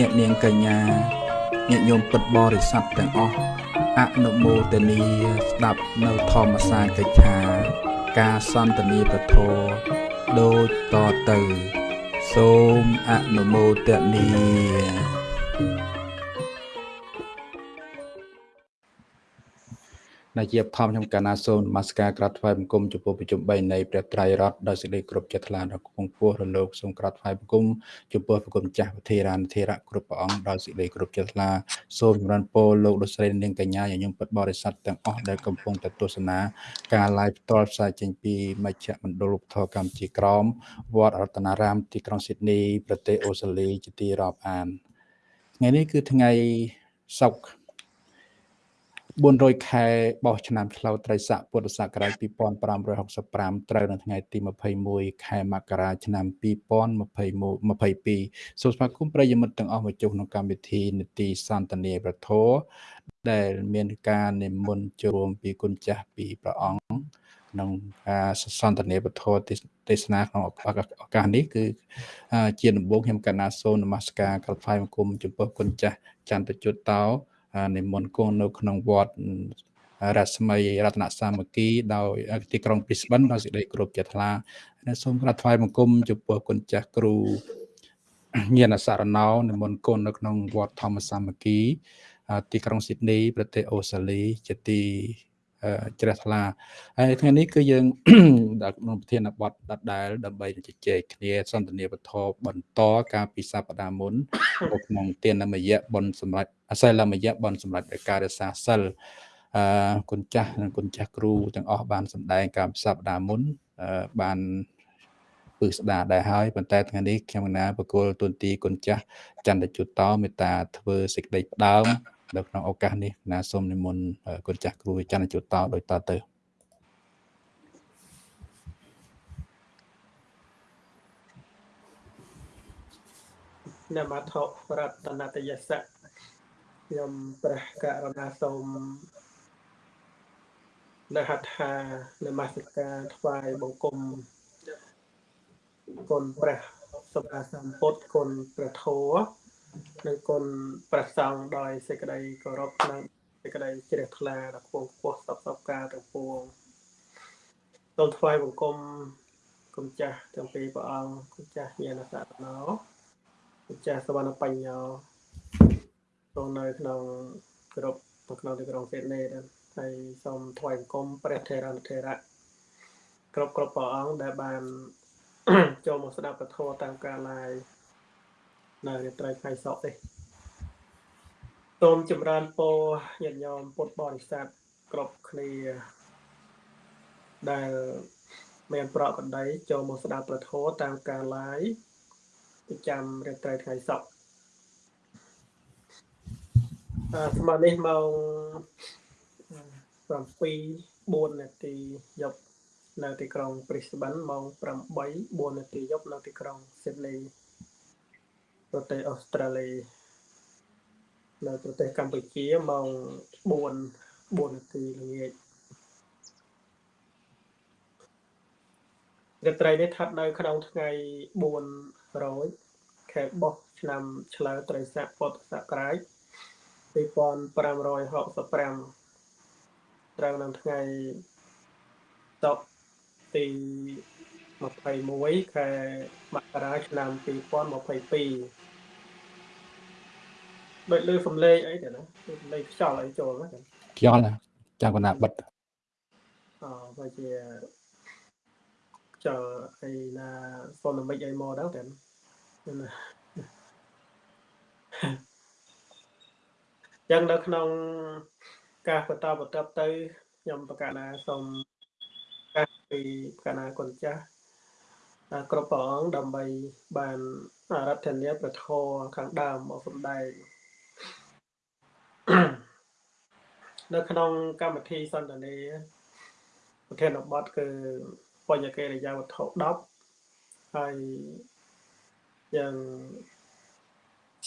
អ្នកនាងកញ្ញាញាតិញោមពុទ្ធបរិស័ទទាំងអស់អនុមោទនីស្ដាប់នៅធម្មសាកិច្ឆា ការសន្ទនាពធដូចតទៅ សូមអនុមោទនី ដែលជាធម្មខ្ញុំកាណាសូមនមស្ការក្រាបថ្វាយបង្គំចំពោះប្រជុំ3នៃព្រះត្រៃរតន៍ដោយសេចក្តីគោរពចិត្តថ្លាដល់គង់ពោះរលោកសូមក្រាបថ្វាយបង្គំចំពោះប្រគុណចាស់វិធារានធិរៈគ្រប់ព្រះអង្គដោយសេចក្តីគោរពចិត្តថ្លាសូមចម្រើនពរលោកលោកស្រីនាងកញ្ញាញញឹមពិតបរិស័ទទាំងអស់ដែលកំពុងតែទស្សនាការ live ផ្ទាល់ផ្សាយចេញពីមជ្ឈមណ្ឌលឧបធរកម្ពុជាក្រមវត្តរតនារាមទីក្រុងស៊ីដនីប្រទេសអូស្ត្រាលីជាទីរាប់អានថ្ងៃនេះគឺថ្ងៃសុក្រ 400ខែបោះឆ្នាំឆ្លូវត្រីស័កពុទ្ធសករាជ2565ត្រូវនៅថ្ងៃទី21ខែមករាឆ្នាំ2022សូមស្វាគមន៍ប្រិយមិត្តទាំងអស់មកជួបក្នុងកម្មវិធីនីតិសន្តានាប្រធរដែលមានការនិមន្តចូលពីគុណចាស់ពីព្រះអង្គក្នុងការសន្តានាពធទេសនាក្នុងឱកាសនេះគឺជាដំបូងខ្ញុំកណាសូននមស្ការក្រថ្វាយបង្គំចំពោះគុណចាស់ចន្ទជុតតោ និមន្តគង់នៅក្នុងវត្តរស្មីរតនសាមគ្គីដោយទីក្រុងព្រីស្បិនដោយសេចក្តីគោរពជាថ្លាសូមក្រាបថ្វាយបង្គំចំពោះគុណចាស់គ្រូញាណសារណោនិមន្តគុណនៅក្នុងវត្តធម្មសាមគ្គីទីក្រុងស៊ីដនីប្រទេសអូស្ត្រាលីជាទី ជ្រះថ្លាហើយថ្ងៃនេះគឺយើងដល់ក្នុងប្រធានបទដដែលដើម្បីជជែកគ្នាសន្ទនាវត្ថុបន្តការពីសប្តាហ៍មុននៅក្នុងទានមយៈបនសម្រាប់អសិលមយៈបនសម្រាប់ការរសាសិលអឺគុណចាស់និងគុណចាស់គ្រូទាំងអស់បានសម្ដែងការសប្តាហ៍មុនបានពឹស្ដារដែរហើយប៉ុន្តែថ្ងៃនេះខ្ញុំណាបកគលទុនទីគុណចាស់ចន្ទជុតតមេត្តាធ្វើសេចក្តីផ្ដើម នៅក្នុងឱកាសនេះណាសូមនិមន្តគុណចាស់គ្រូច័ន្ទជុតតដោយតទៅនមថោរតនតយសៈខ្ញុំព្រះករណាសូមនៅហដ្ឋានមស្ការថ្វាយបង្គំគុណព្រះសម្មាសម្ពុទ្ធគុណព្រះធម៌ និងគុណព្រះសង្ឃដោយសេចក្តីគោរពនិងសេចក្តីជ្រះថ្លាដល់ពងពោះសពសពការទាំងពួងសូមថ្វាយបង្គំគុណចាស់ទាំងពីរព្រះអង្គគុណចាស់ញាណសតណោគុណចាស់សវណ្ណបញ្ញោទ្រង់នៅក្នុងគ្រប់នៅក្នុងទីក្រុងសេតនេដែរហើយសូមថ្វាយបង្គំព្រះថេរថេរៈគ្រប់គ្រប់ព្រះអង្គដែលបានចូលមកស្ដាប់ពធតាមការ live នៅរាត្រីថ្ងៃសុក្រនេះសូមចម្រើនពរញាតិញោមពុទ្ធបរិស័ទគ្រប់គ្នាដែលមានប្រកបដីចូលមកស្ដាប់ប្រធមតាមការ live ប្រចាំរាត្រីថ្ងៃសុក្រអឺស្មើនេះម៉ោង7 4នាទីយប់នៅទីក្រុង Brisbane ម៉ោង8 4នាទីយប់នៅទីក្រុង Sydney ប្រទេសអូស្ត្រាលីនៅប្រទេសកម្ពុជាម៉ោង4 4នាទីល្ងាចរាត្រីនេះស្ថិតនៅក្នុងថ្ងៃ4រោចខែបុស្សឆ្នាំឆ្លូវត្រីស័កពុទ្ធសករាជ2565ត្រូវនៅថ្ងៃតុទី21ខែមករាឆ្នាំ2022 ដូចលើសំឡេងអីទៅណាសំឡេងខ្យល់អីចូលណាខ្យល់ចាំកណាបិទអូបើជាខ្យល់អីណាហ្វូណមិកអីមកដល់តែណាយ៉ាងនៅក្នុងការបន្តបន្តទៅខ្ញុំប្រកាសណាសូមកាសពីកណាគុណចាស់គ្រប់ព្រះអង្គដើម្បីបានរដ្ឋាភិបាលប្រធរខាងដើមមកសម្ដែង នៅក្នុងកម្មវិធីសន្ទនាប្រធានបទគឺបញ្ញកិរិយាវត្ថុ10ហើយយ៉ាង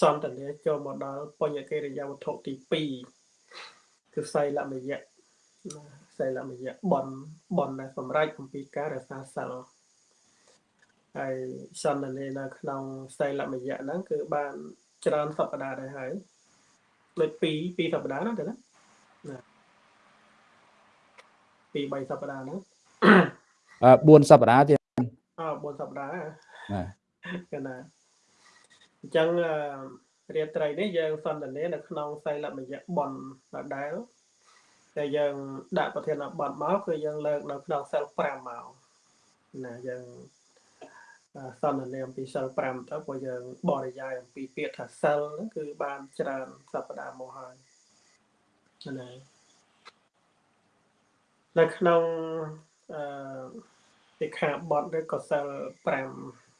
សន្ទនាចូលមកដល់បញ្ញកិរិយាវត្ថុទី2គឺសៃលមយៈសៃលមយៈបនបនដែលសម្រេចអំពីការរសាសិលហើយសន្ទនានៅក្នុងសៃលមយៈហ្នឹងគឺបានច្រើនសប្តាហ៍ដែរហើយ ដូច2 2សប្តាហ៍ណាទៅណាណា2 3សប្តាហ៍ហ្នឹងអឺ4សប្តាហ៍ទៀតអឺ4សប្តាហ៍ណាកណាអញ្ចឹងរាត្រីនេះយើងសន្ទនានៅក្នុងសីលមយៈបនដដែលតែយើងដាក់ប្រធានបទមកគឺយើងលើកនៅក្នុងសិល5មកណាយើង សន្ទនាអំពីសិល5ទៅព្រោះយើងបរិយាយអំពីពាក្យថាសិលហ្នឹងគឺបានច្រើនសប្តាហ៍មកហើយណានៅក្នុងអឺសិក្ខាបទឬក៏សិល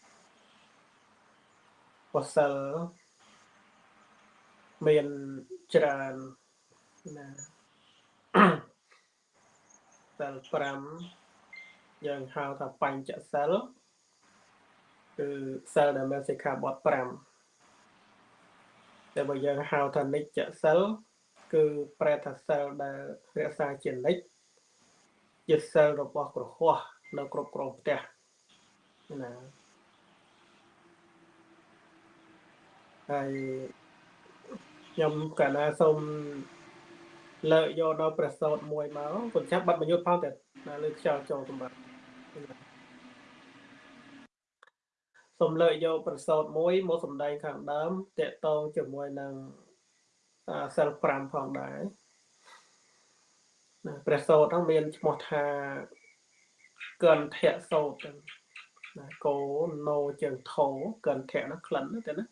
5កុសលមានច្រើនណាសិល5យើងហៅថាបញ្ចសិល គឺសិលដែលមានសិក្ខាបទ5តែបើយើងហៅថានិច្ចសិលគឺប្រែថាសិលដែលរក្សាជានិច្ចជាសិលរបស់ក្រហោះនៅគ្រប់គ្រងផ្ទះណាហើយខ្ញុំកាលណាសូមលើកយកដល់ប្រសោតមួយមកគុណចាប់បាត់បញ្ញុតផងតែលើខ្យល់ចូលសម្រាប់ សូមលើកយកប្រសោតមួយមកសម្ដែងខាងដើមតកតងជាមួយនឹងសិល5ផងដែរណាព្រះសោតហ្នឹងមានឈ្មោះថាកន្ធៈសោតណាកោណូជើងថោកន្ធៈហ្នឹងក្លិនទៅណា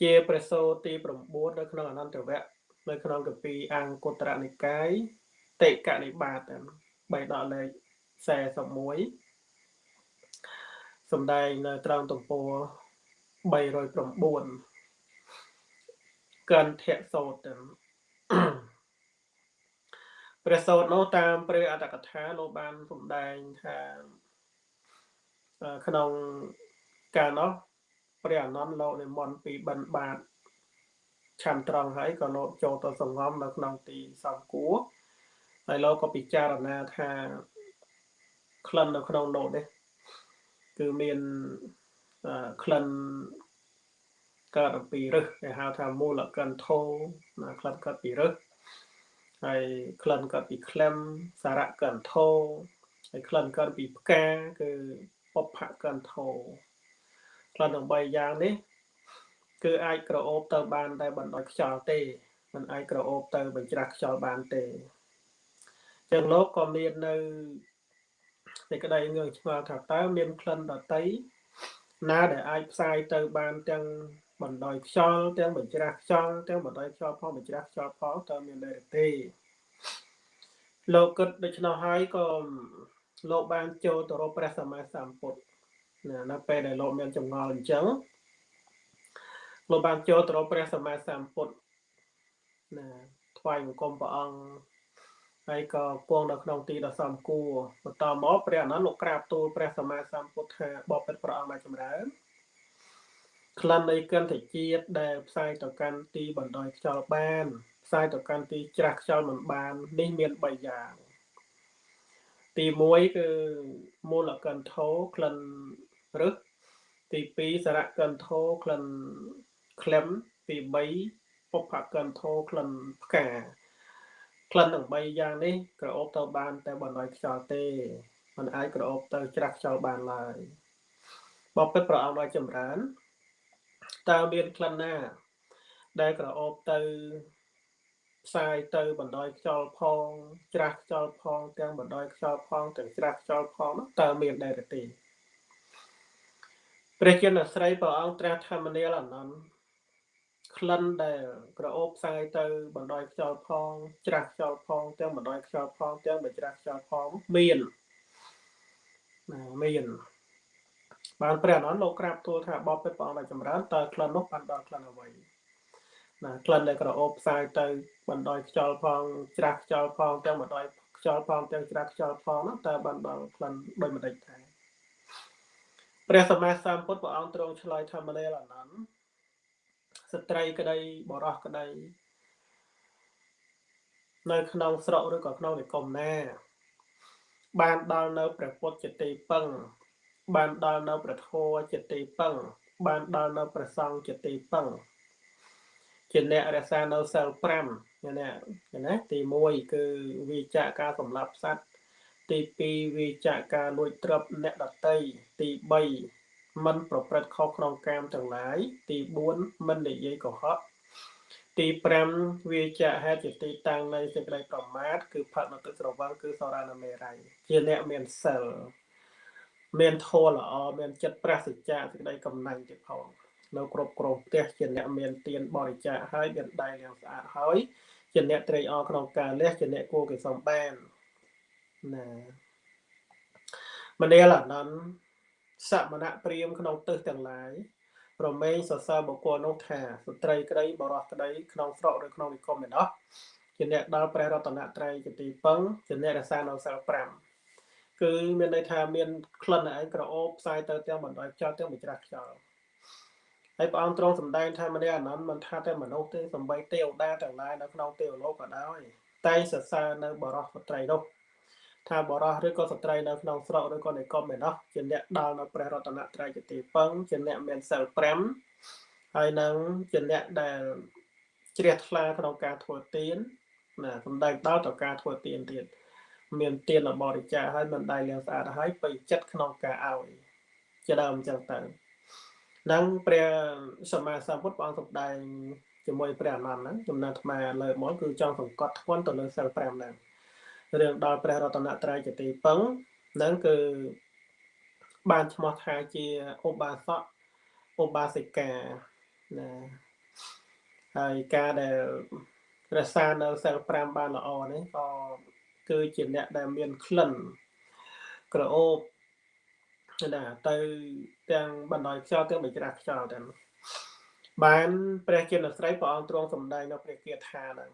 ជាព្រះសោតទី9នៅក្នុងអនន្តវគ្គនៅក្នុងកពីអង្គត្រនិកាយតេកនិបាតបៃដកលេខ41 សំដែងនៅត្រង់ទំព័រ309កន្ធៈសោតព្រះសោតនោះតាមព្រះអត្តកថាលោកបានសម្ដែងថាក្នុងកាលនោះព្រះអនន្តលោកនិមន្តពីបិណ្ឌបាតឆាន់ត្រង់ហើយក៏លោកចូលទៅសង្ងំនៅក្នុងទីសំគួរហើយលោកក៏ពិចារណាថាក្លិននៅក្នុងនោះនេះ គឺមានក្លិនកើតអំពីរឹសគេហៅថាមូលកន្ធោណាក្លិនកើតពីរឹសហើយក្លិនកើតពីក្លឹមសារៈកន្ធោហើយក្លិនកើតពីផ្កាគឺពុភកន្ធោក្លិនទាំង3យ៉ាងនេះ គឺអាចក្រអូបទៅបានតែបណ្ដោយខ្យល់ទេមិនអាចក្រអូបទៅបញ្ច្រាស់ខ្យល់បានទេចឹងលោកក៏មាននៅ សេចក្តីងឿងឆ្ងល់ថាតើមានក្លិនដតីណាដែលអាចផ្សាយទៅបានទាំងបណ្ដោយខ្យល់ទាំងបញ្ច្រាស់ខ្យល់ទាំងបណ្ដោយខ្យល់ផងបញ្ច្រាស់ខ្យល់ផងតើមានដែរទេលោកគិតដូច្នោះហើយក៏លោកបានចូលទៅរកព្រះសម្មាសម្ពុទ្ធណានៅពេលដែលលោកមានចម្ងល់អញ្ចឹងលោកបានចូលទៅរកព្រះសម្មាសម្ពុទ្ធណាថ្វាយបង្គំព្រះអង្គ ហើយក៏ពងនៅក្នុងទីដ៏សំគួរបន្តមកព្រះអនន្តលោកក្រាបទូលព្រះសម្មាសម្ពុទ្ធថាបបិទ្ធព្រះអង្គមកចម្រើនក្លិននៃកន្ធជាតិដែលផ្សាយទៅកាន់ទីបណ្ដោយខ្យល់បានផ្សាយទៅកាន់ទីច្រាស់ខ្យល់មិនបាននេះមាន3យ៉ាងទី1គឺមូលកន្ធោក្លិនរឹសទី2សារៈកន្ធោក្លិនក្លឹមទី3ពុភកន្ធោក្លិនផ្កា ក្លិនទាំង3យ៉ាងនេះក្រអូបទៅបាន តែបណ្ដោយខ្យល់ទេมันអាចក្រអូបទៅច្រាស់ខ្យល់បានឡើយបបិទ្ធព្រះអង្គឲ្យចម្រើនតើមានក្លិនណា ដែលក្រអូបទៅផ្សាយទៅបណ្ដោយខ្យល់ផង ច្រាស់ខ្យល់ផងទាំងបណ្ដោយខ្យល់ផងទាំងច្រាស់ខ្យល់ផងនោះតើមានដែរទេព្រះចិនអាស្រ័យព្រះអង្គត្រាស់ធម្មនាលអនន្ត ក្លិនដែលក្រអូបផ្សាយទៅបណ្ដោយខ្យល់ផងច្រាស់ខ្យល់ផងទាំងបណ្ដោយខ្យល់ផងទាំងបញ្ច្រាស់ខ្យល់ផងមានណាមានបានព្រះអនន្តលោកក្រាបទូលថាបបិទ្ធព្រះអង្គដែលចម្រើនតើក្លិននោះបានដល់ក្លិនអ្វីណាក្លិនដែលក្រអូបផ្សាយទៅបណ្ដោយខ្យល់ផងច្រាស់ខ្យល់ផងទាំងបណ្ដោយខ្យល់ផងទាំងច្រាស់ខ្យល់ផងនោះតើបានដល់ក្លិនដូចម្ដេចដែរព្រះសម្មាសម្ពុទ្ធព្រះអង្គទ្រង់ឆ្លើយថាមលេលអនន្ត ស្ត្រីក្តីបរោះក្តីនៅក្នុងស្រុកឬក៏ក្នុងនិគមណា បានដល់នៅព្រះពុទ្ធជាទីពឹង បានដល់នៅព្រះធម៌ជាទីពឹង បានដល់នៅប្រសងជាទីពឹងជាអ្នករក្សានៅសិល5ណាណាទី1គឺវិចាកការសម្លាប់សត្វទី2វិចាកការលួចទ្រព្យអ្នកដតីទី3 មិនប្រព្រឹត្តខុសក្នុងកាមទាំងឡាយទី4មិននិយាយកុហកទី5វាចាហេតុជាទីតាំងនៃសេចក្តីប្រមាទគឺផឹកនៅទឹកស្រវឹងគឺសរានមេរ័យជាអ្នកមានសិលមានធម៌ល្អមានចិត្តប្រសិទ្ធៈសេចក្តីកំណាញ់ទៀតផងនៅគ្រប់គ្រងផ្ទះជាអ្នកមានទានបរិច្ចាគហើយមានដៃយ៉ាងស្អាតហើយជាអ្នកត្រេកអរក្នុងការលះជាអ្នកគួរគេសំបានណាមនាលអនន្ត សមណៈព្រាមក្នុងទិសទាំងឡាយប្រមេងសរសើរបុគ្គលនោះថាស្ត្រីក្តីបរោះក្តីក្នុងស្រុកឬក្នុងនិគមឯណោះជាអ្នកដល់ព្រះរតនត្រ័យជាទីពឹងជាអ្នករក្សានៅសិល5គឺមានន័យថាមានក្លិនឯងក្រអូបផ្សាយទៅទាំងបណ្ដោយខ្យល់ទាំងបច្រាស់ខ្យល់ហើយព្រះអង្គទ្រង់សម្ដែងថាមនីអានន្តមិនថាតែមនុស្សទេសំបីទេវតាទាំងឡាយនៅក្នុងទេវលោកក៏ដោយតែសរសើរនៅបរោះស្ត្រីនោះ ថាបរោះឬក៏ស្ត្រីនៅក្នុងស្រុកឬក៏និគមឯណោះជាអ្នកដល់នៅព្រះរតនត្រ័យជាទីពឹងជាអ្នកមានសិល5ហើយនឹងជាអ្នកដែលជ្រះថ្លាក្នុងការធ្វើទានណាសំដែងដល់ទៅការធ្វើទានទៀតមានទានបរិច្ចាគហើយមិនដៃលាងស្អាតហើយពេញចិត្តក្នុងការឲ្យជាដើមអញ្ចឹងទៅនឹងព្រះសម្មាសម្ពុទ្ធព្រះអង្គសម្ដែងជាមួយព្រះអនន្តហ្នឹងចំណាត់អាត្មាលើមកគឺចង់សង្កត់ធ្ងន់ទៅលើសិល5ហ្នឹង រឿងដល់ព្រះរតនត្រ័យជាទីពឹងនឹងគឺបានឈ្មោះថាជាឧបាសកឧបាសិកាណាហើយការដែលរក្សានៅសិល5បានល្អនេះក៏គឺជាអ្នកដែលមានក្លិនក្រអូបណាទៅទាំងបណ្ដោយខ្យល់ទាំងបច្រាស់ខ្យល់ទាំងបានព្រះជានស្រីព្រះអង្គទ្រង់សម្ដែងនៅព្រះគាថាហ្នឹង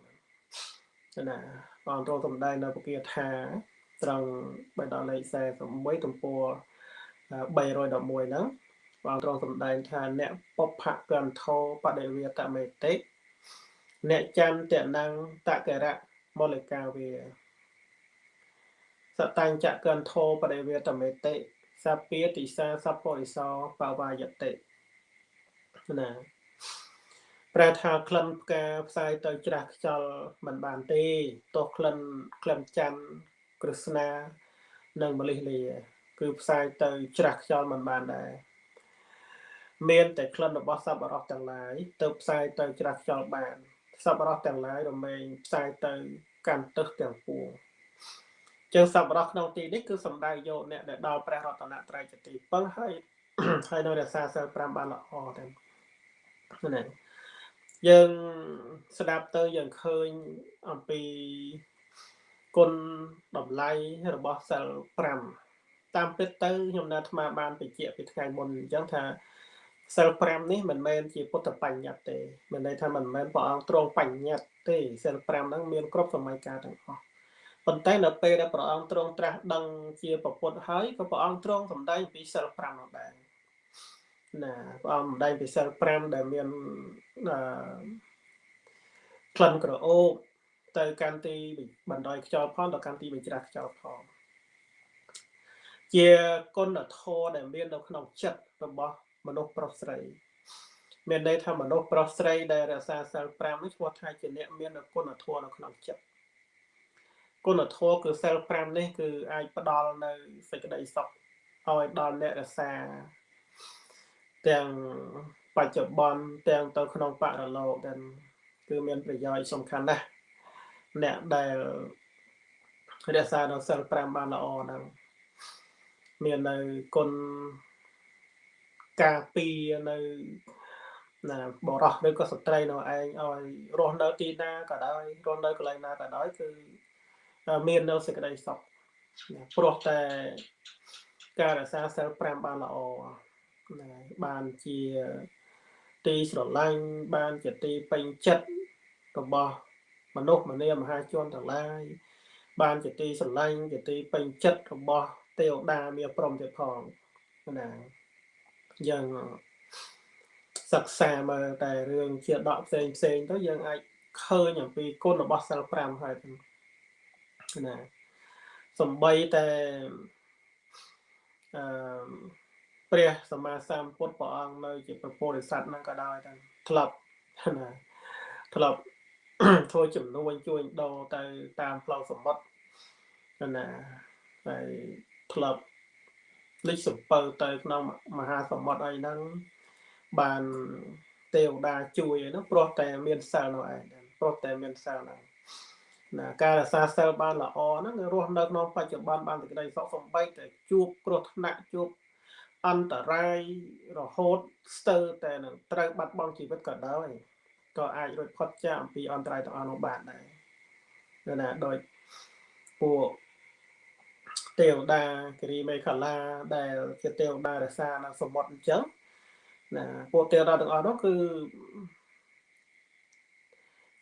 ណាព្រះអង្គទ្រង់សម្ដែងនៅព្រះគាថាត្រង់បេដកលេខ41ទំព័រ311ហ្នឹងព្រះអង្គទ្រង់សម្ដែងថាអ្នកពុភកន្ធោបដិវេតមេតិអ្នកចន្ទនងតករៈមូ લિ កាវាសតញ្ចកន្ធោបដិវេតមេតិសពាតិសាសពរិសោបវាយតិណា ប្រែថាក្លិនផ្កាផ្សាយទៅច្រាស់ខ្យល់មិនបានទេទោះក្លិនក្លិនច័ន្ទក្រស្នានិងមលិះលា គឺផ្សាយទៅច្រាស់ខ្យល់មិនបានដែរមានតែក្លិនរបស់សប្បុរសទាំងឡាយទៅផ្សាយទៅច្រាស់ខ្យល់បានសប្បុរសទាំងឡាយរមែងផ្សាយទៅកាន់ទឹកទាំងពួងចឹងសប្បុរសក្នុងទីនេះគឺសំដៅយកអ្នកដែលដល់ព្រះរតនត្រ័យជាទីពឹងហើយហើយនៅរក្សាសិល5បានល្អទាំងហ្នឹង យើងស្ដាប់ទៅយើងឃើញអំពីគុណតម្លៃរបស់សិល5តាមពិតទៅខ្ញុំនៅអាត្មាបានបញ្ជាក់ពីថ្ងៃមុនអញ្ចឹងថាសិល5នេះមិនមែនជាពុទ្ធបញ្ញត្តិទេមានន័យថាមិនមែនព្រះអង្គទ្រង់បញ្ញត្តិទេសិល5ហ្នឹងមានគ្រប់សម័យកាលទាំងអស់ប៉ុន្តែនៅពេលដែលព្រះអង្គទ្រង់ត្រាស់ដឹងជាពពុទ្ធហើយក៏ព្រះអង្គទ្រង់សម្ដែងពីសិល5នោះដែរ ណាព្រះអង្គសម្ដែងពីសិល5ដែលមានអឺក្លិនក្រអូបទៅកាន់ទីបណ្ដោយខ្យល់ផងទៅកាន់ទីបញ្ច្រាស់ខ្យល់ផងជាគុណធម៌ដែលមាននៅក្នុងចិត្តរបស់មនុស្សប្រុសស្រី មានន័យថាមនុស្សប្រុសស្រីដែលរក្សាសិល5នេះឈ្មោះថាជាអ្នកមានគុណធម៌នៅក្នុងចិត្តគុណធម៌គឺសិល5នេះគឺអាចផ្ដល់នៅសេចក្តីសុខឲ្យដល់អ្នករក្សា ទាំងបច្ចុប្បន្នទាំងទៅក្នុងបរលោកដែលគឺមានប្រយោជន៍សំខាន់ណាស់អ្នកដែលរក្សានៅសិល5បានល្អហ្នឹងមាននៅគុណការពារនៅណាបរោះឬក៏ស្ត្រីនៅឯងឲ្យរស់នៅទីណាក៏ដោយរស់នៅកន្លែងណាក៏ដោយគឺមាននៅសេចក្តីសុខព្រោះតែការរក្សាសិល5បានល្អណា បានជាទីស្រឡាញ់បានជាទីពេញចិត្តរបស់មនុស្សម្នាមហាជនទាំងឡាយបានជាទីស្រឡាញ់ជាទីពេញចិត្តរបស់ទេវតាមានព្រមទៀតផងណាយ៉ាងសិក្សាមើលតែរឿងជាដកផ្សេងផ្សេងទៅយើងអាចឃើញអំពីគុណរបស់សិល5ហើយណាសំបីតែអឺ ព្រះសម្មាសម្ពុទ្ធព្រះអង្គនៅ ជាប្រពោធិសត្វហ្នឹងក៏ដោយតែធ្លាប់ណាធ្លាប់ធ្វើចំនួនជួយដោទៅតាមផ្លូវសមុទ្រណាហើយធ្លាប់លិចសំពៅទៅក្នុងមហាសមុទ្រអីហ្នឹងបានទេវតាជួយហ្នឹងព្រោះតែមានសិលនោះឯងព្រោះតែមានសិលហ្នឹងណាការរក្សាសិលបានល្អហ្នឹងរស់នៅក្នុងបច្ចុប្បន្នបានសេចក្តីសុខសំបីតែជួបគ្រោះថ្នាក់ជួប អន្តរាយរហូតស្ទើរតែនឹងត្រូវបាត់បង់ជីវិតក៏ដោយក៏អាចរួចផុតចាកអំពីអន្តរាយទាំងអស់នោះបានដែរណាដោយពួកទេវតាគិរីមេខលាដែលជាទេវតារសានៅសមុទ្រអញ្ចឹងណាពួកទេវតាទាំងអស់នោះគឺ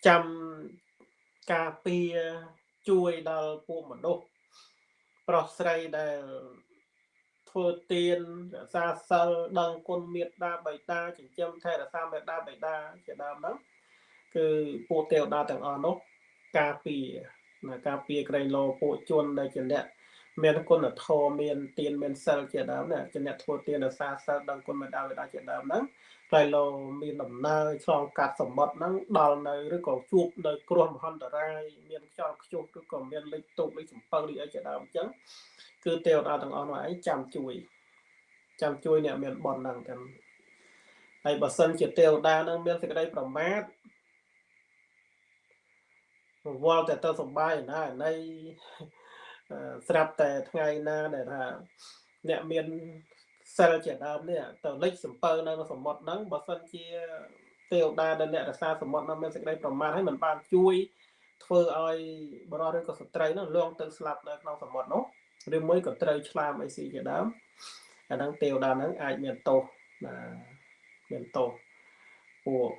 ចាំការពារជួយដល់ពួកមនុស្សប្រុសស្រីដែល ធ្វើទានរក្សាសិលដឹងគុណមេត្តាបិតាចិញ្ចឹមថែរក្សាមេត្តាបិតាជាដើមហ្នឹងគឺពួកទេវតាទាំងអស់នោះការពារណាការពារក្រែងលោពួកជនដែលជាអ្នកមានគុណធម៌មានទានមានសិលជាដើមណាជាអ្នកធ្វើទានរក្សាសិលដឹងគុណមេត្តាបិតាជាដើមហ្នឹង ក្រែងលោមានដំណើរឆ្លងកាត់សមុទ្រហ្នឹងដល់នៅឬក៏ជួបនៅគ្រោះមហន្តរាយមានខ្យល់ខ្ជុះឬក៏មានលេខទុកលេខសំពៅលេខអីជាដើមអញ្ចឹងគឺទេវតាទាំងអស់នោះឯងចាំជួយចាំជួយអ្នកមានបនហ្នឹងទាំងហើយបើសិនជាទេវតានឹងមានសេចក្តីប្រមាទវល់តែទៅសំបាយណានៃស្រាប់តែថ្ងៃណាដែលថាអ្នកមាន សិលជាដើមនេះទៅលិចសំពៅនៅសមុទ្រហ្នឹងបើសិនជាទេវតាដែលអ្នករក្សាសមុទ្រហ្នឹងមានសេចក្តីប្រមាទហើយមិនបានជួយធ្វើឲ្យបរិសុទ្ធឬក៏ស្ត្រីហ្នឹងលងទៅស្លាប់នៅក្នុងសមុទ្រនោះឬមួយក៏ត្រូវឆ្លាមអីស៊ីជាដើមអាហ្នឹងទេវតាហ្នឹងអាចមានទោសណាមានទោសពួក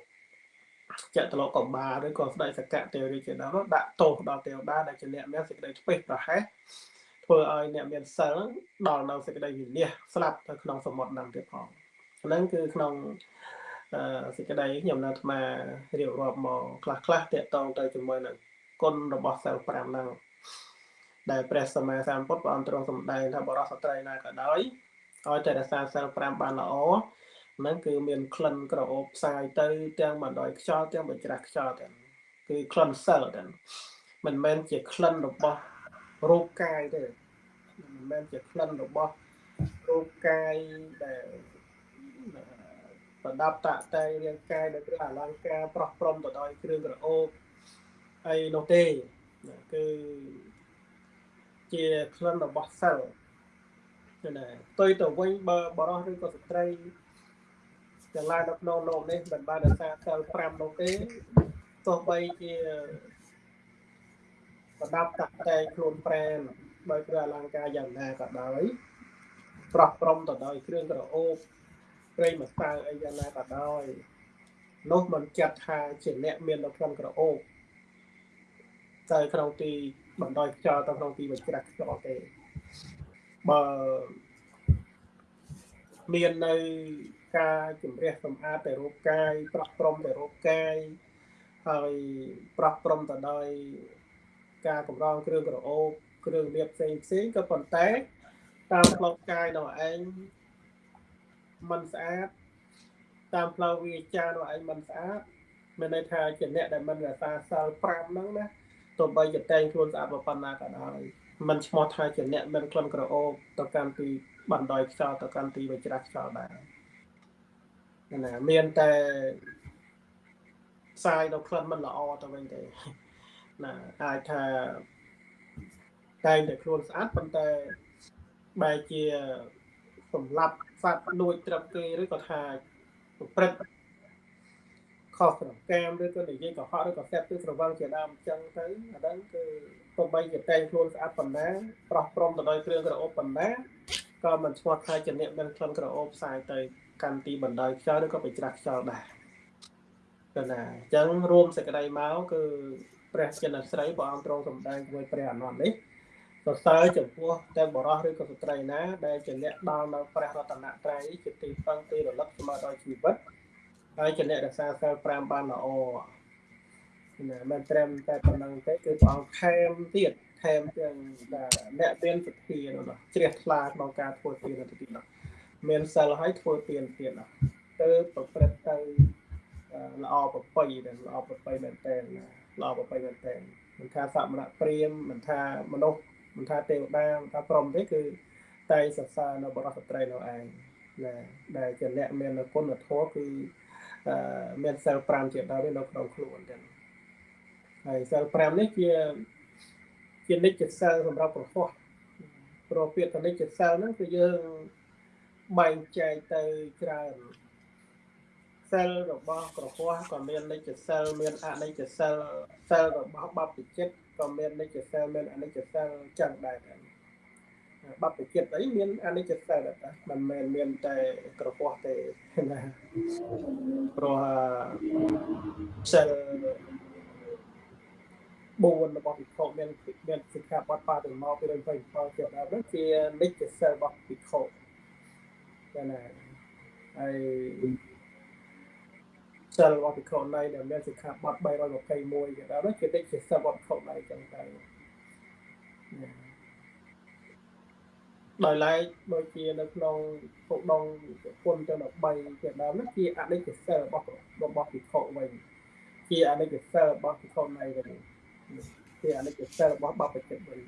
ចតុលោកកបា ឬក៏ស្ដេចសកៈទេវរាជជាដើមដាក់ទោសដល់ទេវតាដែលជាអ្នកមានសេចក្តីឆ្ពេះប្រហែស ធ្វើឲ្យអ្នកមានសិលដល់នៅសេចក្តីវិនិច្ឆ័យស្លាប់នៅក្នុងសមុទ្រហ្នឹងទៀតផងហ្នឹងគឺក្នុងសេចក្តីខ្ញុំនៅអាត្មារៀបរាប់មកខ្លះខ្លះតកតងទៅជាមួយនឹងគុណរបស់សិល5ហ្នឹងដែលព្រះសម្មាសម្ពុទ្ធព្រះអង្គទ្រង់សម្ដែងថាបរិសុទ្ធស្ត្រីណាក៏ដោយឲ្យតែរក្សាសិល5បានល្អហ្នឹងគឺមានក្លិនក្រអូបផ្សាយទៅទាំងបណ្ដោយខ្យល់ទាំងបញ្ច្រាស់ខ្យល់ទាំងគឺក្លិនសិលទាំងមិនមែនជាក្លិនរបស់ រូបកាយទេមិនមែនជាក្លិនរបស់រូបកាយដែលប្រដាប់តាក់តែងរាងកាយដោយគ្រឿងអលង្ការប្រោះព្រំទៅដោយគ្រឿងក្រអូបអីនោះទេគឺជាក្លិនរបស់សិលណាផ្ទុយទៅវិញបើបរោះឬក៏ស្ត្រីទាំងឡាយនៅក្នុងលោកនេះមិនបានរក្សាសិល5នោះទេទោះបីជា ប្រដាប់តាក់តែងខ្លួនប្រែនដោយគ្រឿងអលង្ការយ៉ាងណាក៏ដោយប្រោះព្រំទៅដោយគ្រឿងក្រអូបព្រៃម្សៅអីយ៉ាងណាក៏ដោយនោះមិនចាត់ថាជាអ្នកមាននៅក្នុងក្រអូបតែក្នុងទីបណ្ដោយខ្យល់ទៅក្នុងទីបញ្ច្រាស់ខ្យល់ទេបើមាននៅការជំរះសម្អាតតែរូបកាយប្រោះព្រំតែរូបកាយហើយប្រោះព្រំទៅដោយ ការកម្រងគ្រឿងក្រអូបគ្រឿងលាបផ្សេងផ្សេងក៏ប៉ុន្តែតាមផ្លូវកាយនោះឯងมันស្អាតតាមផ្លូវវាចានោះឯងมันស្អាតមានន័យថាជាអ្នកដែលមិនរក្សាសិល5ហ្នឹងណាទោះបីជាតែងខ្លួនស្អាតប៉ុណ្ណាក៏ដោយมันឈ្មោះថាជាអ្នកមិនក្លិនក្រអូបទៅកាន់ទីបណ្ដោយខ្យល់ទៅកាន់ទីវិច្រាស់ខ្យល់ដែរណាមានតែផ្សាយនៅក្លិនមិនល្អទៅវិញទេ ណាអាចថាតែងតែខ្លួនស្អាតប៉ុន្តែបែរជាសម្លាប់សត្វលួចត្រឹមគេឬក៏ថាប្រព្រឹត្តខុសប្រកាមឬក៏និយាយកុហកឬក៏សេពគឺស្រវឹងជាដើមអញ្ចឹងទៅអាហ្នឹងគឺទោះបីជាតែងខ្លួនស្អាតប៉ុណ្ណាប្រោះព្រំទៅដោយគ្រឿងក្រអូបប៉ុណ្ណាក៏មិនឆ្លោះថាជាអ្នកមានក្លិនក្រអូបផ្សាយទៅកាន់ទីបណ្ដោយខ្យល់ឬក៏បិច្រាស់ខ្យល់ដែរគឺណាអញ្ចឹងរួមសេចក្តីមកគឺ ព្រះចិនស្រីព្រះអង្គទ្រង់សម្ដែងជាមួយព្រះអនន្តនេះសរសើរចំពោះទាំងបរិសុទ្ធឬក៏ស្ត្រីណា ដែលជាអ្នកដល់នៅព្រះរតនត្រ័យជាទីពឹងទីរលឹកស្មើដល់ជីវិតហើយជាអ្នករក្សាសិល5បានល្អណាមិនត្រឹមតែប៉ុណ្្នឹងទេគឺព្រះអង្គថែមទៀតថែមទាំងអ្នកមានសទ្ធានោះជ្រះថ្លាក្នុងការធ្វើទានទៅទៀតនោះមានសិលហើយធ្វើទៀនទៀតទៅប្រព្រឹត្តទៅល្អប្រពៃដែលល្អប្រពៃមែនតើ ល្អប្រពៃមែនតើមិនថាសមណៈព្រាមមិនថាមនុស្សមិនថាទេវតាមិនថាព្រំទេគឺតែសរសើរនៅបរិសុទ្ធត្រីនៅឯងណាដែលជាអ្នកមានគុណធម៌គឺមានសិល5ជាដើមនៅក្នុងខ្លួនចឹងហើយសិល5នេះជាជានិច្ចសិលសម្រាប់ប្រហោះព្រោះពាក្យនិច្ចសិលហ្នឹងគឺយើងបែងចែកទៅច្រើន សិលរបស់ក្រហមក៏មាននិច្ចសិលមានអនិច្ចសិលសិលរបស់បព្វជិតក៏មាននិច្ចសិលមានអនិច្ចសិលចឹងដែរបព្វជិតអីមានអនិច្ចសិលតែមិនមែនមានតែក្រហមទេណាព្រោះសិល4របស់ពិភពមានមានសិក្ខាបទបាតិមកពីរឿង27ជាដើមនោះជានិច្ចសិលរបស់ពិភពចាណាហើយ សិលរបស់ពិខុណីដែលមានសិក្ខាបទ321ជាដើមនោះជានិច្ចសិលរបស់ពិខុណីចឹងទៅដោយឡែកដូចជានៅក្នុងពុកដងពុនទាំង13ជាដើមនោះជាអនិច្ចសិលរបស់របស់ពិខុវិញជាអនិច្ចសិលរបស់ពិខុណីវិញជាអនិច្ចសិលរបស់បព្វជិតវិញ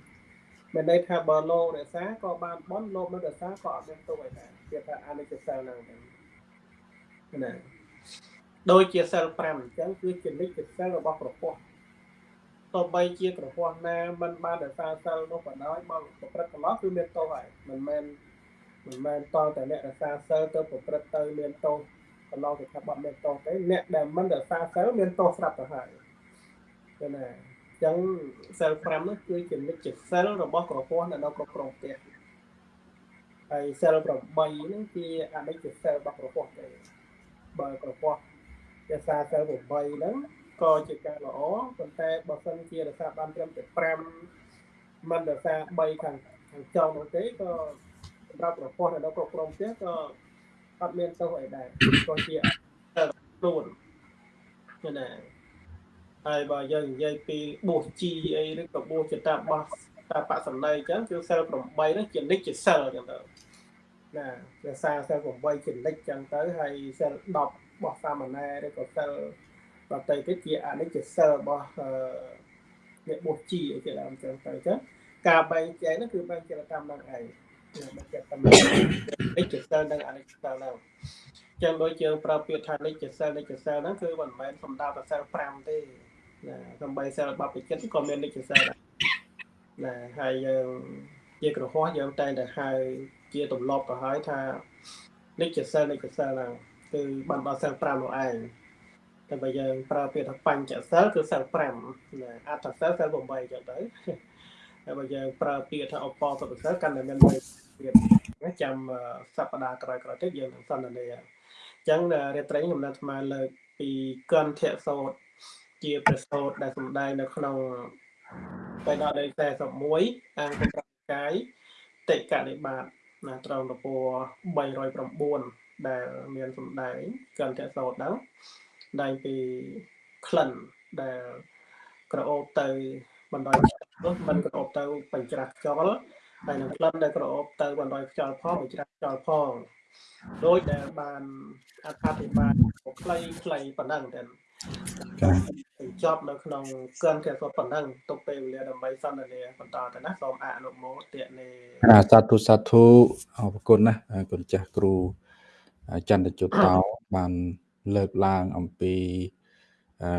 មានន័យថាបើលោករក្សាក៏បានបន់លោកមិនរក្សាក៏អត់មានទុកឯណាគេថាអនិច្ចសិលហ្នឹងណា ដូចជាសិល5អញ្ចឹងគឺជានិច្ចសិលរបស់ប្រពោះទោះបីជាក្រហមណាមិនបានរក្សាសិលនោះក៏ដោយបើប្រព្រឹត្តកន្លងគឺមានទោសហើយមិនមែនមិនមែនតតែអ្នករក្សាសិលទៅប្រព្រឹត្តទៅមានទោសកន្លងទៅថាបាត់មានទោសទេអ្នកដែលមិនរក្សាសិលមានទោសស្រាប់ទៅហើយឃើញណាចឹងសិល5នោះគឺជានិច្ចសិលរបស់ក្រហមនៅក្នុងក្រុមផ្ទះហើយសិល8ហ្នឹងជាអនិច្ចសិលរបស់ក្រហមទេបើក្រហម រក្សាសិល8ហ្នឹងក៏ជាការល្អប៉ុន្តែបើសិនជារក្សាបានត្រឹមតែ5មិនរក្សា3ខាងខាងចុងនោះទេក៏សម្រាប់ប្រព័ន្ធនៅក្នុងក្រុមផ្ទះក៏អត់មានទោសអីដែរក៏ជាខ្លួនណាហើយបើយើងនិយាយពីបួសជីអីឬក៏បួសចតាបោះតាបសំណ័យអញ្ចឹងគឺសិល8នោះជានិច្ចសិលអញ្ចឹងទៅ ណាភាសាសិល8ជានិច្ចអញ្ចឹងទៅហើយសិល10របស់សាមណេរឬក៏សិលដតីទៀតជាអនិច្ចសិលរបស់អ្នកបួសជីអីជាដើមចឹងទៅចឹងការបែងចែកនោះគឺបែងចែកតាមនឹងឯងបែងចែកតាមនិច្ចសិលនិងអនិច្ចសិលហ្នឹងចឹងដូចយើងប្រើពាក្យថានិច្ចសិលនិច្ចសិលហ្នឹងគឺមិនមែនសំដៅតែសិល5ទេណាសំបីសិលបព្វជិតក៏មាននិច្ចសិលដែរណាហើយយើងជាក្រហមយើងតែងតែហៅ ជាទម្លាប់ទៅហើយថានិច្ចសិលនិច្ចសិលហ្នឹងគឺបានដល់សិល5នោះឯងតែបើយើងប្រើពាក្យថាបញ្ចសិលគឺសិល5ណាអត្ថសិលសិល8ចឹងទៅហើយបើយើងប្រើពាក្យថាអបអសុទ្ធសិលកាន់តែមានមួយទៀតចាំសប្តាហ៍ក្រោយៗទៀតយើងនឹងសន្ទនាអញ្ចឹងរាត្រីខ្ញុំនៅអាលើកពីកន្ធៈសោតជាប្រសោតដែលសំដែងនៅក្នុងបេដកលេខ41អង្គប្រកាយតិកនិបាត ណាត្រង់តព309ដែលមានសំដែងកន្ធៈសោតហ្នឹងដែងពីក្លិនដែលក្រអូបទៅបណ្ដោយនោះมันក្រអូបទៅបញ្ច្រាស់ខ្យល់ហើយនឹងក្លិនដែលក្រអូបទៅបណ្ដោយខ្យល់ផងបញ្ច្រាស់ខ្យល់ផងដោយដែលបានអត្ថាធិប្បាយខ្លីខ្លីប៉ុណ្ណឹងតែ បញ្ចប់នៅក្នុងកិនគេគាត់ប៉ុណ្ណឹងទុកពេលវេលាដើម្បីសន្ទនាបន្តទៅណាសូមអនុមោទនាសាធុសាធុអរគុណណាគុណចាស់គ្រូចន្ទជុតតោបានលើកឡើងអំពីអឺ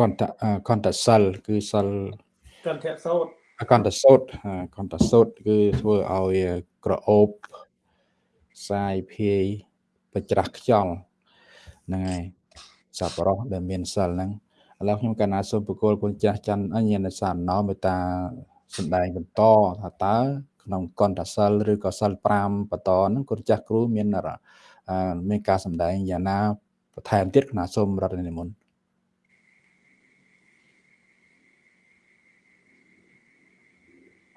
កន្តកន្តសិលគឺសិលកន្តសោតកន្តសោតកន្តសោតគឺធ្វើឲ្យក្រអូបសាយភាយបច្រាស់ខ្យល់ហ្នឹងហើយ សប្បុរសដែលមានសិលហ្នឹងឥឡូវខ្ញុំកណាសូមបកគលគុណចាស់ច័ន្ទអញ្ញាណសានណោមេតាសម្ដែងបន្តថាតើក្នុងកន្តសិលឬក៏សិល5បន្តហ្នឹងគុណចាស់គ្រូមានមានការសម្ដែងយ៉ាងណាបន្ថែមទៀតគណៈសូមរដ្ឋនិមន្ត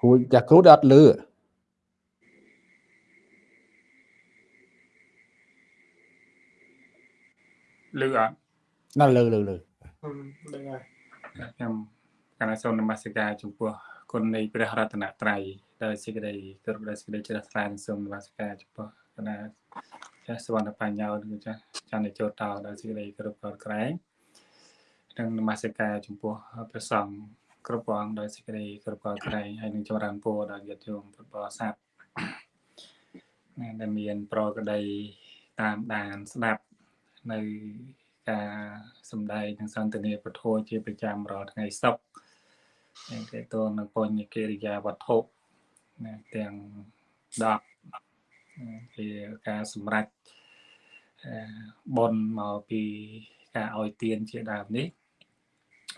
គួរចាស់គ្រូដល់អត់លឺលឺអត់ ណាលឺលឺលឺលឺហើយខ្ញុំកណាសូមនមស្ការចំពោះគុណនៃព្រះរតនត្រ័យដោយសេចក្តីគោរពដោយសេចក្តីជ្រះថ្លាសូមនមស្ការចំពោះណាចាសវណ្ណបញ្ញោគឺចាចានចូលតដល់សេចក្តីគ្រប់កោតក្រែងនិងនមស្ការចំពោះព្រះសង្ឃគ្រប់ព្រះអង្គដោយសេចក្តីគ្រប់កោតក្រែងហើយនឹងចម្រើនពរដល់ញាតិញោមពុទ្ធបរិស័ទណាដែលមានប្រក្តីតាមដានស្ដាប់នៅ ការសំដែងនិងសន្ទនាពធជាប្រចាំរាល់ថ្ងៃសុក្រហើយតេតងនឹងបញ្ញកិរិយាវត្ថុណាទាំង10ជាការសម្រេចបនមកពីការឲ្យទានជាដើមនេះ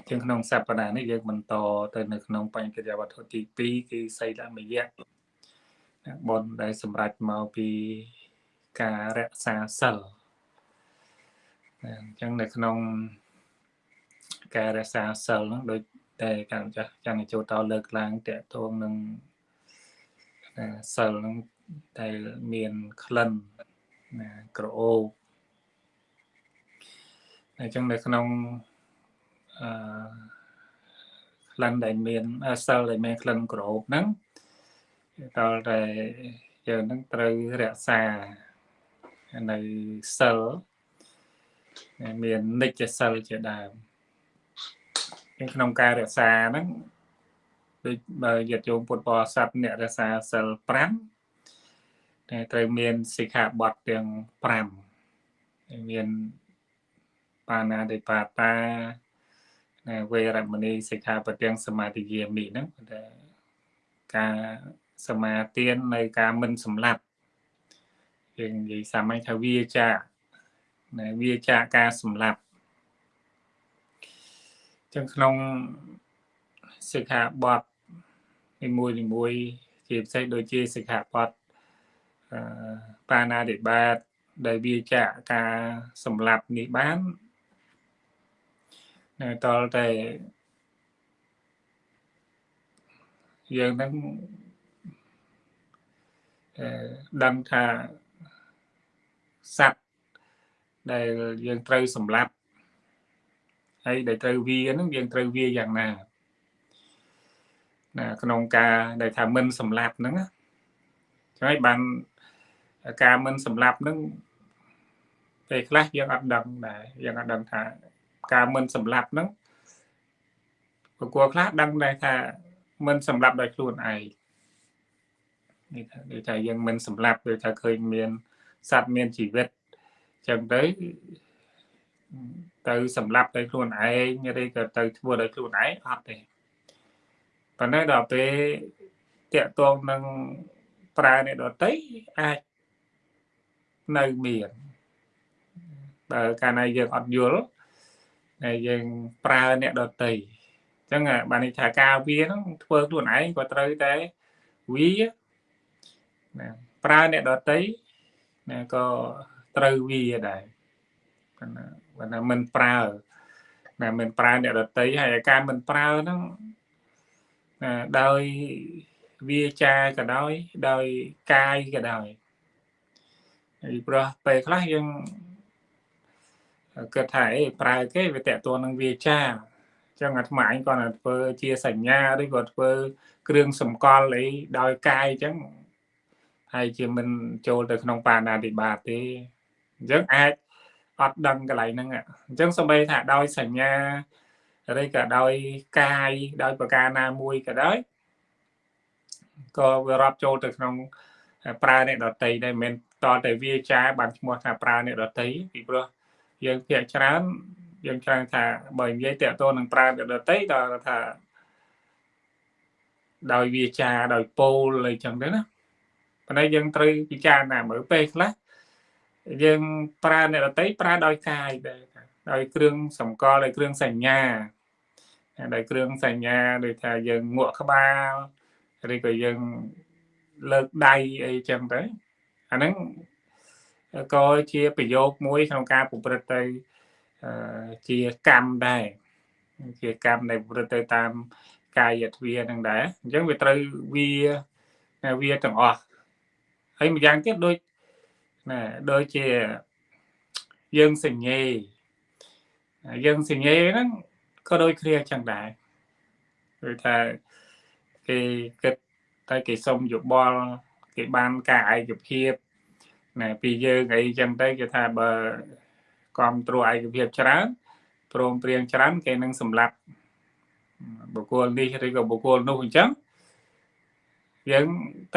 ជាងក្នុងសប្តាហ៍នេះយើងបន្តទៅនៅក្នុងបញ្ញកិរិយាវត្ថុទី2គឺសីលមយៈបនដែលសម្រេចមកពីការរក្សាសិល អញ្ចឹងនៅក្នុងការរក្សាសិលហ្នឹងដូចតែកម្មចាស់ចាំចូលតលើកឡើងតកតងនឹងសិលហ្នឹងតែមានក្លិនណាក្រអូបអញ្ចឹងនៅក្នុងអឺក្លិនដែលមានសិលដែលមានក្លិនក្រអូបហ្នឹងតើតែយើងនឹងត្រូវរក្សានៅសិល មាននិច្ចសិលជាដើមក្នុងការរក្សាហ្នឹងដូចបើយត្តយោមពុទ្ធបរិស័ទអ្នករក្សាសិល5តែត្រូវមានសិក្ខាបទទាំង5មានបាណាតិបាតាណាវេរមណីសិក្ខាបទាំងសមាធិយាមិហ្នឹងតែការសមាទាននៅការមិនសម្លាប់យើងនិយាយសាមញ្ញថាវាចា ណាវាចាការសម្លាប់ចឹងក្នុងសិក្ខាបទនីមួយនីមួយជាពិសេសដូចជាសិក្ខាបទអឺបាណាតិបាតដែលវាចាការសម្លាប់នេះបាននៅតលតែយើងនឹងអឺដឹងថាសត្វ ដែលយើងត្រូវសម្លាប់ហើយដែលត្រូវវាហ្នឹងយើងត្រូវវាយ៉ាងណាណាក្នុងការដែលថាមិនសម្លាប់ហ្នឹងចឹងហើយបានការមិនសម្លាប់ហ្នឹងពេលខ្លះយើងអត់ដឹងដែរយើងអត់ដឹងថាការមិនសម្លាប់ហ្នឹងប្រគល់ខ្លះដឹងដែរថាមិនសម្លាប់ដោយខ្លួនឯងនេះថាដូចថាយើងមិនសម្លាប់ដូចថាឃើញមានសត្វមានជីវិត ចឹងទៅទៅសម្លាប់ដោយខ្លួនឯងឬក៏ទៅធ្វើដោយខ្លួនឯងអត់ទេប៉ុន្តែដល់ពេលតាកតងនឹងប្រើអ្នកដតីអាចនៅមានបើកាលណាយើងអត់យល់ហើយយើងប្រើអ្នកដតីអញ្ចឹងបានន័យថាការវាហ្នឹងធ្វើខ្លួនឯងក៏ត្រូវតែវាណាប្រើអ្នកដតីណាក៏ ត្រូវវាដែរប៉ុន្តែបើថាមិនប្រើណាមិនប្រើអ្នកដតីហើយការមិនប្រើហ្នឹងណាដោយវាចាក៏ដោយដោយកាយក៏ដោយហើយព្រោះពេលខ្លះយើងគិតថាអេប្រើគេវាតកតួនឹងវាចាចឹងអាត្មាអញគាត់ធ្វើជាសញ្ញាឬក៏ធ្វើគ្រឿងសម្គាល់អីដោយកាយចឹងហើយជាមិនចូលទៅក្នុងបាណាតិបាតទេ អញ្ចឹងអាចអត់ដឹងកន្លែងហ្នឹងអញ្ចឹងសំបីថាដោយសញ្ញាឬក៏ដោយកាយដោយប្រការណាមួយក៏ដោយក៏វារាប់ចូលទៅក្នុងប្រើអ្នកដតីដែរមិនតតែវាចាបានឈ្មោះថាប្រើអ្នកដតីពីព្រោះយើងភាកច្រើនយើងច្រើនថាបើនិយាយតទៅនឹងប្រើអ្នកដតីដល់ថាដោយវាចាដោយពោលអីចឹងទៅណាប៉ុន្តែយើងត្រូវពិចារណាមើលពេលខ្លះ យើងប្រើអ្នករតីប្រើដោយកាយដែរដោយគ្រឿងសម្គាល់ដោយគ្រឿងសញ្ញាដោយគ្រឿងសញ្ញាដូចថាយើងងក់ក្បាលឬក៏យើងលើកដៃអីចឹងទៅអាហ្នឹងក៏ជាប្រយោគមួយក្នុងការប្រព្រឹត្តទៅជាកម្មដែរជាកម្មដែលប្រព្រឹត្តទៅតាមកាយទ្វានឹងដែរអញ្ចឹងវាត្រូវវាវាទាំងអស់ហើយម្យ៉ាងទៀតដូច ណាដូចជាយើងសញ្ញេយើងសញ្ញេហ្នឹងក៏ដូចគ្នាចឹងដែរគឺថាគេគិតតែគេសុំយោបល់គេបានការឯកភាពណែពីយើងអីចឹងទៅគេថាបើគ្រប់គ្រងឯកភាពច្រើនព្រមព្រៀងច្រើនគេនឹងសម្លាប់បុគ្គលនេះឬក៏បុគ្គលនោះអញ្ចឹងយើង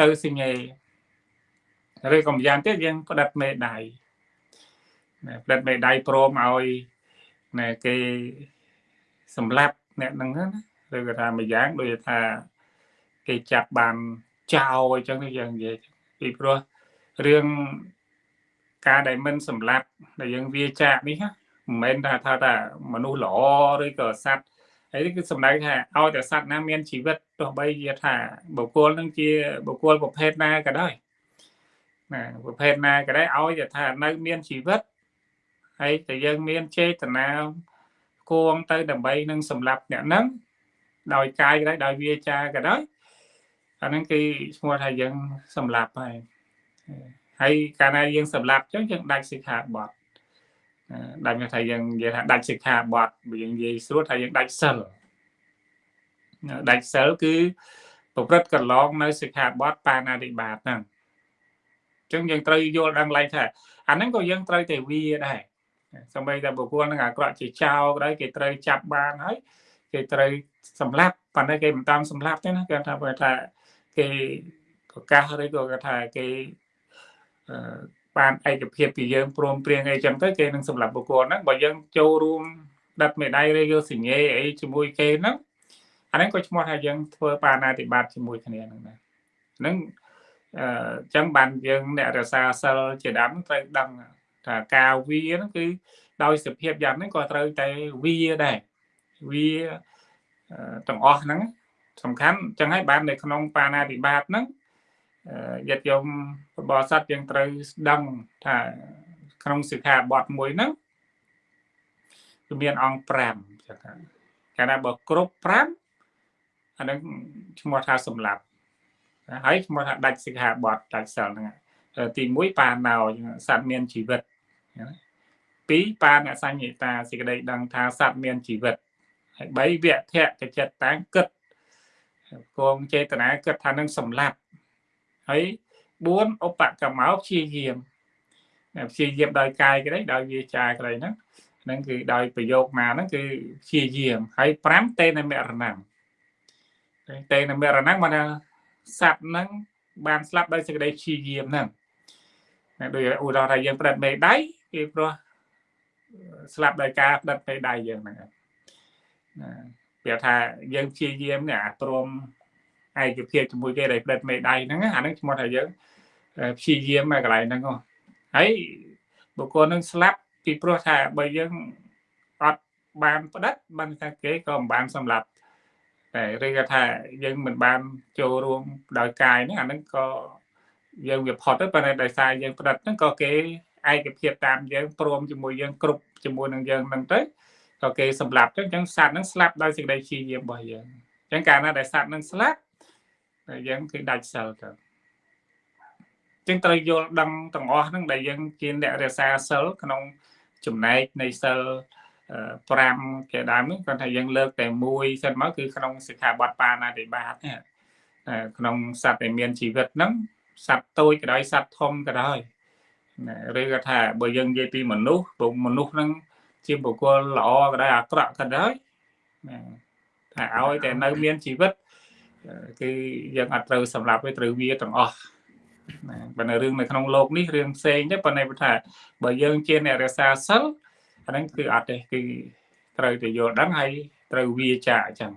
ទៅសញ្ញេ ឬក៏ម្យ៉ាងទៀតយើងផ្ដិតមេដៃផ្ដិតមេដៃព្រមឲ្យណែគេសម្លាប់អ្នកហ្នឹងណាឬក៏ថាម្យ៉ាងដូចថាគេចាប់បានចោលអញ្ចឹងយើងនិយាយពីព្រោះរឿងការដែលមិនសម្លាប់ដែលយើងវាចាកនេះមិនមែនថាថាថាមនុស្សល្អឬក៏សត្វហើយនេះគឺសំដៅថាឲ្យតែសត្វណាមានជីវិតទោះបីជាថាបុគ្គលនឹងជាបុគ្គលប្រភេទណាក៏ដោយ ណាប្រភេទណាក៏ដោយឲ្យតែថានៅមានជីវិតហើយតែយើងមានចេតនាគួងទៅដើម្បីនឹងសម្លាប់អ្នកហ្នឹងដោយកាយក៏ដោយដោយវាចាក៏ដោយអាហ្នឹងគឺឈ្មោះថាយើងសម្លាប់ហើយហើយកាលណាយើងសម្លាប់ចឹងយើងដាច់សិក្ខាបទដាច់ថាយើងនិយាយថាដាច់សិក្ខាបទយើងនិយាយស្រួលថាយើងដាច់សិលដាច់សិលគឺប្រព្រឹត្តកន្លងនៅសិក្ខាបទបាណាតិបាតហ្នឹងអញ្ចឹងយើងត្រូវយល់ដឹងឡើងថាអាហ្នឹងក៏យើងត្រូវតែវាដែរសម្បីតែបុគ្គលនឹងអាក្រក់ជាចោលក៏ដោយគេត្រូវចាប់បានហើយគេត្រូវសម្លាប់ប៉ុន្តែគេមិនតាមសម្លាប់ទេណាគេថាបើថាគេប្រកាសឬក៏គេថាគេបានឯកភាពពីយើងព្រមព្រៀងអីចឹងទៅគេនឹងសម្រាប់បុគ្គលហ្នឹងបើយើងចូលរួមដិតមេដៃឬយកសញ្ញេអីជាមួយគេហ្នឹងអាហ្នឹងក៏ឈ្មោះថាយើងធ្វើបាណាតិបាតជាមួយគ្នាហ្នឹងណាហ្នឹង អឺចឹងបានយើងអ្នករសាសិលជាដើមត្រូវដឹងថាការវាហ្នឹងគឺដោយសភាពយ៉ាងហ្នឹងក៏ត្រូវតែវាដែរវាទាំងអស់ហ្នឹងសំខាន់ចឹងហើយបាននៅក្នុងបាណាតិបាតហ្នឹងយត្តយមបរិស័ទយើងត្រូវស្ដឹងថាក្នុងសិក្ខាបទមួយហ្នឹងគឺមានអង្គ5ចឹងថាកាលណាបើគ្រប់5អានឹងឈ្មោះថាសម្លាប់ ហើយឈ្មោះថាដាច់សិក្ខាបទដាច់សិលហ្នឹងទី1បាណោសត្វមានជីវិតពីរបាណសញ្ញតាសេចក្តីដឹងថាសត្វមានជីវិតហើយ3វៈធៈកចិត្តតាំងគិតគងចេតនាគិតថានឹងសម្លាប់ហើយ4ឧបកម្មោព្យាយាមព្យាយាមដោយកាយក្តីដោយវាចាក្តីហ្នឹងហ្នឹងគឺដោយប្រយោគណាហ្នឹងគឺព្យាយាមហើយ5តេនមរណំតេនមរណំមកថា សត្វហ្នឹងបានស្លាប់ដោយសេចក្តីព្យាយាមហ្នឹងដូចឧទាហរណ៍ថាយើងផ្ដិតមេដៃគឺព្រោះស្លាប់ដោយការផ្ដិតមេដៃយើងហ្នឹងណាពាក្យថាយើងព្យាយាមនេះអាព្រមឯកភាពជាមួយគេដែលផ្ដិតមេដៃហ្នឹងអាហ្នឹងឈ្មោះថាយើងព្យាយាមមកកន្លែងហ្នឹងហើយបុគ្គលនឹងស្លាប់ពីព្រោះថាបើយើងអត់បានផ្ដិតបានថាគេក៏មិនបានសម្លាប់តែ ឬក៏ថាយើងមិនបានចូលរួមដោយកាយហ្នឹងអាហ្នឹងក៏យើងវាផុតទៅប៉ុន្តែដោយសារយើងផ្ដិតហ្នឹងក៏គេឯកភាពតាមយើងព្រមជាមួយយើងគ្រប់ជាមួយនឹងយើងហ្នឹងទៅក៏គេសម្លាប់ទៅអញ្ចឹងសត្វហ្នឹងស្លាប់ដោយសេចក្តីព្យាយាមរបស់យើងអញ្ចឹងកាលណាដែលសត្វហ្នឹងស្លាប់យើងគឺដាច់សិលទៅចឹងត្រូវយល់ដឹងទាំងអស់ហ្នឹងដែលយើងជាអ្នករក្សាសិលក្នុងចំណែកនៃសិល 5ជាដើមហ្នឹងគាត់ថាយើងលើកតែមួយសិនមកគឺក្នុងសិក្ខាបទបាណាតិបាតនេះក្នុងសត្វដែលមានជីវិតហ្នឹងសត្វតូចក៏ដោយសត្វធំក៏ដោយឬក៏ថាបើយើងនិយាយពីមនុស្សព្រោះមនុស្សហ្នឹងជាបុគ្គលល្អក៏ដោយអាក្រក់ក៏ដោយថាឲ្យតែនៅមានជីវិតគឺយើងអត់ត្រូវសម្រាប់ទេត្រូវវាទាំងអស់ណាបើនៅរឿងនៅក្នុងโลกនេះរឿងផ្សេងទេប៉ុន្តែថាបើយើងជាអ្នករសាសិលអា ហ្នឹងគឺអត់ទេគឺត្រូវតែយល់ដឹងហើយត្រូវវាចាអញ្ចឹង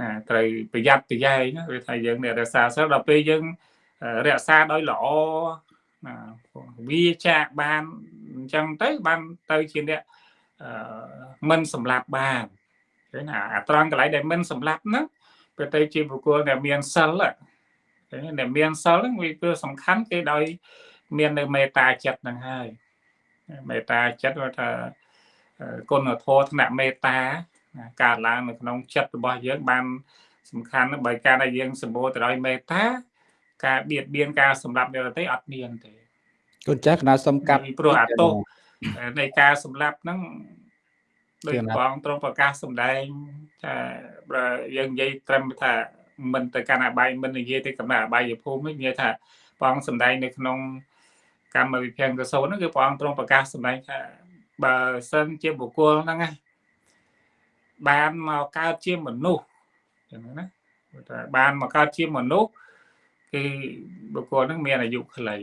ណាត្រូវប្រយ័ត្នប្រយែងណាវាថាយើងអ្នករសាសិលដល់ពេលយើងរក្សាដោយល្អណាវាចាបានអញ្ចឹងទៅបានទៅជាអ្នកមិនសម្លាប់បានឃើញណាអាត្រង់កន្លែងដែលមិនសម្លាប់ហ្នឹងវាទៅជាបុគ្គលដែលមានសិលដែលមានសិលហ្នឹងវាគឺសំខាន់គេដោយមាននៅមេត្តាចិត្តហ្នឹងហើយ មេត្តាចិត្តគាត់ថាគុណធម៌ថ្នាក់មេត្តាកើតឡើងនៅក្នុងចិត្តរបស់យើងបានសំខាន់បើការដែលយើងសម្បូរទៅដោយមេត្តាការបៀតបៀនការសម្លាប់អ្នកដទៃអត់មានទេគុណចាស់កណាសំកាត់ព្រោះអាទោសនៃការសម្លាប់ហ្នឹងដោយបងត្រង់ប្រកាសសម្ដែងថាបើយើងនិយាយត្រឹមថាមិនទៅកាន់អបាយមិននិយាយទៅកំណត់អបាយភូមិនិយាយថាបងសម្ដែងនៅក្នុង កម្មវិភាំងកសោហ្នឹងគឺព្រះអង្គទ្រង់ប្រកាសសម្ដែងថាបើសិនជាបុគ្គលហ្នឹងណាបានមកកើតជាមនុស្សចឹងណាថាបានមកកើតជាមនុស្សគឺបុគ្គលហ្នឹងមានអាយុខ្លី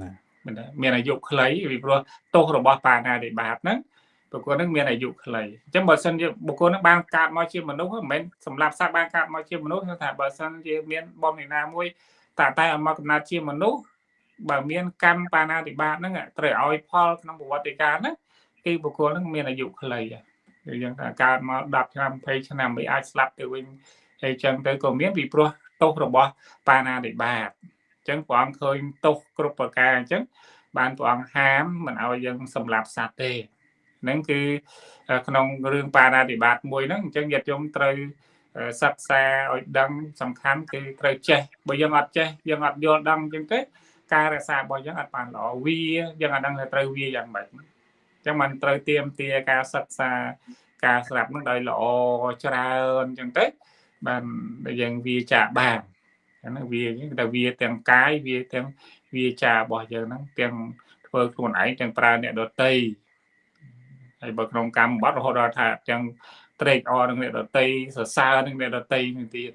ណាមិនដែរមានអាយុខ្លីពីព្រោះទោសរបស់បាណាតិបាតហ្នឹងបុគ្គលហ្នឹងមានអាយុខ្លីអញ្ចឹងបើសិនជាបុគ្គលហ្នឹងបានកើតមកជាមនុស្សមិនមែនសម្រាប់សត្វបានកើតមកជាមនុស្សថាបើសិនជាមានបំណិណាមួយតែតែឲ្យមកកំណត់ជាមនុស្ស បើមានកម្មបាណាតិបាតហ្នឹងត្រូវឲ្យផលក្នុងប្រវត្តិកាលហ្នឹងគឺបុគ្គលហ្នឹងមានអាយុខ្លីគឺយ៉ាងថាកើតមក10ឆ្នាំ20ឆ្នាំមិនអាចស្លាប់ទៅវិញហើយចឹងទៅក៏មានពីព្រោះទោសរបស់បាណាតិបាតអញ្ចឹងព្រះអង្គឃើញទោសគ្រប់ប្រការអញ្ចឹងបានព្រះអង្គហាមមិនឲ្យយើងសម្លាប់សត្វទេហ្នឹងគឺក្នុងរឿងបាណាតិបាតមួយហ្នឹងអញ្ចឹងញាតិញោមត្រូវសិក្សាឲ្យដឹងសំខាន់គឺត្រូវចេះបើយើងអត់ចេះយើងអត់យល់ដឹងអញ្ចឹងទេ ការរក្សារបស់យើងអត់បានល្អវាយើងអត់ដឹងថាត្រូវវាយ៉ាងម៉េចអញ្ចឹងมันត្រូវទៀមទាការសិក្សាការស្រាប់នឹងដោយល្អច្រើនអញ្ចឹងទៅបានយើងវាចាក់បានហ្នឹងវាតែវាទាំងកាយវាទាំងវាចារបស់យើងហ្នឹងទាំងធ្វើខ្លួនឯងទាំងប្រើអ្នកដតីហើយបើក្នុងកម្មបត្តិរហូតដល់ថាទាំងត្រេកអរនឹងអ្នកដតីសរសើរនឹងអ្នកដតីនឹងទៀត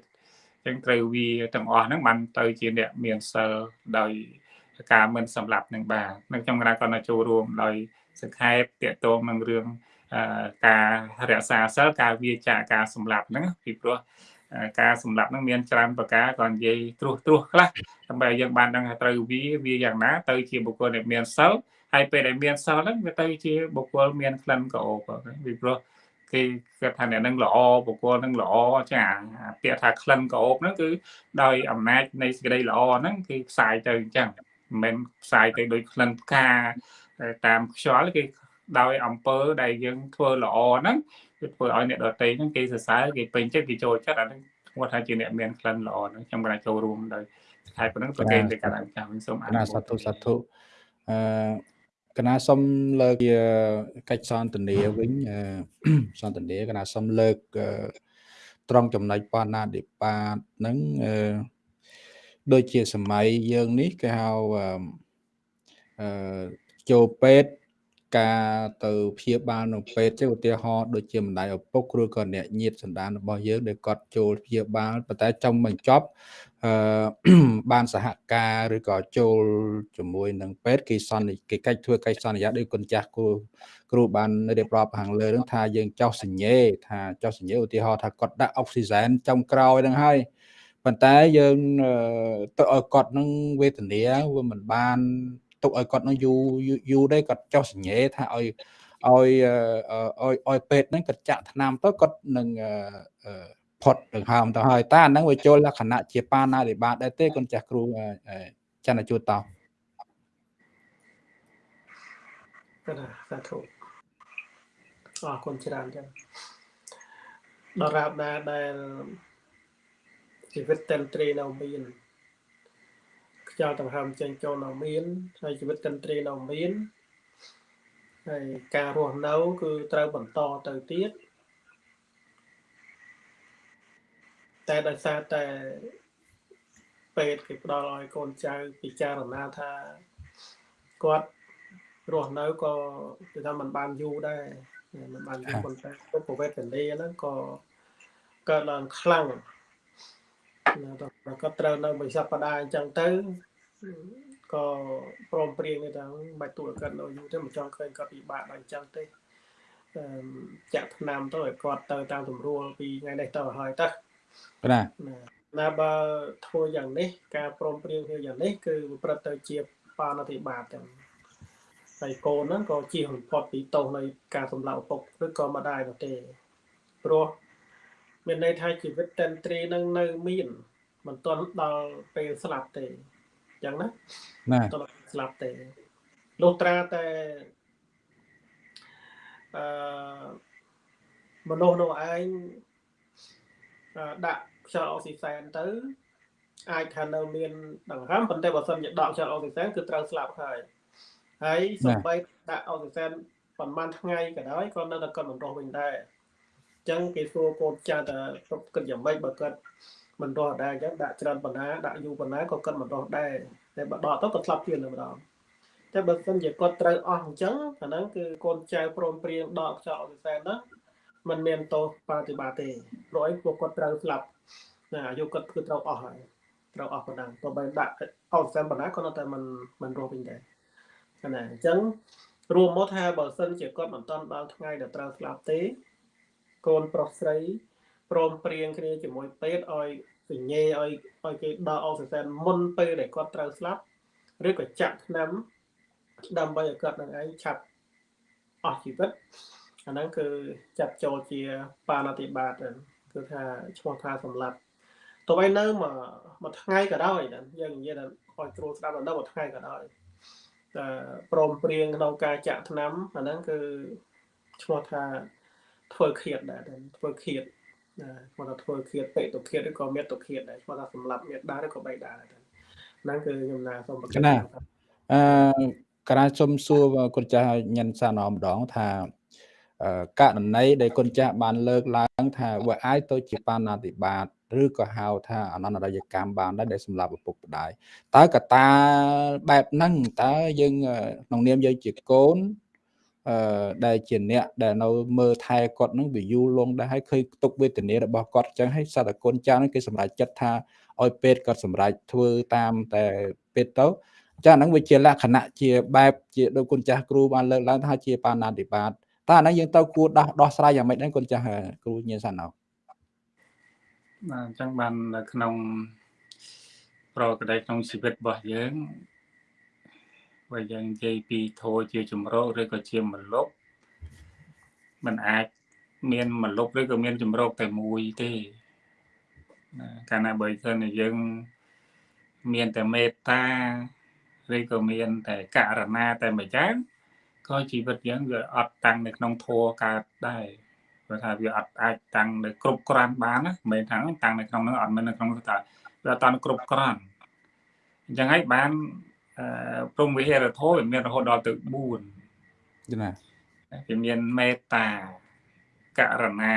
អញ្ចឹងត្រូវវាទាំងអស់ហ្នឹងបានទៅជាអ្នកមានសិលដោយ ការមិនសម្លាប់នឹងបាននៅខ្ញុំកណាក៏ចូលរួមដោយសង្ខេបតកតងនឹងរឿងការរក្សាសិលការវាចាការសម្លាប់ហ្នឹងពីព្រោះការសម្លាប់ហ្នឹងមានច្រើនប្រការក៏និយាយត្រួសត្រាសខ្លះដើម្បីឲ្យយើងបានដឹងថាត្រូវវាវាយ៉ាងណាទៅជាបុគ្គលដែលមានសិលហើយពេលដែលមានសិលហ្នឹងវាទៅជាបុគ្គលមានក្លិនក្រអូបពីព្រោះគេគាត់ថាអ្នកនឹងល្អបុគ្គលនឹងល្អចាពាក្យថាក្លិនក្រអូបហ្នឹងគឺដោយអំណាចនៃសេចក្តីល្អហ្នឹងគឺផ្សាយទៅអញ្ចឹង មិនមែនផ្សាយទៅដោយក្លិនផ្កាតាមខ្យល់គេដោយអំពើដែលយើងធ្វើល្អហ្នឹងគឺធ្វើឲ្យអ្នកដទៃហ្នឹងគេសរសើរគេពេញចិត្តគេចូលចិត្តអាហ្នឹងគាត់ថាជាអ្នកមានក្លិនល្អហ្នឹងខ្ញុំក៏ចូលរួមដោយខែប៉ុណ្ណឹងប្រកេនទៅកាន់អង្គការវិញសូមអនុមោទនាសាធុសាធុអឺកណាសុំលើកកិច្ចសន្ទនាវិញសន្ទនាកណាសុំលើកត្រង់ចំណុចបណ្ណាធិបាតហ្នឹង ដូចជាសម័យយើងនេះគេហៅអឺចូលពេទ្យការទៅព្យាបាលនៅពេទ្យចឹងឧទាហរណ៍ដូចជាម្ដាយឪពុកឬក៏អ្នកញាតិសន្តានរបស់យើងដែលគាត់ចូលព្យាបាលប៉ុន្តែចង់បញ្ចប់អឺបានសហការឬក៏ចូលជាមួយនឹងពេទ្យគេសន្និគេកិច្ចធ្វើកិច្ចសន្យាដោយគុណចាស់គ្រូគ្រូបានរៀបរាប់ខាងលើនឹងថាយើងចោះសញ្ញេថាចោះសញ្ញេឧទាហរណ៍ថាគាត់ដាក់អុកស៊ីហ្សែនចំក្រោយនឹងហើយ ប៉ុន្តែយើងទៅឲ្យគាត់នឹងវេទនាវាមិនបានទុកឲ្យគាត់នឹងយូរយូរដែរគាត់ចោះសញ្ញេថាឲ្យឲ្យឲ្យឲ្យពេទ្យហ្នឹងគាត់ចាក់ថ្នាំទៅគាត់នឹងផុតដង្ហើមទៅហើយតាហ្នឹងវាចូលលក្ខណៈជាបាណារិបាតដែរទេគុណចាស់គ្រូចន្ទជួតតោកណាសាធុអរគុណច្រើនចឹងដល់រាបណាដែល ជីវិតតន្ត្រីនៅមានខ្យល់ដង្ហើមចេញចូលនៅមានហើយជីវិតតន្ត្រីនៅមានហើយការរស់នៅគឺត្រូវបន្តទៅទៀតតែដោយសារតែពេទ្យគេផ្ដល់ឲ្យកូនចៅពិចារណាថាគាត់រស់នៅក៏គឺថាมันបានយូរដែរมันបានយូរប៉ុន្តែពុទ្ធវេទនីហ្នឹងក៏កើតឡើងខ្លាំង ក៏ត្រូវនៅមួយសប្តាហ៍អញ្ចឹងទៅក៏ព្រមព្រៀងនេះថាបាច់ទួគាត់នៅយូរទេមិនចង់ឃើញគាត់ពិបាកដល់អញ្ចឹងទេចាក់ឆ្នាំទៅឲ្យគាត់ទៅតាមទម្រួលពីថ្ងៃនេះទៅហើយតើណាណាបើធ្វើយ៉ាងនេះ ការព្រមព្រៀងគ្នាយ៉ាងនេះគឺប្រព្រឹត្តទៅជាបាណតិបាតទាំងហើយកូនហ្នឹងក៏ជៀសបំផុតពីទោសនៃការសម្លាប់ឪពុកឬក៏ម្ដាយនោះទេព្រោះ មានន័យថាជីវិតតន្ត្រីនឹងនៅមានមិនទាន់ដល់ពេលស្លាប់ទេអញ្ចឹងណាណាតើស្លាប់ទេលុះត្រាតែអឺមនុស្សនោះឯងដាក់ខ្យល់អុកស៊ីសែនទៅ អាចថានៅមានដង្ហើមប៉ុន្តែបើសិនជាដកខ្យល់អុកស៊ីសែនគឺត្រូវស្លាប់ហើយហើយសូម្បីដាក់អុកស៊ីសែនប្រហែលថ្ងៃក៏ដោយក៏នៅតែគាត់មិនរស់វិញដែរអញ្ចឹងគេសួរកូនចាស់ថាគាត់គិតយ៉ាងម៉េចបើគាត់មិនរស់ដែរចឹងដាក់ច្រើនបណ្ណាដាក់យូរបណ្ណាក៏គាត់មិនរស់ដែរតែបើដកទៅក៏ឆ្លាប់ទៀតម្ដងតែបើសិនជាគាត់ត្រូវអស់អញ្ចឹងអាហ្នឹងគឺកូនចៅព្រមព្រៀងដកខ្យល់អុកស៊ីសែនហ្នឹងมันមានទោសប្រតិបត្តិទេព្រោះអីពួកគាត់ត្រូវស្លាប់ណាអាយុគាត់គឺត្រូវអស់ហើយត្រូវអស់ប៉ុណ្ណាទោះបីដាក់អុកស៊ីសែនប៉ុណ្ណាក៏នៅតែមិនមិនរស់វិញដែរណាអញ្ចឹងរួមមកថាបើសិនជាគាត់មិនតាន់ដល់ថ្ងៃដែលត្រូវស្លាប់ទេ កូនប្រុសស្រីព្រមព្រៀងគ្នាជាមួយពេទ្យឲ្យសញ្ញេឲ្យឲ្យគេដកអុកស៊ីសែនមុនពេលដែលគាត់ត្រូវស្លាប់ឬក៏ចាក់ថ្នាំដើម្បីឲ្យគាត់នឹងឯងឆាប់អស់ជីវិតអាហ្នឹងគឺចាត់ចូលជាបាណតិបាតគឺថាឈ្មោះថាសម្លាប់ទោះបីនៅមួយមួយថ្ងៃក៏ដោយយើងនិយាយថាឲ្យគ្រូស្ដាប់ដល់មួយថ្ងៃក៏ដោយតែព្រមព្រៀងក្នុងការចាក់ថ្នាំអាហ្នឹងគឺឈ្មោះថា ធ្វើឃាតដែរធ្វើឃាតណាឈ្មោះថាធ្វើឃាតបេតុឃាតឬក៏មេតុឃាតដែរឈ្មោះថាសម្លាប់មេដាឬក៏បៃតាហ្នឹងគឺខ្ញុំណាសូមប្រកាសណាអឺក្រាសុំសួរគុណចាស់ញ៉ាន់សាណម្ដងថាករណីដែលគុណចាស់បានលើកឡើងថាវាអាចទៅជាបាណាតិបាតឬក៏ហៅថាអនន្តរយកម្មបានដែរដែលសម្រាប់ឪពុកម្ដាយតើកតាបែបហ្នឹងតើយើងក្នុងនាមយើងជាកូន អឺដែលជាអ្នកដែលនៅមើលថែគាត់នឹងវាយូរលងដែរហើយឃើញទុកវេទនារបស់គាត់អញ្ចឹងហើយសត្វតែគុណចាស់នឹងគេសម្រេចចិត្តថាឲ្យពេទ្យគាត់សម្រេចធ្វើតាមតែពេទ្យទៅចាហ្នឹងវាជាលក្ខណៈជាបែបជាដូចគុណចាស់គ្រូបានលើកឡើងថាជាបាណាតិបាតតើអាហ្នឹងយើងទៅគួរដោះដោះស្រាយយ៉ាងម៉េចដែរគុណចាស់គ្រូញៀនសាណោបាទអញ្ចឹងបាននៅក្នុងប្រកបក្នុងជីវិតរបស់យើង បើយើងនិយាយពីធោជាជំរកឬក៏ជាមលុបมันអាចមានមលុបឬក៏មានជំរកតែមួយទេណាកាលណាបើសិនជាយើងមានតែមេត្តាឬក៏មានតែករណាតែមួយយ៉ាងក៏ជីវិតយើងវាអត់តាំងនៅក្នុងធัวកើតដែរព្រោះថាវាអត់អាចតាំងនៅគ្រប់គ្រាន់បានណាមិនមែនថាតាំងនៅក្នុងនោះអត់មាននៅក្នុងនោះថាវាអត់តាំងគ្រប់គ្រាន់អញ្ចឹងហើយបានអឺ ព្រមវិហារធម៌វាមានរហូតដល់ទៅ4ណាវាមានមេត្តាករណា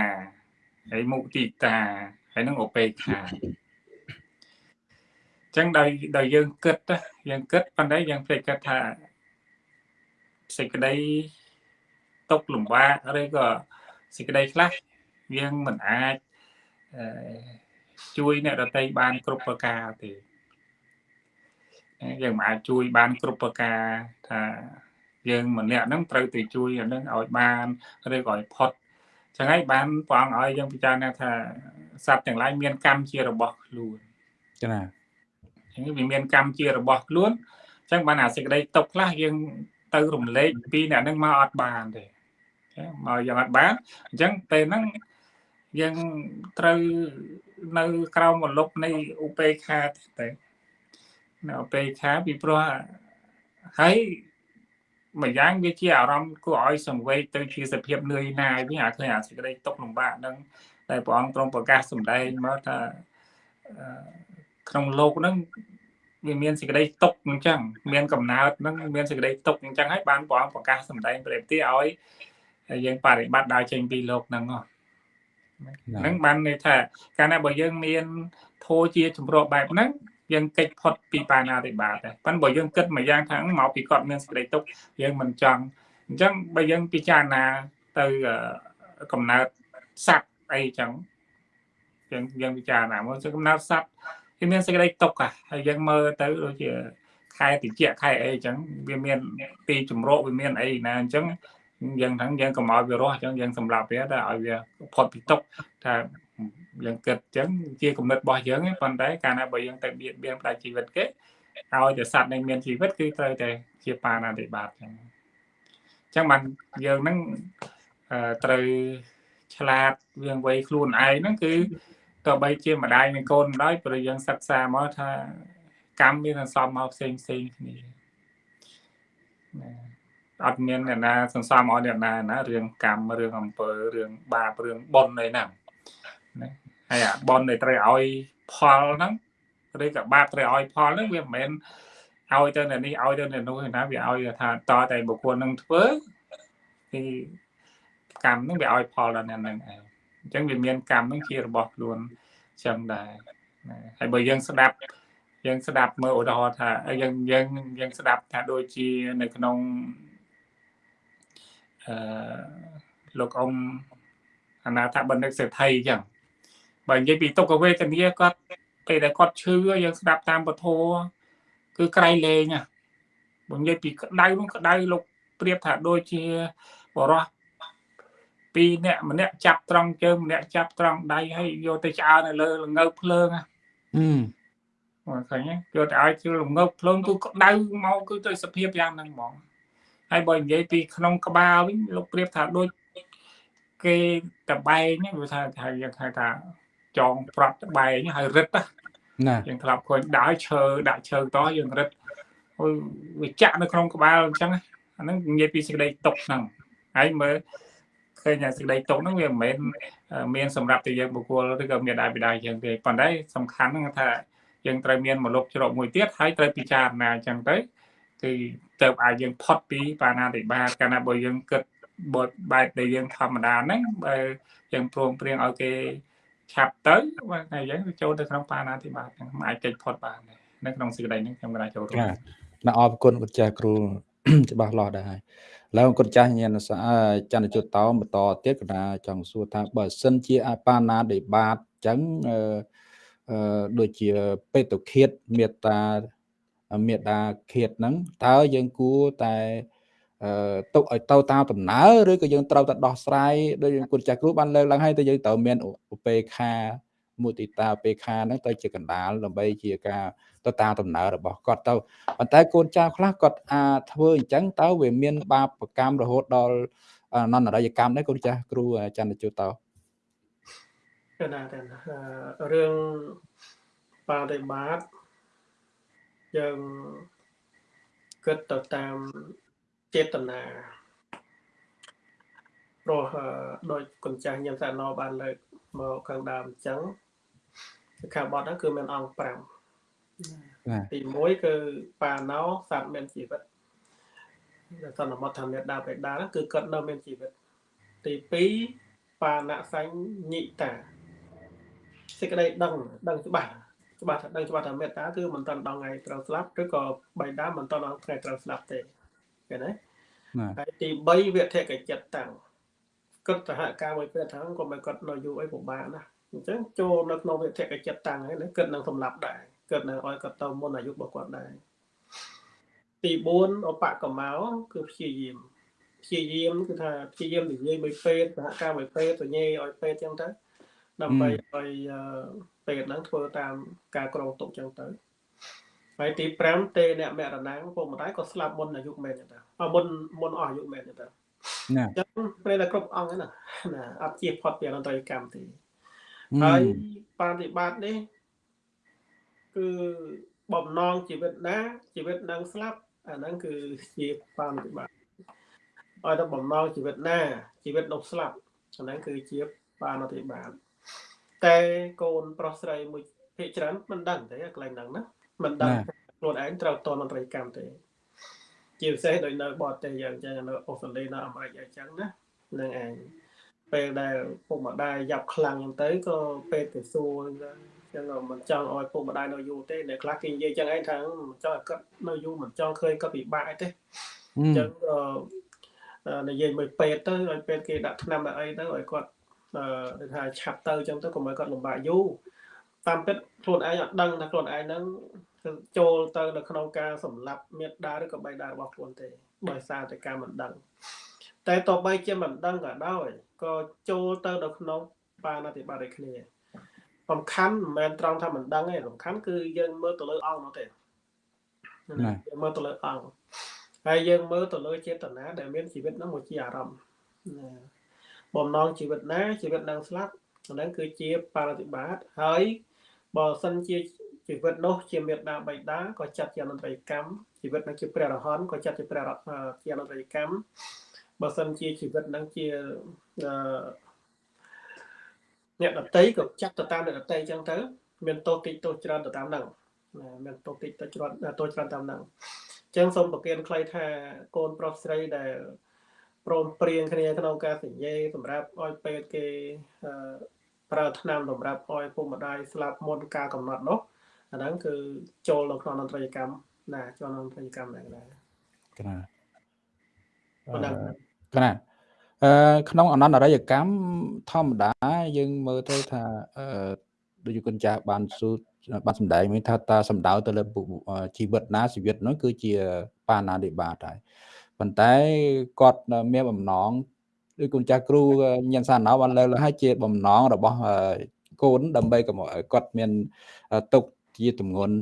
ហើយមុទិតាហើយនឹងឧបេក្ខាចឹងដោយដោយយើងគិតយើងគិតប៉ុន្តែយើងភ្លេចគិតថាសេចក្តីຕົកលំបាកឬក៏សេចក្តីខ្លះយើងមិនអាចជួយអ្នកដតីបានគ្រប់ប្រការទេ យើងមិនអាចជួយបានគ្រប់ប្រការថាយើងម្នាក់ហ្នឹងត្រូវទៅជួយអានឹងឲ្យបានឬក៏ឲ្យផុតចឹងហើយបានព្រះអង្គឲ្យយើងពិចារណាថាសត្វទាំងឡាយមានកម្មជារបស់ខ្លួនចា៎ចឹងវាមានកម្មជារបស់ខ្លួនចឹងបានអាសេចក្តីຕົកខ្លះយើងទៅរំលែកពីអ្នកហ្នឹងមកអត់បានទេមកយ៉ាងអត់បានអញ្ចឹងពេលហ្នឹងយើងត្រូវនៅក្រោមមលុបនៃឧបេក្ខាទេ នៅពេលខាពីព្រោះហើយមួយយ៉ាងវាជាអារម្មណ៍គួរឲ្យសង្វេគទៅជាសភាពនឿយណាយវិញអាឃើញអាសេចក្តីទុកលំបាកនឹងតែព្រះអង្គទ្រង់ប្រកាសសម្ដែងមកថាក្នុងលោកនឹងវាមានសេចក្តីទុកអញ្ចឹងមានកំណើតនឹងមានសេចក្តីទុកអញ្ចឹងហើយបានព្រះអង្គប្រកាសសម្ដែងព្រះទីឲ្យយើងបរិបត្តិដើរចេញពីលោកនឹងហ្នឹងបានន័យថាកាលណាបើយើងមានធោជាជំរោះបែបហ្នឹង យើងកិច្ចផុតពីបាណាតិបាតដែរប៉ុន្តែបើយើងគិតមួយយ៉ាងថាមកពីគាត់មានសេចក្តីទុកយើងមិនចង់អញ្ចឹងបើយើងពិចារណាទៅកំណើតសត្វអីចឹងយើងយើងពិចារណាមើលកំណើតសត្វវាមានសេចក្តីទុកហើយយើងមើលទៅដូចជាខែតិចខែអីចឹងវាមានទីជំរកវាមានអីណាអញ្ចឹងយើងហ្នឹងយើងកុំឲ្យវារស់អញ្ចឹងយើងសម្រាប់វាតែឲ្យវាផុតពីទុកថា យើងគិតអញ្ចឹងជាគំនិតរបស់យើងប៉ុន្តែកាលណាបើយើងទៅបៀតបៀនផ្ដាច់ជីវិតគេឲ្យតែសត្វដែលមានជីវិតគឺត្រូវតែជាបាណាតិបាតអញ្ចឹងអញ្ចឹងបានយើងហ្នឹងត្រូវឆ្លាតវាងវ័យខ្លួនឯងហ្នឹងគឺទោះបីជាម្ដាយនិងកូនម្ដាយព្រោះយើងសិក្សាមកថាកម្មមានសន្សំមកផ្សេងផ្សេងគ្នាណាអត់មានអ្នកណាសន្សំឲ្យអ្នកណាណារឿងកម្មរឿងអំពើរឿងបាបរឿងបុណ្យអីណាណា ហើយអាបុណ្យដែលត្រូវឲ្យផលហ្នឹងឬក៏បាបត្រូវឲ្យផលហ្នឹងវាមិនមែនឲ្យទៅអ្នកនេះឲ្យទៅអ្នកនោះទេណាវាឲ្យថាតតែបុគ្គលនឹងធ្វើគឺកម្មហ្នឹងវាឲ្យផលដល់អ្នកហ្នឹងឯងអញ្ចឹងវាមានកម្មហ្នឹងជារបស់ខ្លួនចឹងដែរហើយបើយើងស្ដាប់យើងស្ដាប់មើលឧទាហរណ៍ថាយើងយើងយើងស្ដាប់ថាដូចជានៅក្នុងអឺលោកអ៊ំអនាថបណ្ឌិតសេដ្ឋីអញ្ចឹង បើនិយាយពីទុក្ខវេទនាគាត់ពេលដែលគាត់ឈឺយើងស្ដាប់តាមពធគឺក្រៃលែងបើនិយាយពីក្តៅនោះក្តៅលោកប្រៀបថាដូចជាបរោះពីរអ្នកម្នាក់ចាប់ត្រង់ជើងម្នាក់ចាប់ត្រង់ដៃហើយយកទៅឆ្អើនៅលើលងើភ្លើងហឹមមកឃើញយកទៅឲ្យជឿលងើភ្លើងគឺក្តៅមកគឺទៅសភាពយ៉ាងហ្នឹងហ្មងហើយបើនិយាយពីក្នុងក្បាលវិញលោកប្រៀបថាដូចគេតបែងហ្នឹងវាថាថាយើងហៅថា ចងប្រត់តបែងហើយរឹតណាយើងធ្លាប់ឃើញដើរឈើដាក់ឈើតយើងរឹតវាចាក់នៅក្នុងក្បាលអញ្ចឹងអាហ្នឹងនិយាយពីសេចក្តីຕົកហ្នឹងហើយមើលឃើញថាសេចក្តីຕົកហ្នឹងវាមិនមែនមានសម្រាប់តែយើងបុគ្គលឬក៏មានដែរបិតាយើងទេប៉ុន្តែសំខាន់ហ្នឹងថាយើងត្រូវមានមលុបច្រកមួយទៀតហើយត្រូវពិចារណាអញ្ចឹងទៅគឺទៅឲ្យយើងផុតពីបាណាតិបាតកាលណាបើយើងគិតបទបែបដែលយើងធម្មតាហ្នឹងបើយើងព្រមព្រៀងឲ្យគេ ឆាប់ទៅបាទតែយើងចូលទៅក្នុងបាណាតិបាតហ្នឹងមិនអាចកិច្ចផុតបានទេនៅក្នុងសេចក្តីហ្នឹងខ្ញុំក៏ចូលរួមណាអរគុណគុណចាស់គ្រូច្បាស់លាស់ដែរហើយឡើងគុណចាស់ញាណសាចន្ទយុតតោបន្តទៀតកណាចង់សួរថាបើសិនជាអបាណាដេបាតអញ្ចឹងអឺដូចជាបេតុឃាតមេត្តាមេត្តាឃាតហ្នឹងតើយើងគួរតែអឺ ទុកឲ្យទៅតាមដំណើរឬក៏យើងត្រូវតែដោះស្រាយដោយគុណចាស់គ្រូបានលើកឡើងហើយទៅយើងត្រូវមានឧបេខាមុទិតាឧបេខាហ្នឹងទៅជាកណ្ដាលដើម្បីជាការទៅតាមដំណើររបស់គាត់ទៅប៉ុន្តែកូនចៅខ្លះគាត់អាចធ្វើអញ្ចឹងតើវាមាន បាបកម្មរហូតដល់នន្ទរយកម្មដែរកូនចាស់គ្រូចន្ទជូតទៅកណាតែរឿងបដិបត្តិយើងគិតទៅតាម ចេតនាព្រោះដោយគុណចាស់ញឹមសាណោបានលើកមកខាងដើមអញ្ចឹងខាងបត់ហ្នឹងគឺមានអង្គ5ទី1គឺបាណោសត្វមានជីវិតដែលសន្មតថាមេដាបេដាគឺគាត់នៅមានជីវិត ទី2បាណសញ្ញិតាសេចក្តីដឹងដឹងច្បាស់ច្បាស់ថាដឹងច្បាស់ថាមេត្តាគឺមិនតាន់ដល់ថ្ងៃត្រូវស្លាប់ឬក៏បៃតាមិនតាន់ដល់ថ្ងៃត្រូវស្លាប់ទេ ឃើញទេហើយទី3វិធកចិត្តតាំងគិតសហការមួយពេលថាក៏មិនគាត់នៅយូរអីពិបាកណាអញ្ចឹងចូលនៅក្នុងវិធកចិត្តតាំងហើយគិតនឹងសម្លាប់ដែរគិតនៅឲ្យគាត់ទៅមុនអាយុរបស់គាត់ដែរទី4ឧបកម្មោគឺព្យាយាមព្យាយាមគឺថាព្យាយាមនិយាយមួយពេទ្យសហការមួយពេទ្យទៅញេឲ្យពេទ្យអញ្ចឹងទៅដើម្បីឲ្យពេទ្យហ្នឹងធ្វើតាមការក្រងទុកអញ្ចឹងទៅ ហើយទី5ទេអ្នកមរណាំងពុកម្ដាយក៏ស្លាប់មុនអាយុមែនទេអមុនមុនអស់អាយុមែនទេណាអញ្ចឹងពេលតែគ្រប់អង្គហ្នឹងណាអត់ជៀសផុតពីអនន្តរកម្មទេហើយបប្រតិបត្តិនេះគឺបំណងជីវិតណាជីវិតនឹងស្លាប់អាហ្នឹងគឺជាបប្រតិបត្តិឲ្យតែបំណងជីវិតណាជីវិតនោះស្លាប់អាហ្នឹងគឺជាបប្រតិបត្តិតែកូនប្រុសស្រីមួយភាគច្រើនមិនដឹងទេកន្លែងហ្នឹងណា មិនដឹងខ្លួនឯងត្រូវតនត្រីកម្មទេ ជាពិសេសដោយនៅបរទេសយ៉ាងចឹងនៅអូស្ត្រាលីនៅអាមេរិកអញ្ចឹងណានឹងឯងពេលដែលពុកម្ដាយយ៉ាប់ខ្លាំងហ្នឹងទៅក៏ពេលទៅសួរចឹងមិនចង់ឲ្យពុកម្ដាយនៅយូរទេអ្នកខ្លះគេនិយាយចឹងឯងថាមិនចង់ឲ្យគាត់នៅយូរមិនចង់ឃើញគាត់ពិបាកអីទេអញ្ចឹងនិយាយមួយពេទ្យទៅឲ្យពេទ្យគេដាក់ថ្នាំដាក់អីទៅឲ្យគាត់អឺថាឆាប់ទៅអញ្ចឹងទៅកុំឲ្យគាត់លំបាកយូរតាមពិតខ្លួនឯងអត់ដឹងថាខ្លួនឯងហ្នឹង ចូលទៅនៅក្នុងការសម្លាប់មេត្តាឬក៏បៃតារបស់ខ្លួនទេដោយសារតែការមិនដឹងតែតបីជាមិនដឹងក៏ដោយក៏ចូលទៅនៅក្នុងបានអធិបត្តិដូចគ្នាសំខាន់មិនមែនត្រង់ថាមិនដឹងទេសំខាន់គឺយើងមើលទៅលើអង្គនោះទេយើងមើលទៅលើអង្គហើយយើងមើលទៅលើចេតនាដែលមានជីវិតនោះមកជាអារម្មណ៍បំណងជីវិតណាជីវិតនឹងស្លាប់ហ្នឹងគឺជាបរិបត្តិហើយបើសិនជា ជីវិតនោះជាមេត្តាបៃតាក៏ចាត់ជាអនន្តរិយកម្មជីវិតនឹងជាព្រះរហន្តក៏ចាត់ជាព្រះជាអនន្តរិយកម្មបើសិនជាជីវិតនឹងជាអ្នកដតីក៏ចាត់ទៅតាមអ្នកដតីអញ្ចឹងទៅ មានទោសតិចទោសច្រើនទៅតាមហ្នឹងមានទោសតិចទៅច្រើនទោសច្រើនតាមហ្នឹងអញ្ចឹងសូមប្រគិនខ្លីថាកូនប្រុសស្រីដែលព្រមព្រៀងគ្នាក្នុងការសញ្ញេសម្រាប់ឲ្យពេទ្យគេប្រើថ្នាំសម្រាប់ឲ្យពុកម្ដាយស្លាប់មុនការកំណត់នោះ អអាហ្នឹងគឺចូលនៅក្នុងអន្តរកម្មណាចូលក្នុងអន្តរកម្មដែរដែរកណាប៉ុណ្ណឹងកណាអឺក្នុងអនន្តរិយកម្មធម្មតាយើងមើលទៅថាអឺដូចជាគុណចាស់បានសួរបានសម្ដែងវិញថាតើសម្ដៅទៅលើបុជីវិតណាជីវិតនោះគឺជាបាណានិបាតហើយប៉ុន្តែគាត់មានបំណងដូចគុណចាស់គ្រូញ៉ាំសាណោបានលើកឡើងហើយជាបំណងរបស់កូនដើម្បីកុំឲ្យគាត់មានទុក ជាទម្ងន់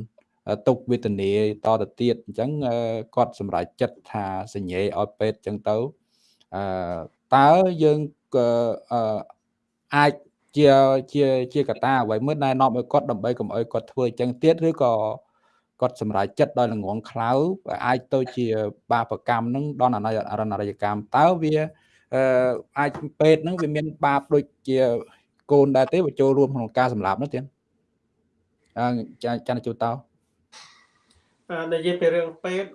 ទុកវេទនាតទៅទៀតអញ្ចឹងគាត់សម្រេចចិត្តថាសញ្ញេឲ្យពេទ្យអញ្ចឹងទៅអឺតើយើងអាចជាជាជាកតាអ្វីមួយណែនាំឲ្យគាត់ដើម្បីកុំឲ្យគាត់ធ្វើអញ្ចឹងទៀតឬក៏គាត់សម្រេចចិត្តដោយល្ងងខ្លៅអាចទៅជាបាបកម្មនឹងដល់អរណរយកម្មតើវាអឺអាចពេទ្យនឹងវាមានបាបដូចជាកូនដែរទេបើចូលរួមក្នុងការសម្លាប់នោះទៀតអឺ ចាចានជួតោនិយាយពីរឿងពេទ្យ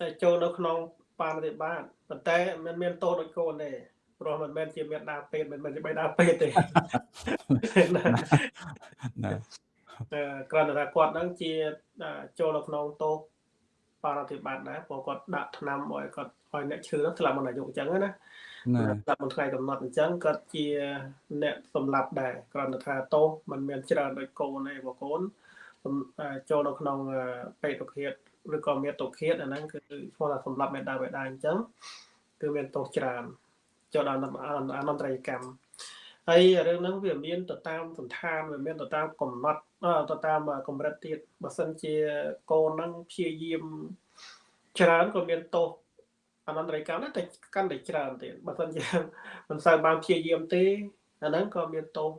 តែចូលនៅក្នុងបាណតិបាតប៉ុន្តែមិនមានតោដូចកូនទេព្រោះមិនមែនជាមេដាពេទ្យមិនមែនជាបេដាពេទ្យទេណាគ្រាន់តែថាគាត់ហ្នឹងជាចូលនៅក្នុងតោបរិបត្តិដែរព្រោះគាត់ដាក់ថ្នាំឲ្យគាត់ឲ្យអ្នកឈឺហ្នឹងស្លាប់មុនអាយុអញ្ចឹងណាស្លាប់មុនថ្ងៃកំណត់អញ្ចឹងគាត់ជាអ្នកសម្លាប់ដែរគ្រាន់តែថាតោมันមានច្រើនដោយកូនទេព្រោះកូន ចូលនៅក្នុងពេទ្យឃាតឬក៏មេតុឃាតអាហ្នឹងគឺឈ្មោះថាសម្លាប់មេដាបេដាអញ្ចឹងគឺមានទោសច្រើនចូលដល់អនន្តរកម្មហើយរឿងហ្នឹងវាមានទៅតាមសន្តានវាមានទៅតាមកំណត់ទៅតាមកម្រិតទៀតបើសិនជាកូនហ្នឹងព្យាយាមច្រើនក៏មានទោសអនន្តរកម្មតែកាន់តែច្រើនទៀតបើមិនជាមិនសូវបានព្យាយាមទេអាហ្នឹងក៏មានទោស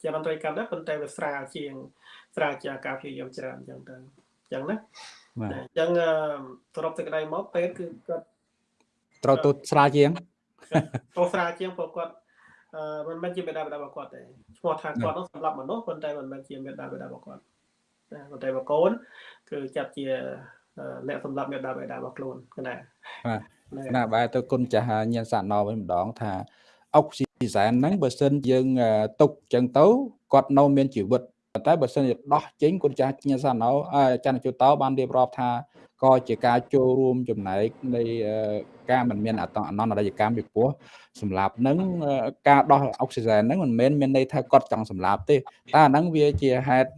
ជាអនន្តរកម្មដែរប៉ុន្តែវាស្រាលជាង ស្រាលជាងការព្យាយាមច្រើនអញ្ចឹងទៅអញ្ចឹងណាអញ្ចឹងសរុបសេចក្តីមកពេទ្យគឺគាត់ត្រូវទូស្រាលជាងទោះស្រាលជាងព្រោះគាត់អឺមិនមែនជាមេដាបេដារបស់គាត់ទេឈ្មោះថាគាត់នោះសម្រាប់មនុស្សប៉ុន្តែមិនមែនជាមេដាបេដារបស់គាត់ណាប៉ុន្តែបកូនគឺចាត់ជាអ្នកសម្រាប់មេដាបេដារបស់ខ្លួនណាបាទណាបែរទៅគុណចាស់ញ៉ាំសាណោវិញម្ដងថាអុកស៊ីសែនហ្នឹងបើសិនយើងទុកចឹងទៅគាត់នៅមានជីវិត ប៉ុន្តែបើសិនជាដោះចេញគុណចាស់ញ៉ាំសាណោចាន់ជូតោបានរៀបរាប់ថាក៏ជាការចូលរួមចំណែកនៃការមិនមានអតអនន្តរយកម្មពីព្រោះសម្រាប់នឹងការដោះអុកស៊ីហ្សែនហ្នឹងមិនមែនមានន័យថាគាត់ចង់សម្លាប់ទេតែអាហ្នឹងវាជាហេតុ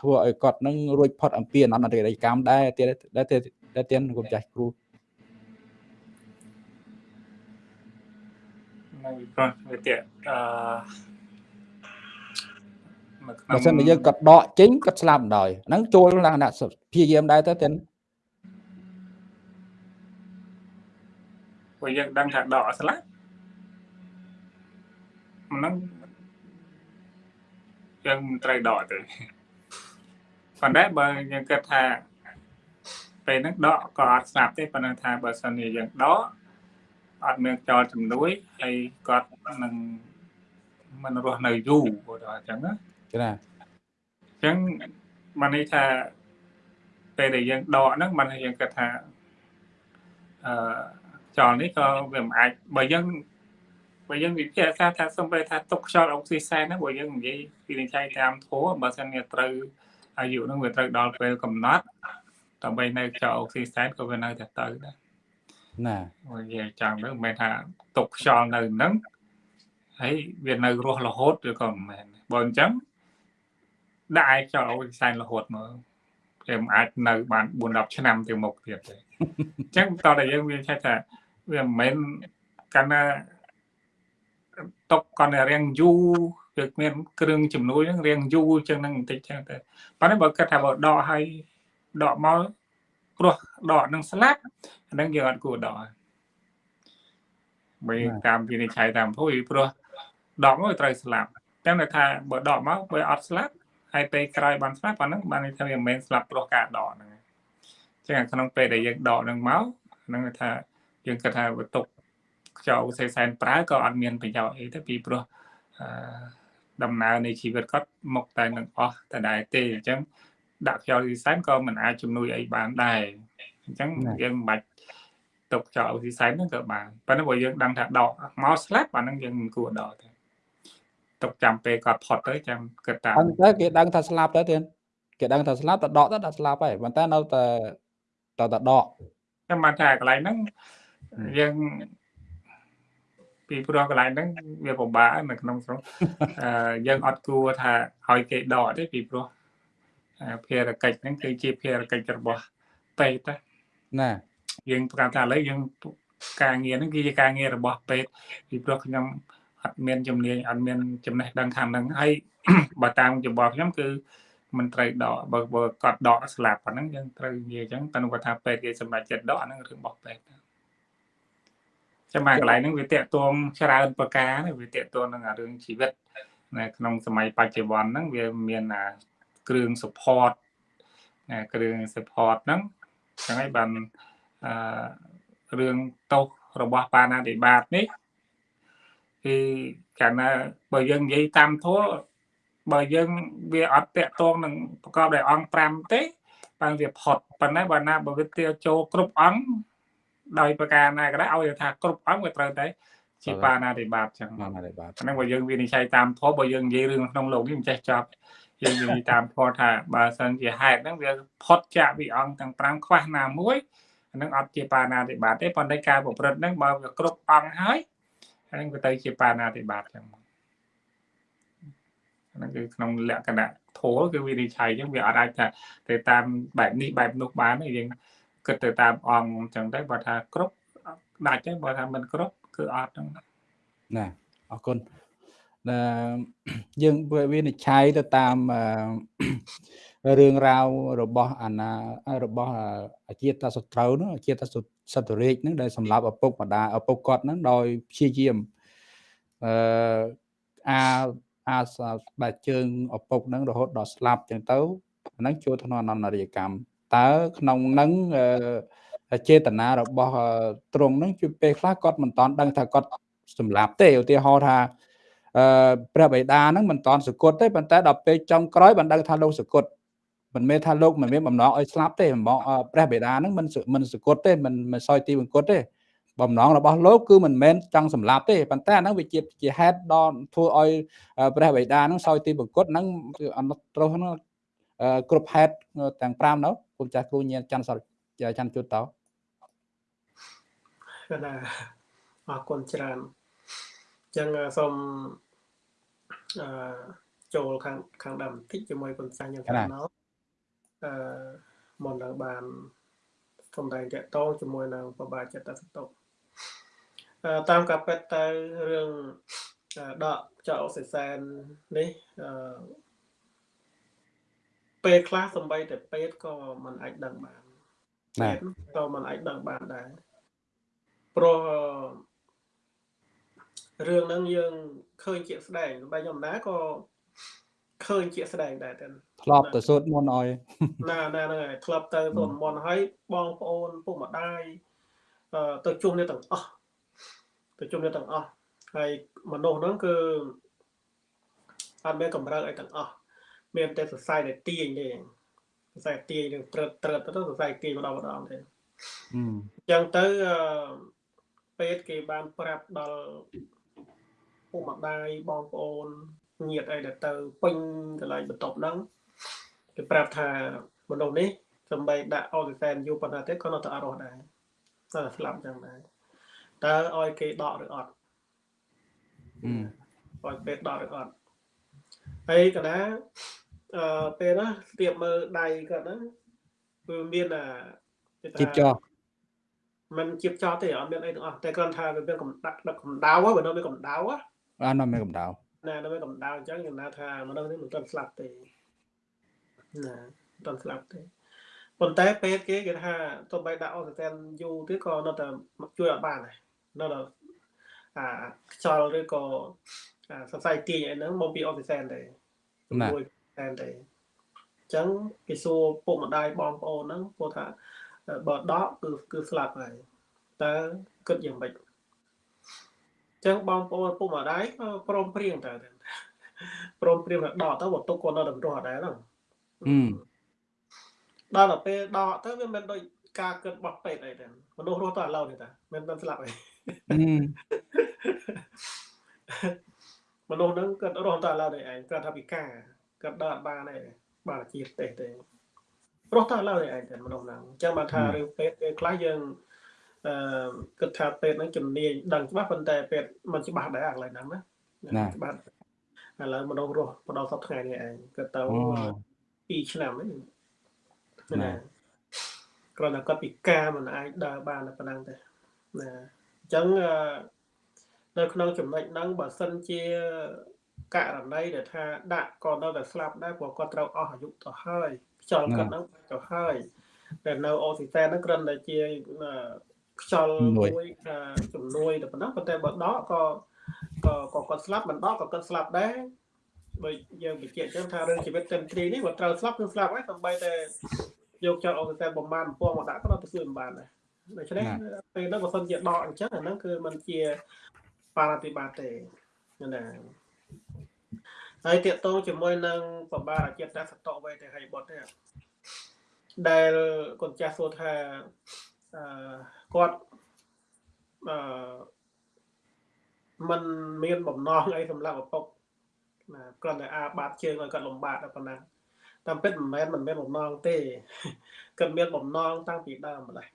ធ្វើឲ្យគាត់នឹងរួចផុតអំពីអនន្តរយកម្មដែរទៀតដែរដែរទៀតគុំចាស់គ្រូនៅព្រោះវាទៀតអឺ បើសិនជាយើងគាត់ដកចេញគាត់ស្លាប់ដោយហ្នឹងចូលលក្ខណៈព្យាយាមដែរទៅទៀតព្រោះយើងដឹងថាដកស្លាប់ហ្នឹងយើងមិនត្រូវដកទេប៉ុន្តែបើយើងគិតថាពេលហ្នឹងដកក៏អត់ស្លាប់ទេប៉ុន្តែថាបើសិនជាយើងដកអត់មានចោលជំនួយហើយគាត់នឹងមិនរស់នៅយូរគាត់ថាអញ្ចឹងណា ចាអញ្ចឹងមកនេះថាពេលដែលយើងដកហ្នឹងមិនយើងគិតថាអឺខ្យល់នេះក៏វាមិនអាចបើយើងបើយើងវិភាគថាថាសំបីថាទុកខ្យល់អុកស៊ីសែនហ្នឹងបើយើងនិយាយពីនិយាយតាមធัวបើសិនជាត្រូវអាយុហ្នឹងវាត្រូវដល់ពេលកំណត់ដើម្បីនៅខ្យល់អុកស៊ីសែនក៏វានៅតែទៅដែរណាបើនិយាយចាំទៅមិនមែនថាទុកខ្យល់នៅហ្នឹងហើយវានៅរស់រហូតឬក៏មិនមែនបើអញ្ចឹង ដាក់ឲ្យខ្យល់អុកស៊ីសែនរហូតមកវាមិនអាចនៅបាន4 10ឆ្នាំទៅមុខទៀតទេអញ្ចឹងតើតែយើងវាឆែកថាវាមិនមែនកាលណាຕົកគាត់រៀងយូរគឺមានគ្រឿងជំនួយហ្នឹងរៀងយូរចឹងហ្នឹងបន្តិចចឹងទៅប៉ុន្តែបើគាត់ថាបើដកឲ្យដកមកព្រោះដកនឹងស្លាប់អាហ្នឹងយើងអត់គួរដកបើតាមវិនិច្ឆ័យតាមពុយព្រោះដកមកត្រូវស្លាប់តែថាបើដកមកបើអត់ស្លាប់ ហើយពេលក្រោយបានស្លាប់អាហ្នឹងបានន័យថាវាមិនមែនស្លាប់ព្រោះការដកហ្នឹងចឹងក្នុងពេលដែលយើងដកហ្នឹងមកហ្នឹងថាយើងគិតថាវត្ថុខ្យល់សេសែនប្រើក៏អត់មានប្រយោជន៍អីទេពីព្រោះអឺដំណើរនៃជីវិតគាត់មកតែនឹងអស់តែដែរទេអញ្ចឹងដាក់ខ្យល់សេសែនក៏មិនអាចជំនួយអីបានដែរអញ្ចឹងយើងមិនបាច់ទុកខ្យល់សេសែនហ្នឹងក៏បានប៉ុន្តែបើយើងដឹងថាដកមកស្លាប់អាហ្នឹងយើងមិនគួរដកទេ ទុកចាំពេលគាត់ផុតទៅចាំគិតតាអញ្ចឹងគេដឹងថាស្លាប់ទៅទៀតគេគេដឹងថាស្លាប់តែដកទៅដល់ស្លាប់ហើយប៉ុន្តែនៅតែតតែដកខ្ញុំបានថាកន្លែងហ្នឹងយើងពីព្រោះកន្លែងហ្នឹងវាពិបាកនៅក្នុងស្រុកអឺយើងអត់គួរថាឲ្យគេដកទេពីព្រោះភារកិច្ចហ្នឹងគឺជាភារកិច្ចរបស់ពេទ្យណាយើងប្រកាសថាឥឡូវយើងការងារហ្នឹងគឺជាការងាររបស់ពេទ្យពីព្រោះខ្ញុំ អត់មានជំនាញអត់មានចំណេះដឹងខាងហ្នឹងហើយបើតាមចំបល់ខ្ញុំគឺមិនត្រូវដកបើបើគាត់ដកស្លាប់ប៉ុណ្ណឹងយើងត្រូវនិយាយអញ្ចឹងតែគាត់ថាពេទ្យគេសម្រេចចិត្តដកអាហ្នឹងរឿងរបស់ពេទ្យចាំមកកន្លែងហ្នឹងវាតកតងច្រើនប្រការវាតកតងនឹងរឿងជីវិតនៅក្នុងសម័យបច្ចុប្បន្នហ្នឹងវាមានគ្រឿង support គ្រឿង support ហ្នឹងចឹងហើយបានអឺរឿងតោសរបស់បាណាតិបាតនេះ គឺកាលណាបើយើងនិយាយតាមធម៌បើយើងវាអត់តាក់ទងនឹងប្រកបដោយអង្គ5ទេបានវាផុតប៉ុន្តែបើណាបើវាទាចូលគ្រប់អង្គដោយប្រការណាក៏ដោយឲ្យថាគ្រប់អង្គវាត្រូវតែជាបាណាតិបាតចឹងបាណាតិបាតហ្នឹងបើយើងវិនិច្ឆ័យតាមធម៌បើយើងនិយាយរឿងក្នុងលោកនេះមិនចេះចប់យើងនិយាយតាមធម៌ថាបើសិនជាហេតុហ្នឹងវាផុតចាកពីអង្គទាំង5ខ្វះណាមួយហ្នឹងអត់ជាបាណាតិបាតទេប៉ុន្តែការប្រព្រឹត្តហ្នឹងបើវាគ្រប់អង្គហើយ ហ្នឹងវាទៅជាបាណាតិបាតចឹងហ្នឹងគឺក្នុងលក្ខណៈធម៌គឺវិនិច្ឆ័យចឹងវាអត់អាចថាទៅតាមបែបនេះបែបនោះបានទេយើងគិតទៅតាមអង្គអញ្ចឹងទៅបើថាគ្រប់ដាច់ទេបើថាមិនគ្រប់គឺអត់ហ្នឹងណាអរគុណណាយើងវិនិច្ឆ័យទៅតាមរឿងរ៉ាវរបស់អាណារបស់អាជាតសត្រូវនោះអាជាតស ត្វរាជហ្នឹងដែលសម្លាប់ឪពុកម្ដាយឪពុកគាត់ហ្នឹងដោយព្យាយាមអឺអាអាបែកជើងឪពុកហ្នឹងរហូតដល់ស្លាប់ចឹងទៅហ្នឹងចូលក្នុងអនន្តរិយកម្មតើក្នុងហ្នឹងចេតនារបស់ទ្រង់ហ្នឹងជួយពេលខ្លះគាត់មិនតាន់ដឹងថាគាត់សម្លាប់ទេឧទាហរណ៍ថាអឺព្រះបិតាហ្នឹងមិនតាន់សគត់ទេប៉ុន្តែដល់ពេលចុងក្រោយបានដឹងថាលោកសគត់ មិនមែនថាលោកមិនមានបំណងឲ្យស្លាប់ទេបំណងព្រះបិតាហ្នឹងមិនមិនសគត់ទេមិនមិនសោយទីបង្គត់ទេបំណងរបស់លោកគឺមិនមែនចង់សម្លាប់ទេប៉ុន្តែហ្នឹងវាជាជាហេតុដល់ធ្វើឲ្យព្រះបិតាហ្នឹងសោយទីបង្គត់ហ្នឹងគឺអនុត្រោះហ្នឹងគ្រប់ហេតុទាំង5នោះគុំចាស់គ្រូញៀនច័ន្ទសរច័ន្ទជុតតោណាអរគុណច្រើនអញ្ចឹងសូមអឺចូលខាងខាងដើមបន្តិចជាមួយគុណសាញ់យ៉ាងខាងណោ អឺមកនៅបានសំដែងតកតងជាមួយនឹងបបាចិត្តសតុតាមការពិតទៅរឿងដកចោលសិសែននេះអឺពេលខ្លះសំបីតែពេទ្យក៏មិនអាចដឹងបានពេទ្យក៏មិនអាចដឹងបានដែរព្រោះរឿងហ្នឹងយើងឃើញជាក់ស្ដែងបែបខ្ញុំណាក៏ ឃើញជាក់ស្ដែងដែរទៅធ្លាប់ទៅសូត្រមន្តឲ្យណាណាហ្នឹងហើយធ្លាប់ទៅសូត្រមន្តឲ្យបងប្អូនពុកម្ដាយទៅជុំនេះទាំងអស់ទៅជុំនេះទាំងអស់ហើយមនុស្សហ្នឹងគឺអត់មានកម្រើកអីទាំងអស់មានតែសរសៃដែលទាញទេសរសៃទាញនឹងត្រិតត្រិតទៅសរសៃទាញម្ដងម្ដងទេអញ្ចឹងទៅពេទ្យគេបានប្រាប់ដល់ពុកម្ដាយបងប្អូន ញាតិអីដែលទៅពេញកន្លែងបន្ទប់ហ្នឹងគេប្រាប់ថាមនុស្សនេះសំបីដាក់អុកស៊ីសែនយូរប៉ុណ្ណាទេក៏នៅតែអត់រស់ដែរតែស្លាប់ចឹងដែរតើឲ្យគេដកឬអត់អឺឲ្យពេទ្យដកឬអត់ហើយកណាអឺពេលណាស្ទាបមើលដៃគាត់ហ្នឹងគឺមានអាជីបចោมันជីបចោទេអត់មានអីទាំងអស់តែគ្រាន់ថាវាមានកម្ដៅដឹកកម្ដៅបើនៅមានកម្ដៅអានោះមានកម្ដៅ ណានៅមានកម្ដៅអញ្ចឹងខ្ញុំណាថាមនុស្សនេះមិនទាន់ស្លាប់ទេណាមិនទាន់ស្លាប់ទេប៉ុន្តែពេទ្យគេគេថាទោះបីដាក់អុកស៊ីសែនយូរទៀតក៏នៅតែជួយអត់បានដែរនៅតែអាខ្យល់ឬក៏សរសៃទាញអីហ្នឹងមកពីអុកស៊ីសែនទេជាមួយសែនទេអញ្ចឹងគេសួរពុកម្ដាយបងប្អូនហ្នឹងពោលថាបើដកគឺគឺស្លាប់ហើយតើគិតយ៉ាងម៉េចអញ្ចឹងបងប្អូនពុកម្ដាយក៏ព្រមព្រៀងតើព្រមព្រៀងថាដកទៅបើទុកគាត់នៅតម្រោះដែរហ្នឹងដល់ទៅពេលដកទៅវាមិនដូចការគិតរបស់ពេទ្យអីទេមនុស្សរស់តឥឡូវនេះតាមិនមិនស្លាប់អីមនុស្សហ្នឹងគាត់រស់តឥឡូវនេះឯងគាត់ថាពិការគាត់ដើរអត់បានទេបានជាប្រទេសទេព្រោះតើឡើយឯងតែមនុស្សហ្នឹងអញ្ចឹងបានថារឿងពេទ្យពេលខ្លះយើង អឺគិតថាពេទ្យហ្នឹងជំនាញដឹងច្បាស់ប៉ុន្តែពេទ្យមិនច្បាស់ដែរអាកន្លែងហ្នឹងណាច្បាស់ឥឡូវមនុស្សរស់បដល់សប្តាហ៍នេះឯងគិតទៅ2ឆ្នាំហ្នឹងណាគ្រាន់តែគាត់ពិការមិនអាចដើរបានតែប៉ុណ្ណឹងទេណាអញ្ចឹងនៅក្នុងចំណុចហ្នឹងបើសិនជាករណីដែលថាដាក់ក៏នៅតែស្លាប់ដែរព្រោះគាត់ត្រូវអស់អាយុទៅហើយខ្យល់គាត់ហ្នឹងទៅហើយតែនៅអូស៊ីសែនហ្នឹងគ្រាន់តែជា ខ្យល់មួយជំនួយតែប៉ុណ្ណឹងប៉ុន្តែបើដកក៏ក៏ក៏គាត់ស្លាប់មិនដកក៏គាត់ស្លាប់ដែរបើយើងបញ្ជាក់ចឹងថារឿងជីវិតទិនទ្រីនេះគាត់ត្រូវស្លាប់គឺស្លាប់ហើយសំបីតែយកចោលអូស៊ីសែនបំបានពងមកដាក់ក៏ទៅជួយមិនបានដែរដូច្នេះពេលហ្នឹងបើសិនជាដកអញ្ចឹងអាហ្នឹងគឺมันជាបារតិបាតទេណាហើយតកតងជាមួយនឹងបបាអចិត្តសតវេទេហើយបុតទេដែលកូនចាស់សួរថាអឺ គាត់អឺมันមានបំណងអីសម្រាប់ឪពុកណាគ្រាន់តែអាបាតជើងឲ្យគាត់លំបាកតែប៉ុណ្ណាតាមពិតមិនមែនមិនមានបំណងទេគាត់មានបំណងតាំងពីដើមម្ល៉េះ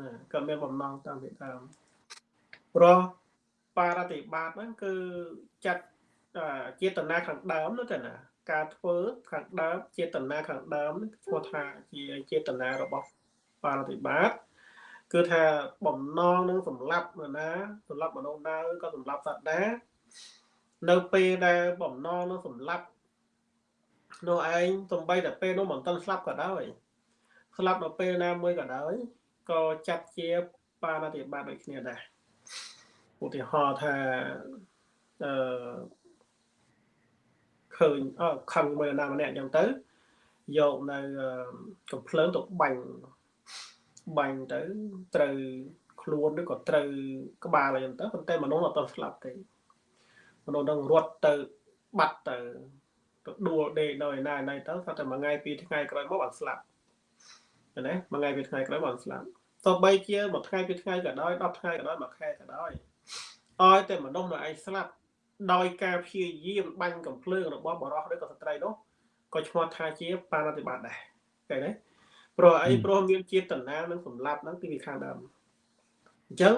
ណាគាត់មានបំណងតាំងពីដើមព្រោះបារតិបាតហ្នឹងគឺចាត់ចេតនាខាងដើមនោះទៅណាការធ្វើខាងដើមចេតនាខាងដើមឈ្មោះថាជាចេតនារបស់បារតិបាត គឺថាបំណងនឹងសម្លាប់នរណាសម្លាប់មនុស្សណាក៏សម្លាប់សត្វដែរនៅពេលដែលបំណងនឹងសម្លាប់នោះឯងសំបីតែពេលនោះមិនទាន់ស្លាប់ក៏ដោយស្លាប់នៅពេលណាមួយក៏ដោយក៏ចាត់ជាបាណតិបាតដូចគ្នាដែរឧទាហរណ៍ថាអឺឃើញអខឹងមួយណាម្នាក់អញ្ចឹងទៅយកនៅកំភ្លើងទៅបាញ់ បាញ់ទៅត្រូវខ្លួនឬក៏ត្រូវក្បាលអីចឹងទៅប៉ុន្តែមនុស្សអត់ស្លាប់ទេមនុស្សនឹងរត់ទៅបាត់ទៅទៅដួលដេកនៅឯណាណៃទៅថាតែមួយថ្ងៃពីរថ្ងៃក្រោយមកបានស្លាប់ណាមួយថ្ងៃពីរថ្ងៃក្រោយបានស្លាប់ទោះបីជាមួយថ្ងៃពីរថ្ងៃក៏ដោយ10ថ្ងៃក៏ដោយមួយខែក៏ដោយឲ្យតែមនុស្សនៅឯងស្លាប់ដោយការព្យាយាមបាញ់កំភ្លើងរបស់បរិសឬក៏ស្ត្រីនោះក៏ឈ្មោះថាជាបាណតិបាតដែរឃើញទេ ព្រោះអីព្រោះមានចេតនានឹងសម្លាប់ហ្នឹងពីខាងដើមអញ្ចឹង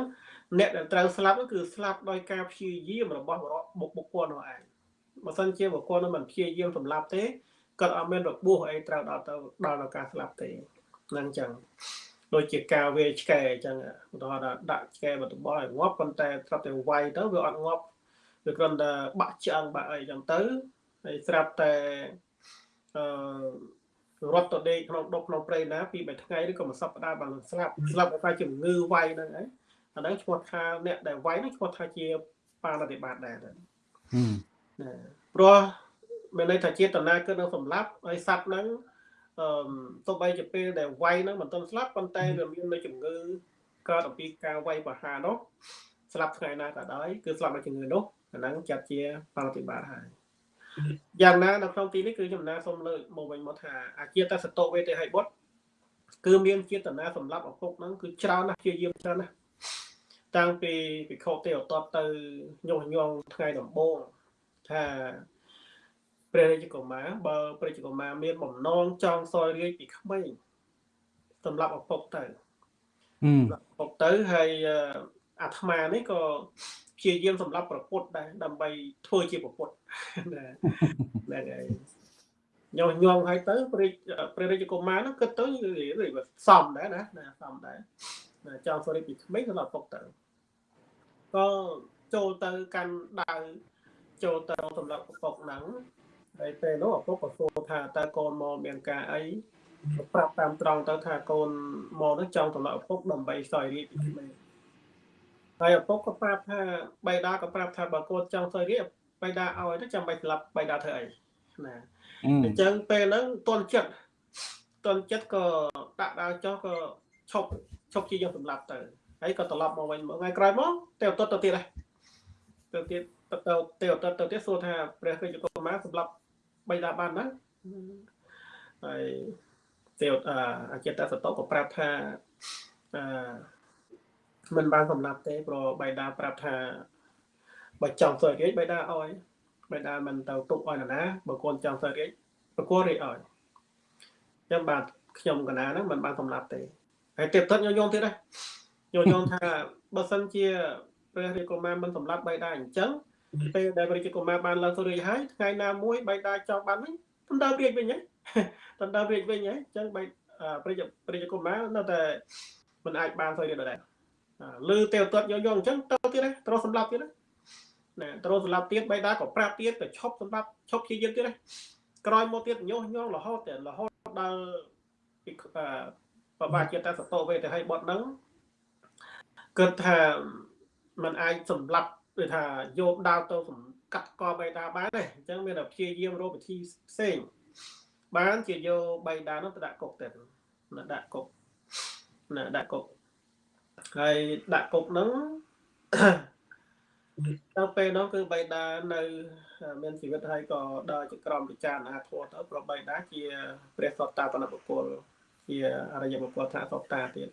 អ្នកដែលត្រូវស្លាប់គឺស្លាប់ដោយការព្យាយាមរបស់បរិសបុកបុគ្គលនោះឯងបើសិនជាបុគ្គលនោះមិនព្យាយាមសម្លាប់ទេគាត់អត់មានរបួសអីត្រូវដល់ទៅដល់ដល់ការស្លាប់ទេហ្នឹងអញ្ចឹងដូចជាការវេឆ្កែអញ្ចឹងឧទាហរណ៍ថាដាក់ឆ្កែបតបឲ្យងាប់ប៉ុន្តែស្រាប់តែវាយទៅវាអត់ងាប់វាគ្រាន់តែបាក់ឆ្អឹងបាក់អីចឹងទៅហើយស្រាប់តែអឺ រត់ទៅដេកក្នុងដុកក្នុងព្រៃណាពី3ថ្ងៃឬក៏មួយសប្តាហ៍បានស្លាប់ស្លាប់ដោយសារជំងឺវាយហ្នឹងឯងអាហ្នឹងឈ្មោះថាអ្នកដែលវាយហ្នឹងឈ្មោះថាជាបាណតិបាតដែរណាព្រោះមានន័យថាចេតនាគឺនឹងសម្លាប់ហើយសត្វហ្នឹងអឺទោះបីជាពេលដែលវាយហ្នឹងមិនទាន់ស្លាប់ប៉ុន្តែវាមាននៅជំងឺកើតអំពីការវាយប្រហារនោះស្លាប់ថ្ងៃណាក៏ដោយគឺស្លាប់ដោយជំងឺនោះអាហ្នឹងចាត់ជាប្រតិបត្តិហើយ យ៉ាងណានៅក្នុងទីនេះគឺចំណាសូមលើកមកវិញមកថាអាជាតសតវេទិហិបុត្រគឺមានចេតនាសម្រាប់ឪពុកហ្នឹងគឺច្រើនណាស់ជាយាមច្រើនណាស់តាំងពីពិខុទេអតតទៅញុះញង់ថ្ងៃដំបូងថាព្រះរាជកុមារបើព្រះរាជកុមារមានបំណងចង់សោយរាជពីក្មេងសម្រាប់ឪពុកទៅឪពុកទៅហើយអាត្មានេះក៏ ព្យាយាមសម្រាប់ប្រពុតដែរដើម្បីធ្វើជាប្រពុតហ្នឹងហើយញោមញោមឲ្យទៅព្រះព្រះរាជកុមារហ្នឹងគិតទៅសំដែរណាណាសំដែរចង់សូរិពីក្មេងសម្រាប់ពុកទៅក៏ចូលទៅកាន់ដៅចូលទៅសម្រាប់ពុកហ្នឹងហើយពេលនោះឪពុកក៏សួរថាតើកូនមកមានការអីប្រាប់តាមត្រង់ទៅថាកូនមកនឹងចង់សម្រាប់ឪពុកដើម្បីសោយរាជពីក្មេង ហើយឪពុកក៏ប្រាប់ថាបៃតាក៏ប្រាប់ថាបើកូនចង់សោយរាជបៃតាឲ្យទៅចាំបាច់ស្លាប់បៃតាធ្វើអីណាអញ្ចឹងពេលហ្នឹងតន់ចិត្តតន់ចិត្តក៏ដាក់ដាវចុះក៏ឈប់ឈប់ជាយកសម្លាប់ទៅហើយក៏ត្រឡប់មកវិញមកថ្ងៃក្រោយមកទៅតទៅទៀតហើយទៅទៀតទៅទៅទៅទៅទៀតសួរថាព្រះរាជកុមារសម្លាប់បៃតាបានណាហើយទេវអាចេតសតក៏ប្រាប់ថាអឺ មិនបានសម្លាប់ទេព្រោះបៃតាប្រាប់ថាបើចង់សើរាជបៃតាឲ្យបៃតាមិនទៅទុកឲ្យណា បើកូនចង់សើរាជប្រគល់រាជឲ្យអញ្ចឹងបាទខ្ញុំកណាហ្នឹងមិនបានសម្លាប់ទេហើយទៀតទៅញយងទៀតដែរញយងថាបើសិនជាព្រះរាជកុមារមិនសម្លាប់បៃតាអញ្ចឹងពេលដែលព្រះរាជកុមារបានឡើងទៅរាជហើយថ្ងៃណាមួយបៃតាចង់បានវិញដណ្ដើមរាជវិញហ៎ដណ្ដើមរាជវិញហ៎អញ្ចឹងបៃព្រះព្រះរាជកុមារនៅតែមិនអាចបានទៅរាជដែរលឺ ទេវទត្តយកយកអញ្ចឹងទៅទៀតណាត្រូវសម្លាប់ទៀតណាណាត្រូវសម្លាប់ទៀតបៃតាក៏ប្រាប់ទៀតក៏ឈប់សម្លាប់ឈប់ព្យាយាមទៀតណាក្រោយមកទៀតញុះញង់រហូតតែរហូតដល់ពីបបាជាតាសតោវេទៅឲ្យបត់ហ្នឹងគិតថាมันអាចសម្លាប់ដូចថាយកដាវទៅកាត់កបៃតាបានទេអញ្ចឹងមានតែព្យាយាមរកវិធីផ្សេងបានជាយកបៃតានោះទៅដាក់គុកទៅដាក់គុកណាដាក់គុក ហើយដាក់គុកហ្នឹងដល់ពេលនោះគឺបៃតានៅមានជីវិតហើយក៏ដល់ជាក្រមពិចារណាធម៌ទៅប្របីតាជាព្រះសតតាបណបុគ្គលជាអរិយបុគ្គលថាសតតាទៀត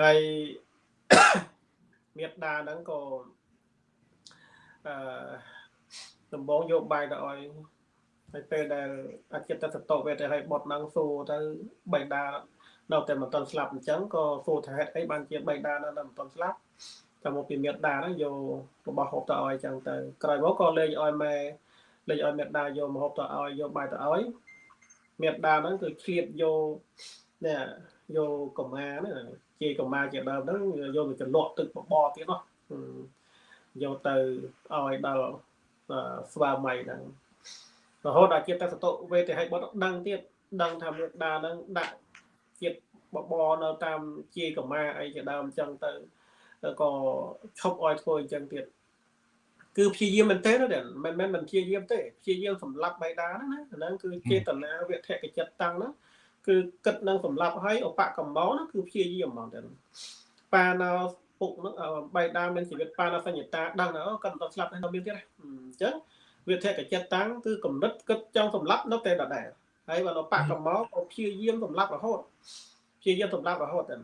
ហើយមេត្តាហ្នឹងក៏អឺដំបងយកបាយទៅឲ្យហើយពេលដែលអចិតសតវេទឲ្យបត់ហ្នឹងសួរទៅបៃតា នៅតែមិនទាន់ស្លាប់អញ្ចឹងក៏សួរថាហេតុអីបានជាបៃតានៅតែមិនទាន់ស្លាប់តែមកពីមេត្តាហ្នឹងយករបស់ហូបទៅឲ្យអញ្ចឹងទៅក្រោយមកក៏លេងឲ្យម៉ែលេងឲ្យមេត្តាយកមកហូបទៅឲ្យយកបាយទៅឲ្យមេត្តាហ្នឹងគឺឆ្លៀតយកនេះយកកម្មាហ្នឹងជាកម្មាជាដើមហ្នឹងយកទៅចលក់ទឹកបបរទៀតនោះយកទៅឲ្យដល់ស្វាមីហ្នឹងរហូតដល់ជាតសតុវេទិហិបុត្រដឹងទៀតដឹងថាមេត្តាហ្នឹងដាក់ ជាតិបបរនៅតាមជាកម្មាអីជាដើមអញ្ចឹងទៅក៏ឈប់ឲ្យធ្វើអញ្ចឹងទៀតគឺព្យាយាមមែនទេណាមិនមែនមិនព្យាយាមទេព្យាយាមសម្លាប់បៃតាហ្នឹងណាហ្នឹងគឺចេតនាវធកចិត្តតាំងហ្នឹងគឺគិតនឹងសម្លាប់ឲ្យឧបកម្មោហ្នឹងគឺព្យាយាមហ្មងទៅប៉ាណោពុកហ្នឹងបៃតាមានជីវិតប៉ាណោសញ្ញតាដឹងណាគាត់មិនស្លាប់នៅមានទៀតអញ្ចឹងវាធកចិត្តតាំងគឺកំណត់គិតចង់សម្លាប់នៅតែដដែល ហើយបើនៅបកកម្មោក៏ព្យាយាមសម្លាប់រហូតព្យាយាមសម្លាប់រហូតទៅ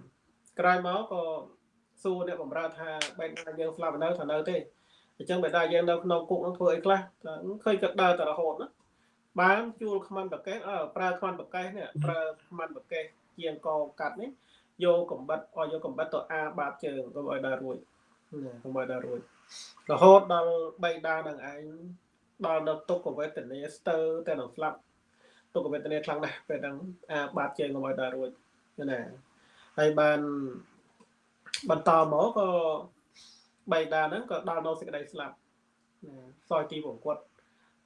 ក្រោយមកក៏សួរអ្នកបំរើថាបែរណាយើងស្លាប់នៅថានៅទេអញ្ចឹងបែរណាយើងនៅក្នុងគុកនឹងធ្វើអីខ្លះឃើញគាត់ដើរតែរហូតណាបានជួលខ្មាន់ប្រកេះអើប្រើខ្មាន់ប្រកេះនេះប្រើខ្មាន់ប្រកេះជាងកកាត់នេះយកកំបិតឲ្យយកកំបិតទៅអាបាតជើងកុំឲ្យដើររួចណាកុំឲ្យដើររួចរហូតដល់បីដានឹងឯងដល់ដល់ទុកវេទនាស្ទើរតែនឹងស្លាប់ ទុកវេទនាខ្លាំងណាស់ពេលហ្នឹងអាបាតជើងកុំឲ្យដើររួចណាហើយបានបន្តមកក៏បៃតាហ្នឹងក៏ដល់នៅសេចក្តីស្លាប់សយទីវង្គត់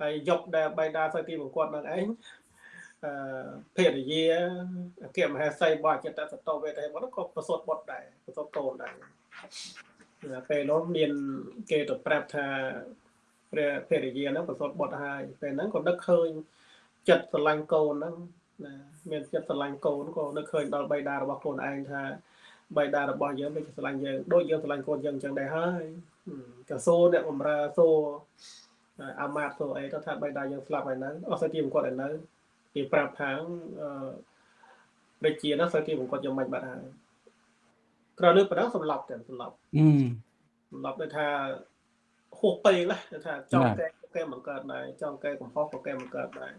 ហើយយកដែលបៃតាសយទីវង្គត់ហ្នឹងឯងអឺភេរយាអគ្គមហេសីរបស់ចិត្តសតោវេទហេមកក៏ប្រសូតបុតដែរប្រសូតកូនដែរពេលនោះមានគេទៅប្រាប់ថាព្រះភេរយាហ្នឹងប្រសូតបុតហើយពេលហ្នឹងក៏នឹកឃើញ ចិត្តស្រឡាញ់កូនហ្នឹងណាមានចិត្តស្រឡាញ់កូនក៏នឹកឃើញដល់បៃតារបស់ខ្លួនឯងថាបៃតារបស់យើងដូចស្រឡាញ់យើងដូចយើងស្រឡាញ់កូនយើងអញ្ចឹងដែរហើយក៏សួរអ្នកបំរើសួរអាម៉ាតសួរអីទៅថាបៃតាយើងស្លាប់ហើយនៅអស់សើទីបង្គាត់ហើយនៅគេប្រាប់ថាអឺដូចជានោះសើទីបង្គាត់យើងមិនបាត់ហើយក្រោយលើប៉ុណ្ណឹងសម្លាប់តែសម្លាប់សម្លាប់ដូចថាហួសពេកណាថាចង់កែកែមិនកើតដែរចង់កែកំហុសក៏កែមិនកើតដែរ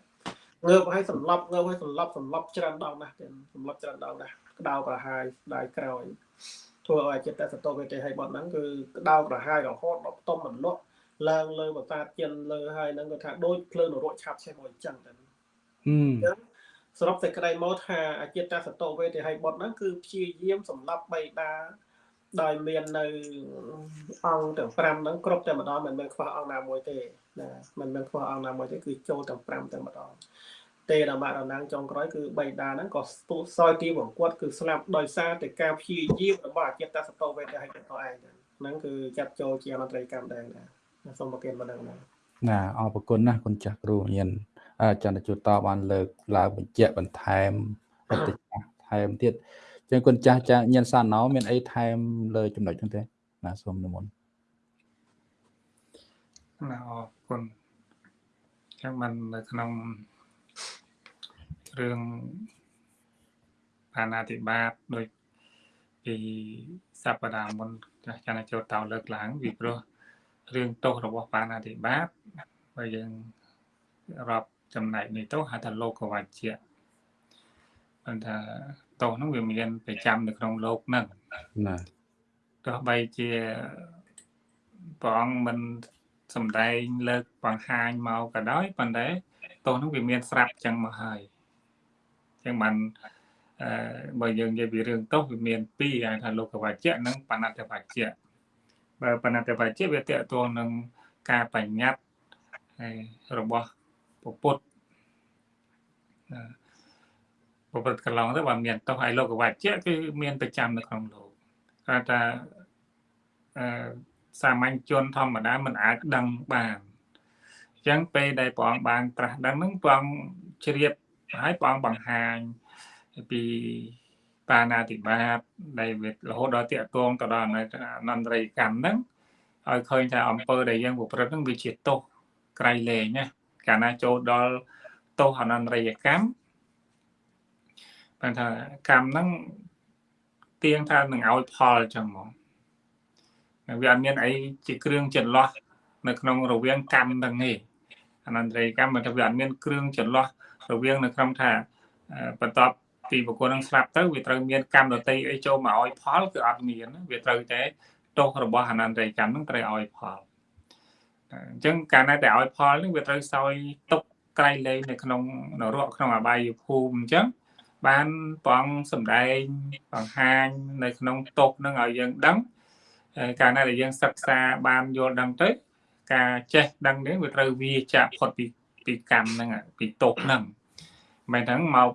ងើបឲ្យសម្លាប់ងើបឲ្យសម្លាប់សម្លាប់ច្រើនដងណាស់ទៀតសម្លាប់ច្រើនដងណាស់ក្តៅក្រហាយស្ដាយក្រោយធ្វើឲ្យចិត្តសតោវេទិហិបតហ្នឹងគឺក្តៅក្រហាយរហូតដល់ផ្ទំមិនលក់ឡើងលើបសាទចិនលើហើយហ្នឹងគាត់ថាដូចភ្លើងនរកឆាប់ឆេះមកអញ្ចឹងទៅអញ្ចឹងសរុបសេចក្តីមកថាអចិត្តសតោវេទិហិបតហ្នឹងគឺព្យាយាមសម្លាប់បៃតាដោយមាននៅអង្គទាំង5ហ្នឹងគ្រប់តែម្ដងមិនមែនខ្វះអង្គណាមួយទេណាមិនមែនខ្វះអង្គណាមួយទេគឺចូលទាំង5តែម្ដង ទេរមរណាំងចុងក្រោយគឺបៃតាហ្នឹងក៏ស្ទុះសោយទីបង្គាត់គឺស្លាប់ដោយសារតែការព្យាយាមរបស់អចិតសតោវេទឲ្យទៅឯងហ្នឹងគឺចាត់ចូលជាអនត្រ័យកម្មដែរណាសូមប្រកេនប៉ុណ្ណឹងណាណាអរគុណណាគុណចាស់គ្រូញៀនចន្ទជួតតបានលើកឡើងបញ្ជាក់បន្ថែមបន្តិចថែមទៀតចឹងគុណចាស់ចាញៀនសាណោមានអីថែមលើចំណុចហ្នឹងទេណាសូមនិមន្តណាអរគុណចឹងมันនៅក្នុង រឿងបាណាតិបាតដូចពីសព្ទាមុនចាស់ចានចូលតោលើកឡើងពីព្រោះរឿងទោសរបស់បាណាតិបាតបើយើងរាប់ចំណែកនេះទោសហៅថាលោកវច្ចៈបានថាទោសហ្នឹងវាមានប្រចាំនៅក្នុងលោកហ្នឹងណាទោះបីជាព្រះអង្គមិនសំដែងលើកបង្ហាញមកក៏ដោយប៉ុន្តែទោសហ្នឹងវាមានស្រាប់ចឹងមកហើយ ចឹងបានអឺបើយើងនិយាយពីរឿងទោសវាមានពីរហៅថាលោកវច្ចៈនិងបណត្តវច្ចៈបើបណត្តវច្ចៈវាតកតងនឹងការបញ្ញត្តិហើយរបស់ពពុទ្ធអឺពពុទ្ធកន្លងទៅបើមានទោសហើយលោកវច្ចៈគឺមានប្រចាំនៅក្នុងលោកគាត់ថាអឺសាមញ្ញជនធម្មតាមិនអាចដឹងបានអញ្ចឹងពេលដែលព្រះអង្គបានត្រាស់ដឹងហ្នឹងព្រះអង្គជ្រាប ហើយព្រះអង្គបង្ហាញពីបាណាតិបាតដែលវារហូតដល់តាកតងទៅដល់អនន្តរិយកម្មហ្នឹងឲ្យឃើញថាអំពើដែលយើងប្រព្រឹត្តហ្នឹងវាជាទោសក្រៃលែងណាកាលណាចូលដល់ទោសអនន្តរិយកម្មបានថាកម្មហ្នឹងទៀងថានឹងឲ្យផលអញ្ចឹងហ្មងវាអត់មានអីជាគ្រឿងចន្លោះនៅក្នុងរវាងកម្មទាំងនេះអនន្តរិយកម្មមិនថាវាអត់មានគ្រឿងចន្លោះ រវាងនៅក្នុងថាបន្ទាប់ពីបុគ្គលនឹងស្លាប់ទៅវាត្រូវមានកម្មដតីអីចូលមកឲ្យផលគឺអត់មានវាត្រូវតែទោសរបស់អនន្តរិយកម្មនឹងត្រូវឲ្យផលអញ្ចឹងកាលណាតែឲ្យផលនឹងវាត្រូវសោយទុកក្រៃលែងនៅក្នុងនរកក្នុងអបាយភូមិអញ្ចឹងបានព្រះអង្គសម្ដែងបង្ហាញនៅក្នុងទុកនឹងឲ្យយើងដឹងកាលណាដែលយើងសិក្សាបានយល់ដឹងទៅការចេះដឹងនេះវាត្រូវវាចាក់ផុតពី ពីកម្មហ្នឹងពីទុកហ្នឹងមិនហ្នឹងមក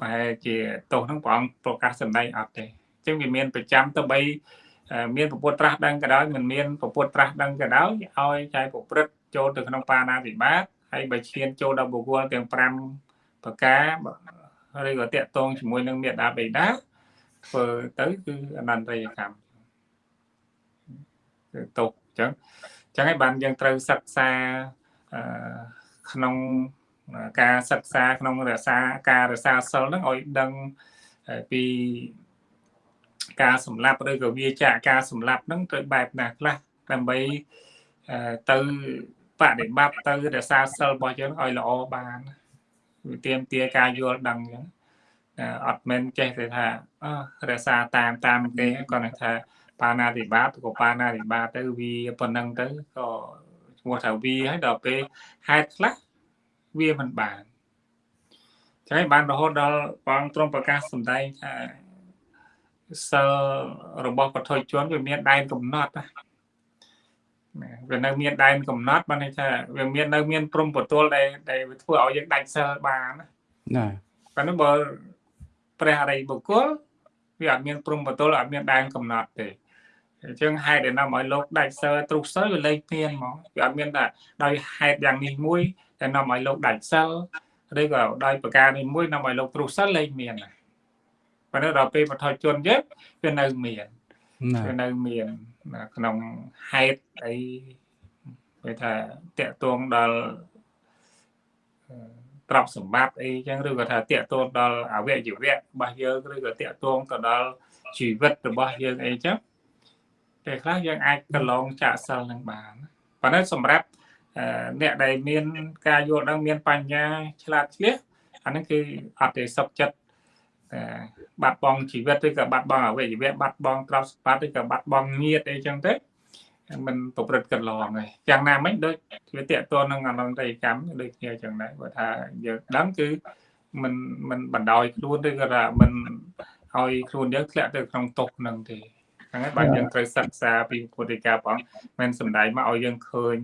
ប្រហែលជាទោសហ្នឹងព្រះអង្គប្រកាសសម្ដែងអត់ទេអញ្ចឹងវាមានប្រចាំទៅបីមានពពុទ្ធត្រាស់ដឹងក៏ដោយមិនមានពពុទ្ធត្រាស់ដឹងក៏ដោយឲ្យចែកប្រព្រឹត្តចូលទៅក្នុងបាណាវិបាតហើយបើឈានចូលដល់បុគ្គលទាំង5ប្រការឬក៏តាក់ទងជាមួយនឹងមេដាបេដាធ្វើទៅគឺអនន្តរិយកម្មគឺទុកអញ្ចឹងអញ្ចឹងហើយបានយើងត្រូវសិក្សាអឺ ក្នុងការសិក្សាក្នុងរក្សាការរក្សាសិលហ្នឹងឲ្យដឹងពីការសម្លាប់ឬក៏វាចាកការសម្លាប់ហ្នឹងទៅបែបណាខ្លះដើម្បីទៅបដិបត្តិទៅរក្សាសិលរបស់យើងឲ្យល្អបានវាទៀមទាការយល់ដឹងអញ្ចឹងអត់មែនចេះតែថារក្សាតាមតាមទេគាត់ថាបាណាតិបាតក៏បាណាតិបាតទៅវាប៉ុណ្ណឹងទៅក៏ ឈ្មោះថាវាហើយដល់ពេលហេតុខ្លះវាមិនបានចឹងបានរហូតដល់បងទ្រង់ប្រកាសសម្ដែងថាសិលរបស់បឋមជនវាមានដែនកំណត់ណាវានៅមានដែនកំណត់បានន័យថាវាមាននៅមានព្រំពទល់ដែលដែលធ្វើឲ្យយើងដាច់សិលបានណាប៉ុន្តែបើព្រះអរិយបុគ្គលវាអត់មានព្រំពទល់អត់មានដែនកំណត់ទេ អញ្ចឹងហេតុដែលនាំឲ្យលោកដាច់សិលទ្រុសសិលវាលេខមានហ្មងវាអត់មានថាដោយហេតុយ៉ាងនេះមួយតែនាំឲ្យលោកដាច់សិលឬក៏ដោយប្រការនេះមួយនាំឲ្យលោកទ្រុសសិលលេខមានណាប៉ុន្តែដល់ពេលបថុជនយើងវានៅមានវានៅមានក្នុងហេតុអីគេថាតកតងដល់ទ្រព្យសម្បត្តិអីចឹងឬក៏ថាតកតងដល់អវយវៈរបស់យើងឬក៏តកតងទៅដល់ជីវិតរបស់យើងអីចឹង ពេលខ្លះយើងអាចកន្លងចាក់សិលនឹងបានប៉ុន្តែសម្រាប់អ្នកដែលមានការយល់ដឹងមានបញ្ញាឆ្លាតឆ្លៀសអាហ្នឹងគឺអត់ទេសុខចិត្តបាត់បង់ជីវិតឬក៏បាត់បង់អវយវៈបាត់បង់ទ្រព្យសម្បត្តិឬក៏បាត់បង់ញាតិអីចឹងទៅมันប្រព្រឹត្តកន្លងហើយយ៉ាងណាមិញដូចវាតកតនឹងអនន្តយកម្មដូចគ្នាចឹងដែរគាត់ថាយើងដឹងគឺมันมันបណ្ដោយខ្លួនឬក៏ថាมันឲ្យខ្លួនយើងធ្លាក់ទៅក្នុងទុកនឹងទេ ហ្នឹងហើយបាទយើងត្រូវសិក្សាពីពុទ្ធិកាព្រះអង្គមិនសំដែងមកឲ្យយើងឃើញ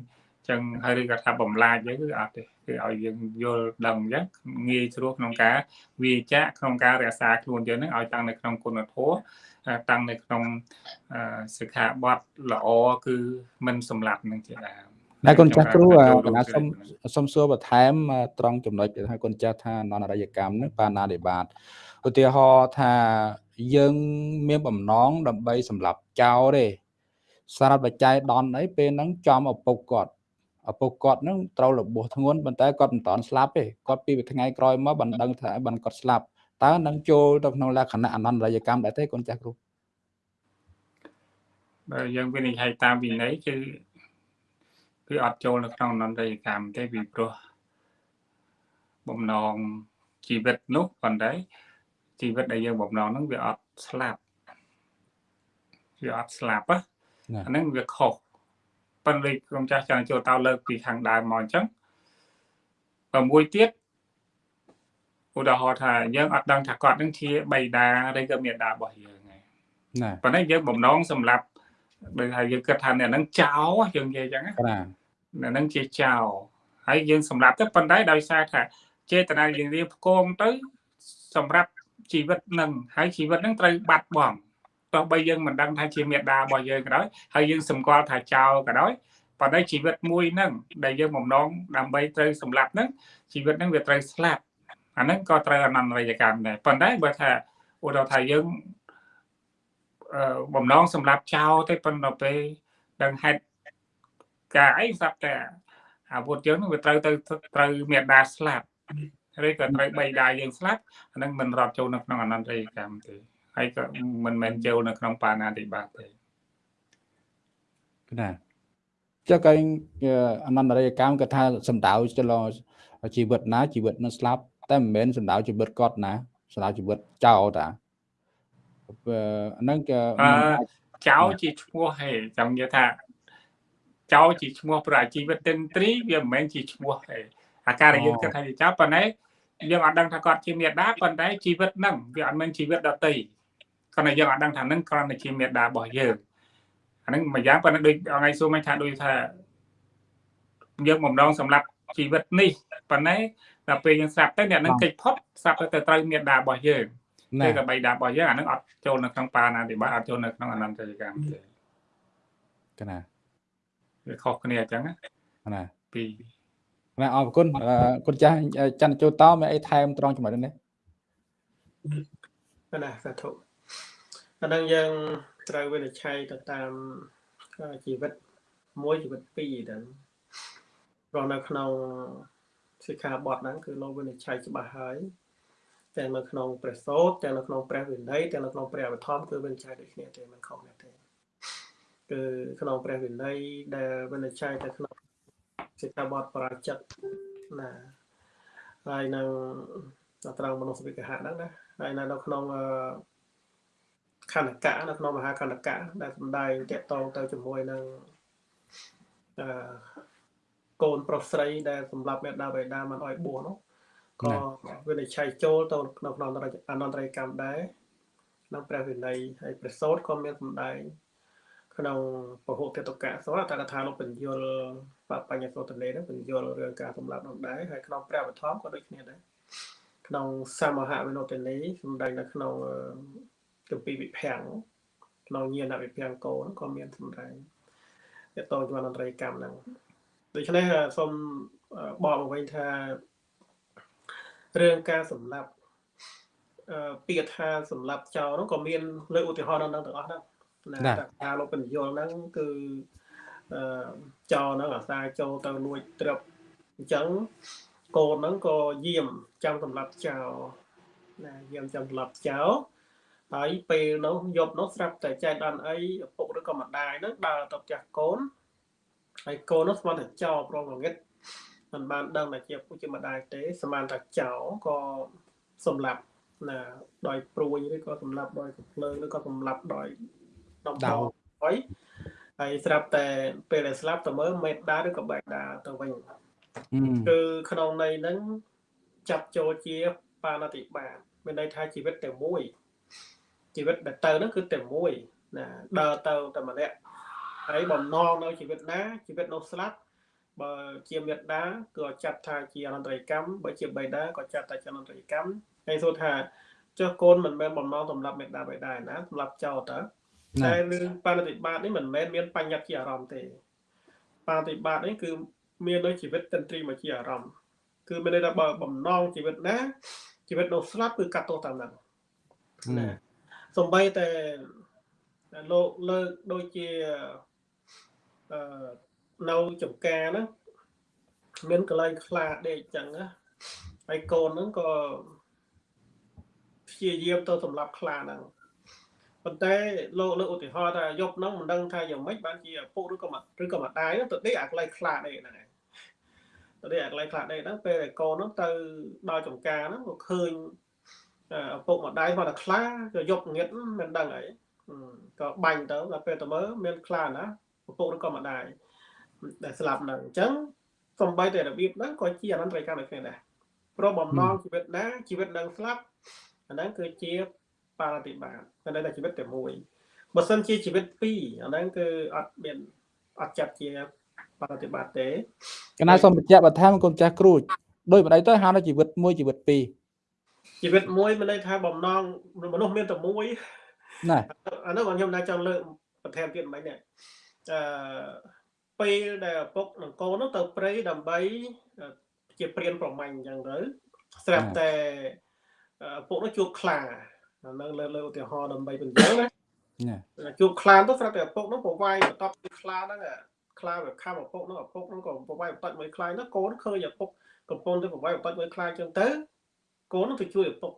ចឹងហើយឬក៏ថាបំលាចយើងគឺអត់ទេគឺឲ្យយើងយល់ដឹងអញ្ចឹងងាយស្រួលក្នុងការវាចាក់ក្នុងការរក្សាខ្លួនយើងនឹងឲ្យតាំងនៅក្នុងគុណធម៌តាំងនៅក្នុងសិក្ខាបទល្អគឺមិនសម្លាប់នឹងជាដើមដែរគុណចាស់គ្រូកណាសុំសុំសួរបន្ថែមត្រង់ចំណុចដែលថាគុណចាស់ថាននរយកម្មនឹងបាណានិបាតឧទាហរណ៍ថា យើងមានបំណងដើម្បីសម្លាប់ចោលទេសារៈបច្ច័យដនអីពេលហ្នឹងចំឪពុកគាត់ឪពុកគាត់ហ្នឹងត្រូវរបួសធ្ងន់ប៉ុន្តែគាត់មិនតាន់ស្លាប់ទេគាត់ពីថ្ងៃក្រោយមកបានដឹងថាបានគាត់ស្លាប់តើនឹងចូលទៅក្នុងលក្ខណៈអនន្តរយកម្មដែរទេកូនចាស់គ្រូបើយើងវិនិច្ឆ័យតាមវិន័យគឺគឺអត់ចូលនៅក្នុងអនន្តរយកម្មទេពីព្រោះបំណងជីវិតនោះប៉ុន្តែ ជីវិតដែលយើងបំណងហ្នឹងវាអត់ស្លាប់វាអត់ស្លាប់ណាអាហ្នឹងវាខុសប៉ុន្តែក្រុមចាស់ចង់ចូលតើលើកពីខាងដើមមកអញ្ចឹងបើមួយទៀតឧទាហរណ៍ថាយើងអត់ដឹងថាគាត់នឹងជាបៃតាឬក៏មេដារបស់យើងហ្នឹងណាប៉ុន្តែយើងបំណងសម្រាប់ដូចថាយើងគិតថាអ្នកហ្នឹងចោលយើងនិយាយអញ្ចឹងណាបាទអ្នកហ្នឹងជាចោលហើយយើងសម្រាប់ទៅប៉ុន្តែដោយសារថាចេតនាយើងរៀបផ្គងទៅសម្រាប់ ជីវិតនឹងហើយជីវិតនឹងត្រូវបាត់បង់ទោះបីយើងមិនដឹងថាជាមេដារបស់យើងក៏ដោយហើយយើងសម្គាល់ថាចោលក៏ដោយប៉ុន្តែជីវិតមួយហ្នឹងដែលយើងបំណងដើម្បីត្រូវសម្លាប់ហ្នឹងជីវិតហ្នឹងវាត្រូវស្លាប់អាហ្នឹងក៏ត្រូវអនន្តរយកម្មដែរប៉ុន្តែបើថាឧទាហរណ៍ថាយើងបំណងសម្រាប់ចោលទេប៉ុន្តែពេលដឹងហេតុការអីស្រាប់តែអាវុធយើងនឹងវាត្រូវទៅត្រូវមេដាស្លាប់ ឬក៏ត្រូវបីដាយើងស្លាប់អានឹងមិនរត់ចូលនៅក្នុងអនន្តរយកម្មទេហើយក៏មិនមែនចូលនៅក្នុងបាណាតិបាតទេណាចុះក៏អនន្តរយកម្មគាត់ថាសំដៅចលជីវិតណាជីវិតនឹងស្លាប់តែមិនមែនសំដៅជីវិតគាត់ណាសំដៅជីវិតចោលតាហ្នឹងក៏ចោលជាឈ្មោះហេចង់និយាយថាចោលជាឈ្មោះប្រជីវិតទិន្ទ្រីវាមិនមែនជាឈ្មោះទេអាការដែលយើងគិតថាជាចោលប៉ុន្តែ យើងអត់ដឹងថាគាត់ជាមេដាប៉ុន្តែជីវិតហ្នឹងវាអត់មែនជីវិតដតីគាត់តែយើងអត់ដឹងថាហ្នឹងគ្រាន់តែជាមេដារបស់យើងអាហ្នឹងមួយយ៉ាងប៉ុន្តែដូចថ្ងៃសួរមិនថាដូចថាយើងបំដងសម្រាប់ជីវិតនេះប៉ុន្តែដល់ពេលយើងស្រាប់ទៅអ្នកនឹងកិច្ចផុតស្រាប់ទៅត្រូវមេដារបស់យើងទេក៏បីដារបស់យើងអានឹងអត់ចូលនៅក្នុងបាណាតិបាតអត់ចូលនៅក្នុងអនន្តរកម្មទេកណាវាខុសគ្នាអញ្ចឹងណាពី ណាអរគុណគុណចាស់ច័ន្ទចូលតមានអីថែមត្រង់ចំណុចនេះណាសាធុអានឹងយើងត្រូវវិនិច្ឆ័យទៅតាមជីវិតមួយជីវិតពីរទៅព្រោះនៅក្នុងសិក្ខាបទហ្នឹងគឺលោកវិនិច្ឆ័យច្បាស់ហើយទាំងនៅក្នុងព្រះសូត្រទាំងនៅក្នុងព្រះវិន័យទាំងនៅក្នុងព្រះអភិធម្មគឺវិនិច្ឆ័យដូចគ្នាទេមិនខុសគ្នាទេគឺក្នុងព្រះវិន័យដែលវិនិច្ឆ័យទៅក្នុង សិក្ខាបទបរាជិតណាហើយនៅត្រង់មនោសវិកហៈហ្នឹងណាហើយនៅនៅក្នុងខណ្ឌកៈនៅក្នុងមហាខណ្ឌកៈដែលសំដែងតកតងទៅជាមួយនឹងអឺកូនប្រុសស្រីដែលសម្រាប់មេដាបេដាមិនអោយបួសនោះក៏វិនិច្ឆ័យចូលទៅក្នុងក្នុងអនន្តរកម្មដែរក្នុងព្រះវិន័យហើយព្រះសោតក៏មានសម្ដែង ក្នុងពហុតតកៈសោតតកថាលោកបញ្យលបបញ្ញសោតនេនឹងបញ្យលរឿងការសម្លាប់នោះដែរហើយក្នុងព្រះបឋមក៏ដូចគ្នាដែរក្នុងសមហវិនោទនីសម្ដែងនៅក្នុងគម្ពីរវិភាំងក្នុងញាណវិភាំងកោក៏មានសម្ដែងតទៅជាមួយអន្តរកម្មហ្នឹងដូច្នេះសូមបកមកវិញថារឿងការសម្លាប់អឺពាក្យថាសម្លាប់ចោលនោះក៏មានលើឧទាហរណ៍ដល់ទាំងអស់ហ្នឹង ណាការលោកបញ្យលហ្នឹងគឺអឺចោលហ្នឹងអាសាចូលទៅលួចត្រឹបអញ្ចឹងកូនហ្នឹងក៏យាមចាំសម្លាប់ចោលណាយាមចាំសម្លាប់ចោលហើយពេលនោះយប់នោះស្រាប់តែចែកដល់អីឪពុកឬក៏ម្ដាយហ្នឹងដើរទៅផ្ទះកូនហើយកូននោះស្មានតែចោលប្រងងឹតមិនបានដឹងថាជាពុជម្ដាយទេស្មានតែចោលក៏សម្លាប់ណាដោយព្រួយឬក៏សម្លាប់ដោយកំភ្លើងឬក៏សម្លាប់ដោយ ដំដៅហើយហើយស្រាប់តែពេលដែលស្លាប់ទៅមើលមេដាឬក៏បេដាទៅវិញគឺក្នុងន័យហ្នឹងចាប់ចូលជាបាណតិបាតមានន័យថាជីវិតតែមួយជីវិតដែលទៅហ្នឹងគឺតែមួយណាដើរទៅតែម្នាក់ហើយបំណងនៅជីវិតណាជីវិតនោះស្លាប់បើជាមេដាគឺចាត់ថាជាអនន្តរកម្មបើជាបេដាក៏ចាត់ថាជាអនន្តរកម្មហើយសួរថាចុះកូនមិនមែនបំណងសម្រាប់មេដាបេដាណាសម្រាប់ចោលតើ តែរឿងបណតិបាតនេះមិនមែនមានបញ្ញត្តិជាអារម្មណ៍ទេបណតិបាតនេះគឺមានដោយជីវិតតន្ត្រីមកជាអារម្មណ៍គឺមានន័យថាបើបំណងជីវិតណាជីវិតនោះស្លាប់គឺកាត់ទោសតាមហ្នឹងណាសំបីតែលោកលើកដូចជាអឺនៅចំការហ្នឹងមានកលែងខ្លាដេកចឹងណាហើយកូនហ្នឹងក៏ព្យាយាមទៅសម្លាប់ខ្លាហ្នឹង ប៉ុន្តែលោកលើកឧទាហរណ៍ថាយប់ហ្នឹងមិនដឹងថាយ៉ាងម៉េចបានជាឪពុកឬក៏ឬក៏ម្ដាយទៅដេកអាកន្លែងខ្លាដេកហ្នឹងឯងនេះអាកន្លែងខ្លះដែរហ្នឹងពេលដែលកូនហ្នឹងទៅដល់ចំការហ្នឹងក៏ឃើញឪពុកម្ដាយគាត់តែខ្លាក៏យកងៀតមិនដឹងអីក៏បាញ់ទៅដល់ពេលទៅមើលមានខ្លាណាឪពុកឬក៏ម្ដាយដែលស្លាប់ហ្នឹងអញ្ចឹងសំបីតែរបៀបហ្នឹងក៏ជាអនន្តរកម្មដូចគ្នាដែរព្រោះបំណងជីវិតណាជីវិតនឹងស្លាប់អាហ្នឹងគឺជា បារតិបាតតែតែជីវិតតែមួយបើសិនជាជីវិតពីរអាហ្នឹងគឺអត់មានអត់ចាត់ជាបារតិបាតទេកណាសូមបញ្ជាក់បន្ថែមកូនចាស់គ្រូដោយម្ដេចទៅហៅថាជីវិតមួយជីវិតពីរជីវិតមួយមានន័យថាបំណងមនុស្សមានតែមួយណាអានោះខ្ញុំណាចង់លើកបន្ថែមទៀតមិននេះអឺពេលដែលឪពុកនិងកូននោះទៅព្រៃដើម្បីជាព្រានប្រមាញ់អញ្ចឹងទៅស្រាប់តែឪពុកនោះជួបខ្លា នៅលើលើឧទាហរណ៍ដើម្បីបញ្ជាក់ណាជួបខ្លាទៅស្រាប់តែឪពុកនោះប្រវាយបន្ទាប់ពីខ្លាហ្នឹងខ្លាវាខំឪពុកនោះឪពុកនោះក៏ប្រវាយបន្ទាច់មួយខ្លានោះកូនឃើញឪពុកកំពុងទៅប្រវាយបន្ទាច់មួយខ្លាអញ្ចឹងទៅកូននោះទៅជួយឪពុក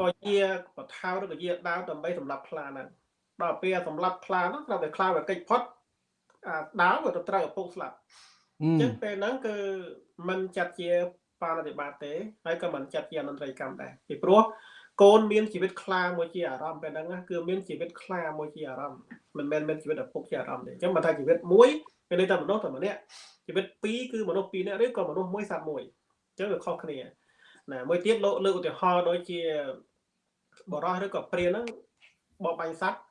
ក៏ជាបថោឬក៏ជាដាវដើម្បីសម្រាប់ខ្លាហ្នឹងដល់ពេលសម្រាប់ខ្លាហ្នឹងត្រូវតែខ្លាវាកិច្ចផុតអាដាវវាទៅត្រូវឪពុកស្លាប់អញ្ចឹងពេលហ្នឹងគឺมันចាត់ជាបាណតិបាតទេហើយក៏មិនចាត់ជាអនន្តរិយកម្មដែរពីព្រោះ កូនមានជីវិតខ្លាមួយជាអារម្មណ៍ពេលហ្នឹងគឺមានជីវិតខ្លាមួយជាអារម្មណ៍មិនមែនមានជីវិតឪពុកជាអារម្មណ៍ទេអញ្ចឹងបើថាជីវិតមួយមានន័យថាមនុស្សតែម្នាក់ជីវិតពីរគឺមនុស្សពីរនាក់ឬក៏មនុស្សមួយសត្វមួយអញ្ចឹងវាខុសគ្នាណាមួយទៀតលោកលើកឧទាហរណ៍ដូចជាបរោះឬក៏ព្រានហ្នឹងបបបាញ់សัตว์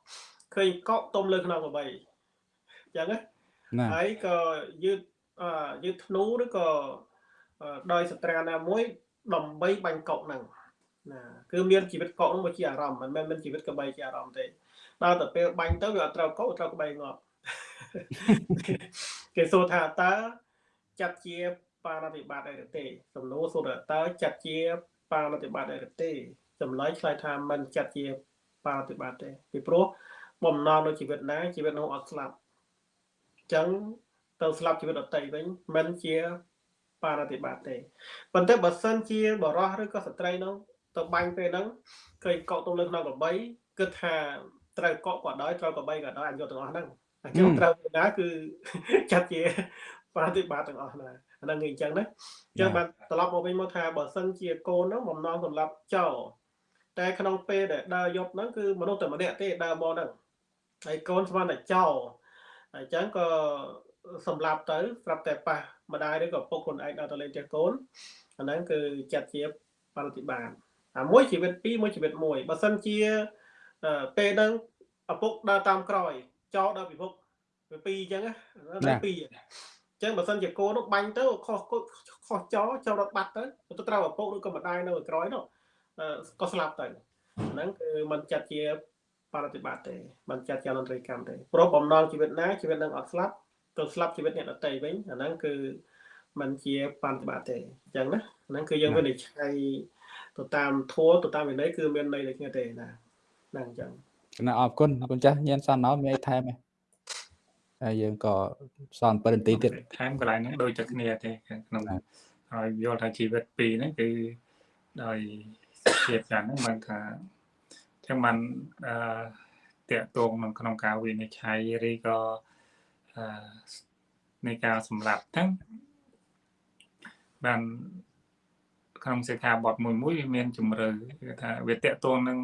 ឃើញកក់ទុំលើខ្នងក្របីអញ្ចឹងណាហើយក៏យឺតអឺយឺតធ្នូឬក៏ដោយសត្រាណាមួយដើម្បីបាញ់កក់ហ្នឹង ណាគឺមានជីវិតកក់នោះមកជាអារម្មណ៍មិនមែនមានជីវិតកបីជាអារម្មណ៍ទេដល់ទៅពេលបាញ់ទៅវាអត់ត្រូវកក់ត្រូវក្បីងាប់គេសួរថាតើចាត់ជាបាណតិបាតអីឬទេសំណួរសួរថាតើចាត់ជាបាណតិបាតអីឬទេចម្លើយឆ្លើយថាមិនចាត់ជាបាណតិបាតទេពីព្រោះបំណងនៃជីវិតណាជីវិតនោះអត់ស្លាប់អញ្ចឹងទៅស្លាប់ជីវិតដតីវិញមិនជាបាណតិបាតទេប៉ុន្តែបើសិនជាបរោះឬក៏ស្ត្រីនោះ ទៅបាញ់ពេលហ្នឹងឃើញកក់ទៅលើក្នុងកបីគិតថាត្រូវកក់ក៏ដោយត្រូវកបីក៏ដោយអញយកទាំងអស់ហ្នឹងអញ្ចឹងត្រូវណាគឺចាត់ជាប្រតិបត្តិទាំងអស់ណាអាហ្នឹងអញ្ចឹងណាអញ្ចឹងបានត្រឡប់មកវិញមកថាបើសិនជាកូនហ្នឹងបំណងសម្រាប់ចោលតែក្នុងពេលដែលដើរយប់ហ្នឹងគឺមនុស្សតែម្នាក់ទេដើរមកហ្នឹងហើយកូនស្មានតែចោលអញ្ចឹងក៏សម្រាប់ទៅស្រាប់តែប៉ះម្ដាយឬក៏ពុកខ្លួនឯងដល់ទៅលេងផ្ទះកូនអាហ្នឹងគឺចាត់ជាប្រតិបត្តិ អាមួយជីវិតពីរមួយជីវិតមួយបើសិនជាពេលហ្នឹងឪពុកដើរតាមក្រោយចោលដល់ពិភពវាពីរអញ្ចឹងណាពីរអញ្ចឹងបើសិនជាគោនោះបាញ់ទៅខុសខុសចោលចោលរត់បាត់ទៅទៅត្រូវឪពុកឬក៏ម្ដាយនៅក្រោយនោះក៏ស្លាប់ទៅហ្នឹងគឺมันចាត់ជាបរិបត្តិទេมันចាត់ជាអនន្តរិយកម្មទេព្រោះបំណងជីវិតណាជីវិតនឹងអត់ស្លាប់ទៅស្លាប់ជីវិតអ្នកដតីវិញអាហ្នឹងគឺมันជាបរិបត្តិទេអញ្ចឹងណាហ្នឹងគឺយើងវិនិច្ឆ័យ ទៅតាមធัวទៅតាមវិន័យគឺមានន័យដូចគ្នាទេណាហ្នឹងអញ្ចឹងណាអរគុណអរគុណចាស់ញៀនសានណោមានអីថែមទេហើយយើងក៏សល់7នាទីទៀតថែមកន្លែងហ្នឹងដូចតែគ្នាទេក្នុងហើយយល់ថាជីវិតពីរហ្នឹងគឺដោយភាពយ៉ាងហ្នឹងមិនថាចឹងមិនអឺតកតងនឹងក្នុងការវិនិច្ឆ័យឬក៏អឺនៃការសម្រាប់ហ្នឹងបាន ក្នុងសិក្ខាបទមួយមួយវាមានជំរឿគឺថាវាតាកតងនឹង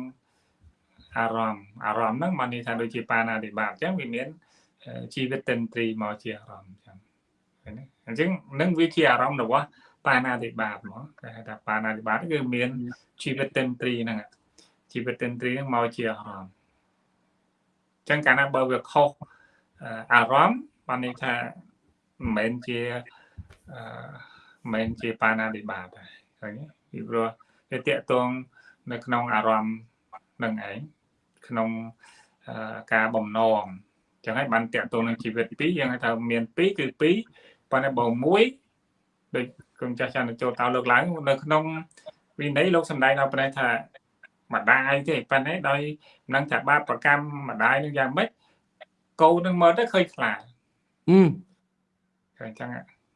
អារម្មណ៍អារម្មណ៍ហ្នឹងមកនេះថាដូចជាបាណាតិបាតអញ្ចឹងវាមានជីវិតតិនត្រីមកជាអារម្មណ៍អញ្ចឹងឃើញទេអញ្ចឹងនឹងវាជាអារម្មណ៍របស់បាណាតិបាតមកគេហៅថាបាណាតិបាតគឺមានជីវិតតិនត្រីហ្នឹងជីវិតតិនត្រីហ្នឹងមកជាអារម្មណ៍អញ្ចឹងកាលណាបើវាខុសអារម្មណ៍បានន័យថាមិនមែនជាអឺមិនមែនជាបាណាតិបាតទេ ឃើញទេពីព្រោះវាតកតងនៅក្នុងអារម្មណ៍នឹងឯងក្នុងការបំណងចឹងហើយបានតាក់ទងនឹងជីវិតពីរយើងហៅថាមានពីរគឺពីរប៉ុន្តែបើមួយដូចគុំចាស់ចាស់ចូលតើលើកឡើងនៅក្នុងវិន័យលោកសំដែងដល់ប្រែថាម្ដាយទេប៉ុន្តែដោយនឹងថាបាបប្រកម្មម្ដាយនឹងយ៉ាងម៉េចកូននឹងមើលទៅឃើញខ្លាអឺឃើញចឹង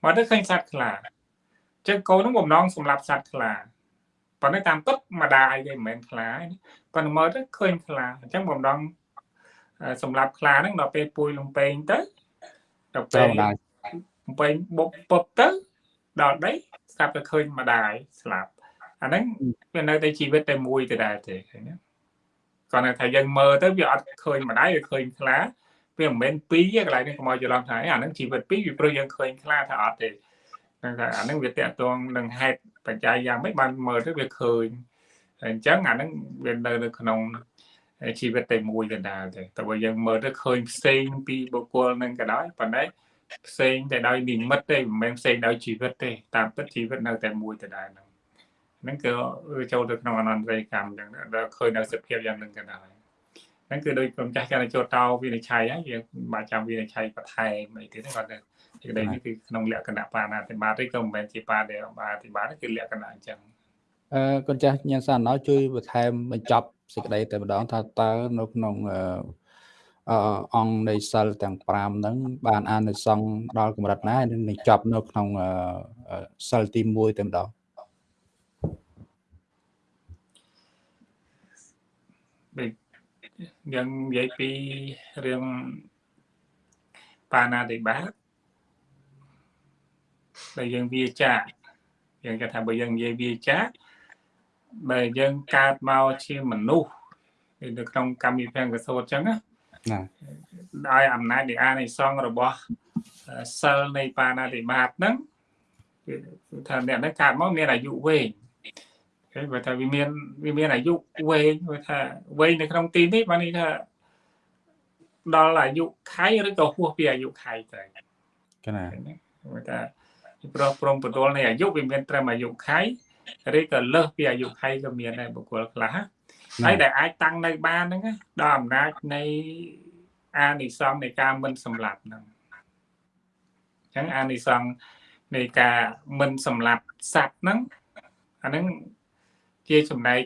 មកទៅឃើញសត្វខ្លា ចឹងកូននឹងបំណងសម្រាប់សត្វខ្លាប៉ុន្តែតាមពិតម្ដាយគេមិនមែនខ្លាប៉ុន្តែមើលទៅឃើញខ្លាអញ្ចឹងបំដងសម្រាប់ខ្លាហ្នឹងដល់ពេលពួយលំពេងទៅដល់ពេលលំពេងបុកពុបទៅដល់ដីស្រាប់តែឃើញម្ដាយស្លាប់អាហ្នឹងវានៅតែជីវិតតែមួយទៅដែរទេឃើញទេគាត់ថាយើងមើលទៅវាអត់ឃើញម្ដាយវាឃើញខ្លាវាមិនមែនពីរទេកន្លែងនេះកុំឲ្យច្រឡំថាអាហ្នឹងជីវិតពីរវាព្រោះយើងឃើញខ្លាថាអត់ទេ ហ្នឹងថាអាហ្នឹងវាតកតងនឹងហេតុបច្ច័យយ៉ាងម៉េចបានមើលទៅវាឃើញអញ្ចឹងអាហ្នឹងវានៅនៅក្នុងជីវិតតែមួយដដែលទេតែបើយើងមើលទៅឃើញផ្សេងពីបុគ្គលនឹងក៏ដោយប៉ុន្តែផ្សេងតែដោយនិមិត្តទេមិនមែនផ្សេងដោយជីវិតទេតាមពិតជីវិតនៅតែមួយដដែលហ្នឹងហ្នឹងគឺចូលទៅក្នុងអនន្តរិយកម្មអញ្ចឹងដល់ឃើញនៅសភាពយ៉ាងហ្នឹងក៏ដោយហ្នឹងគឺដោយក្រុមចាស់ចាចូលតោវិនិច្ឆ័យហើយយើងបាច់ចាំវិនិច្ឆ័យបន្ថែមអីទៀតគាត់ទៅ សេចក្តីនេះគឺក្នុងលក្ខណៈបាណាតិបាតទេក៏មិនមែនជាបាដែលបាតិបាតគឺលក្ខណៈអញ្ចឹងអឺកូនចាស់ញ៉ាំសាណោជួយបន្ថែមបញ្ចប់សេចក្តីតែម្ដងថាតើនៅក្នុងអឺអង្គនៃសិលទាំង5ហ្នឹងបានអានិសង្ឃដល់កម្រិតណានឹងចប់នៅក្នុងសិលទី1តែម្ដងយើងនិយាយពីរឿងបាណាតិបាត ដែលយើងវាចាយើងគេថាបើយើងនិយាយវាចាបើយើងកើតមកជាមនុស្សនៅក្នុងកម្មវិធីកសោតអញ្ចឹងណាដោយអំណាចនៃអានិសង្ឃរបស់សិលនៃបាណាតិបាតហ្នឹងគឺថាអ្នកហ្នឹងកើតមកមានអាយុវែងគេបើថាវាមានវាមានអាយុវែងបើថាវែងនៅក្នុងទីនេះបាននេះថាដល់អាយុខៃឬក៏ហួសពីអាយុខៃទៅកណាបើថា ព្រោះព្រមបន្ទល់នៃអាយុវាមានត្រឹមអាយុខៃឬក៏លើសពីអាយុខៃក៏មានដែរបុគ្គលខ្លះហើយដែលអាចតាំងនៅបានហ្នឹងដល់អំណាចនៃអានិសង្ឃនៃការមិនសម្លាប់ហ្នឹងអញ្ចឹងអានិសង្ឃនៃការមិនសម្លាប់សត្វហ្នឹងអាហ្នឹងជាចំណែក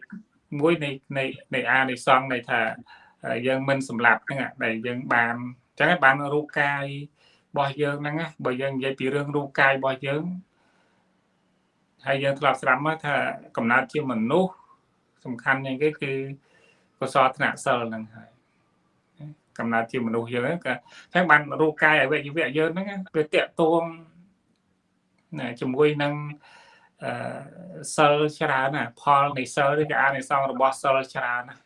មួយនៃនៃនៃអានិសង្ឃនៃថាយើងមិនសម្លាប់ហ្នឹងដែលយើងបានអញ្ចឹងបានរូបកាយ របស់យើងហ្នឹងបើយើងនិយាយពីរឿងរូបកាយរបស់យើងហើយយើងធ្លាប់ស្ដាប់មកថាកំណត់ជាមនុស្សសំខាន់ជាងគេគឺកុសលធ្នាក់សិលហ្នឹងហើយកំណត់ជាមនុស្សយើងហ្នឹងក៏ចឹងបានរូបកាយអវយវៈយើងហ្នឹងវាតកតងជាមួយនឹងអឺសិលច្រើនណាផលនៃសិលឬក៏អានិសង្សរបស់សិលច្រើនណា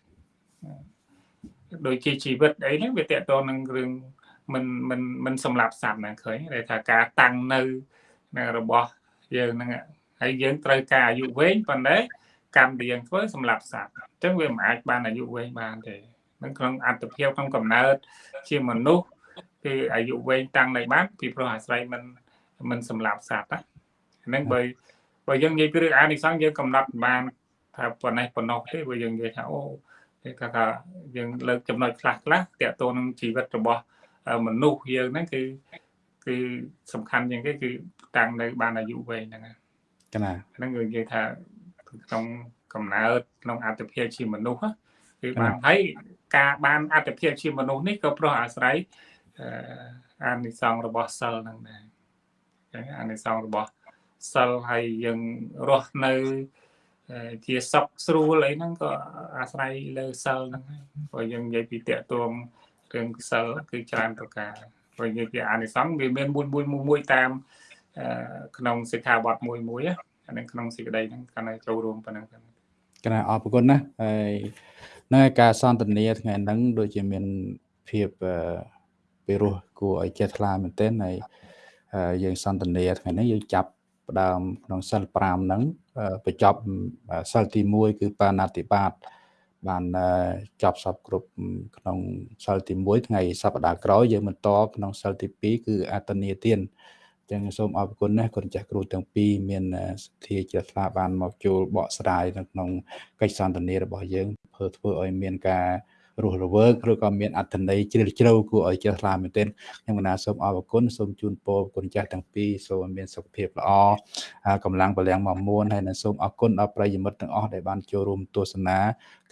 ដូចជាជីវិតអីហ្នឹងវាតកតងនឹងរឿង មិនមិនមិនសម្លាប់សត្វហ្នឹងឃើញដែលថាការតាំងនៅរបស់យើងហ្នឹងហើយយើងត្រូវការអាយុវែងប៉ុន្តែកម្មដែលយើងធ្វើសម្រាប់សត្វអញ្ចឹងវាមិនអាចបានអាយុវែងបានទេនឹងក្នុងអត្តភាពក្នុងកំណើតជាមនុស្សគឺអាយុវែងតាំងនៅបានពីព្រោះអាស្រ័យមិនមិនសម្រាប់សត្វណាហ្នឹងបើបើយើងនិយាយពីរឿងអានិសង្ឃយើងកំណត់បានថាប៉ុណ្ណេះប៉ុណ្ណោះទេបើយើងនិយាយថាអូគេថាយើងលើកចំណុចខ្លះខ្លះតកតទៅនឹងជីវិតរបស់ មនុស្សយើងហ្នឹងគឺគឺសំខាន់ជាងគេគឺតាំងនៅបានអាយុវែងហ្នឹងកណាហ្នឹងគឺនិយាយថាក្នុងកំណើតក្នុងអត្តភាពជាមនុស្សគឺបានហើយការបានអត្តភាពជាមនុស្សនេះក៏ព្រោះអាស្រ័យអានិសង្ឃរបស់សិលហ្នឹងដែរចឹងអានិសង្ឃរបស់សិលហើយយើងរស់នៅជាសុខស្រួលអីហ្នឹងក៏អាស្រ័យលើសិលហ្នឹងព្រោះយើងនិយាយពីតកតួង រឿងសិលគឺច្រើនប្រការព្រោះនិយាយពីអានិសង្ឃវាមានមួយមួយមួយតាមក្នុងសិក្ខាបទមួយមួយអានឹងក្នុងសេចក្តីហ្នឹងកាន់តែចូលរួមប៉ុណ្ណឹងកណាអរគុណណាហើយនៅការសន្ទនាថ្ងៃហ្នឹងដូចជាមានភាពពិរោះគួរឲ្យចេះថ្លាមែនទែនហើយយើងសន្ទនាថ្ងៃនេះយើងចាប់ផ្ដើមក្នុងសិល5ហ្នឹងបញ្ចប់សិលទី1គឺបាណាតិបាត បានចប់សពគ្រប់ក្នុងសិលទី1ថ្ងៃសប្តាហ៍ក្រោយយើងបន្តក្នុងសិលទី2គឺអតនីទានចឹងសូមអរគុណណាស់គុណចាស់គ្រូទាំងពីរមានសទ្ធាជ្រះថ្លាបានមកចូលបកស្រាយនៅក្នុងកិច្ចសន្ទនារបស់យើងធ្វើធ្វើឲ្យមានការរស់រវើកឬក៏មានអត្ថន័យជ្រាលជ្រៅគួរឲ្យចេះថ្លាមែនទែនខ្ញុំកណាសូមអរគុណសូមជូនពរគុណចាស់ទាំងពីរសូមមានសុខភាពល្អកម្លាំងបលាំងមកមួនហើយនឹងសូមអរគុណដល់ប្រិយមិត្តទាំងអស់ដែលបានចូលរួមទស្សនា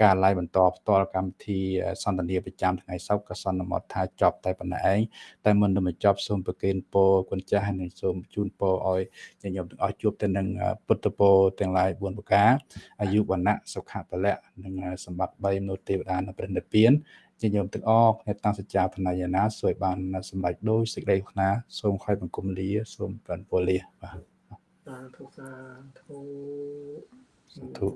ការ live បន្តផ្ទាល់កម្មវិធីសន្ទនាប្រចាំថ្ងៃសុក្រក៏សន្មតថាចប់តែប៉ុណ្ណេះឯងតែមុននឹងបញ្ចប់សូមប្រគេនពរគុណចាស់ហើយនឹងសូមជូនពរឲ្យញាតិញោមទាំងអស់ជួបទៅនឹងពុទ្ធពរទាំងឡាយ4ប្រការអាយុវណ្ណៈសុខៈពលៈនិងសម្បត្តិ3មនុស្សទេវតានៅព្រះនិព្វានជាញោមទាំងអស់គ្នាតាំងសច្ចាធនយាណាសួយបានសម្រេចដោយសេចក្តីខ្នាសូមខ້ອຍបង្គំលាសូមបានពលលាបាទសាធុសាធុសាធុ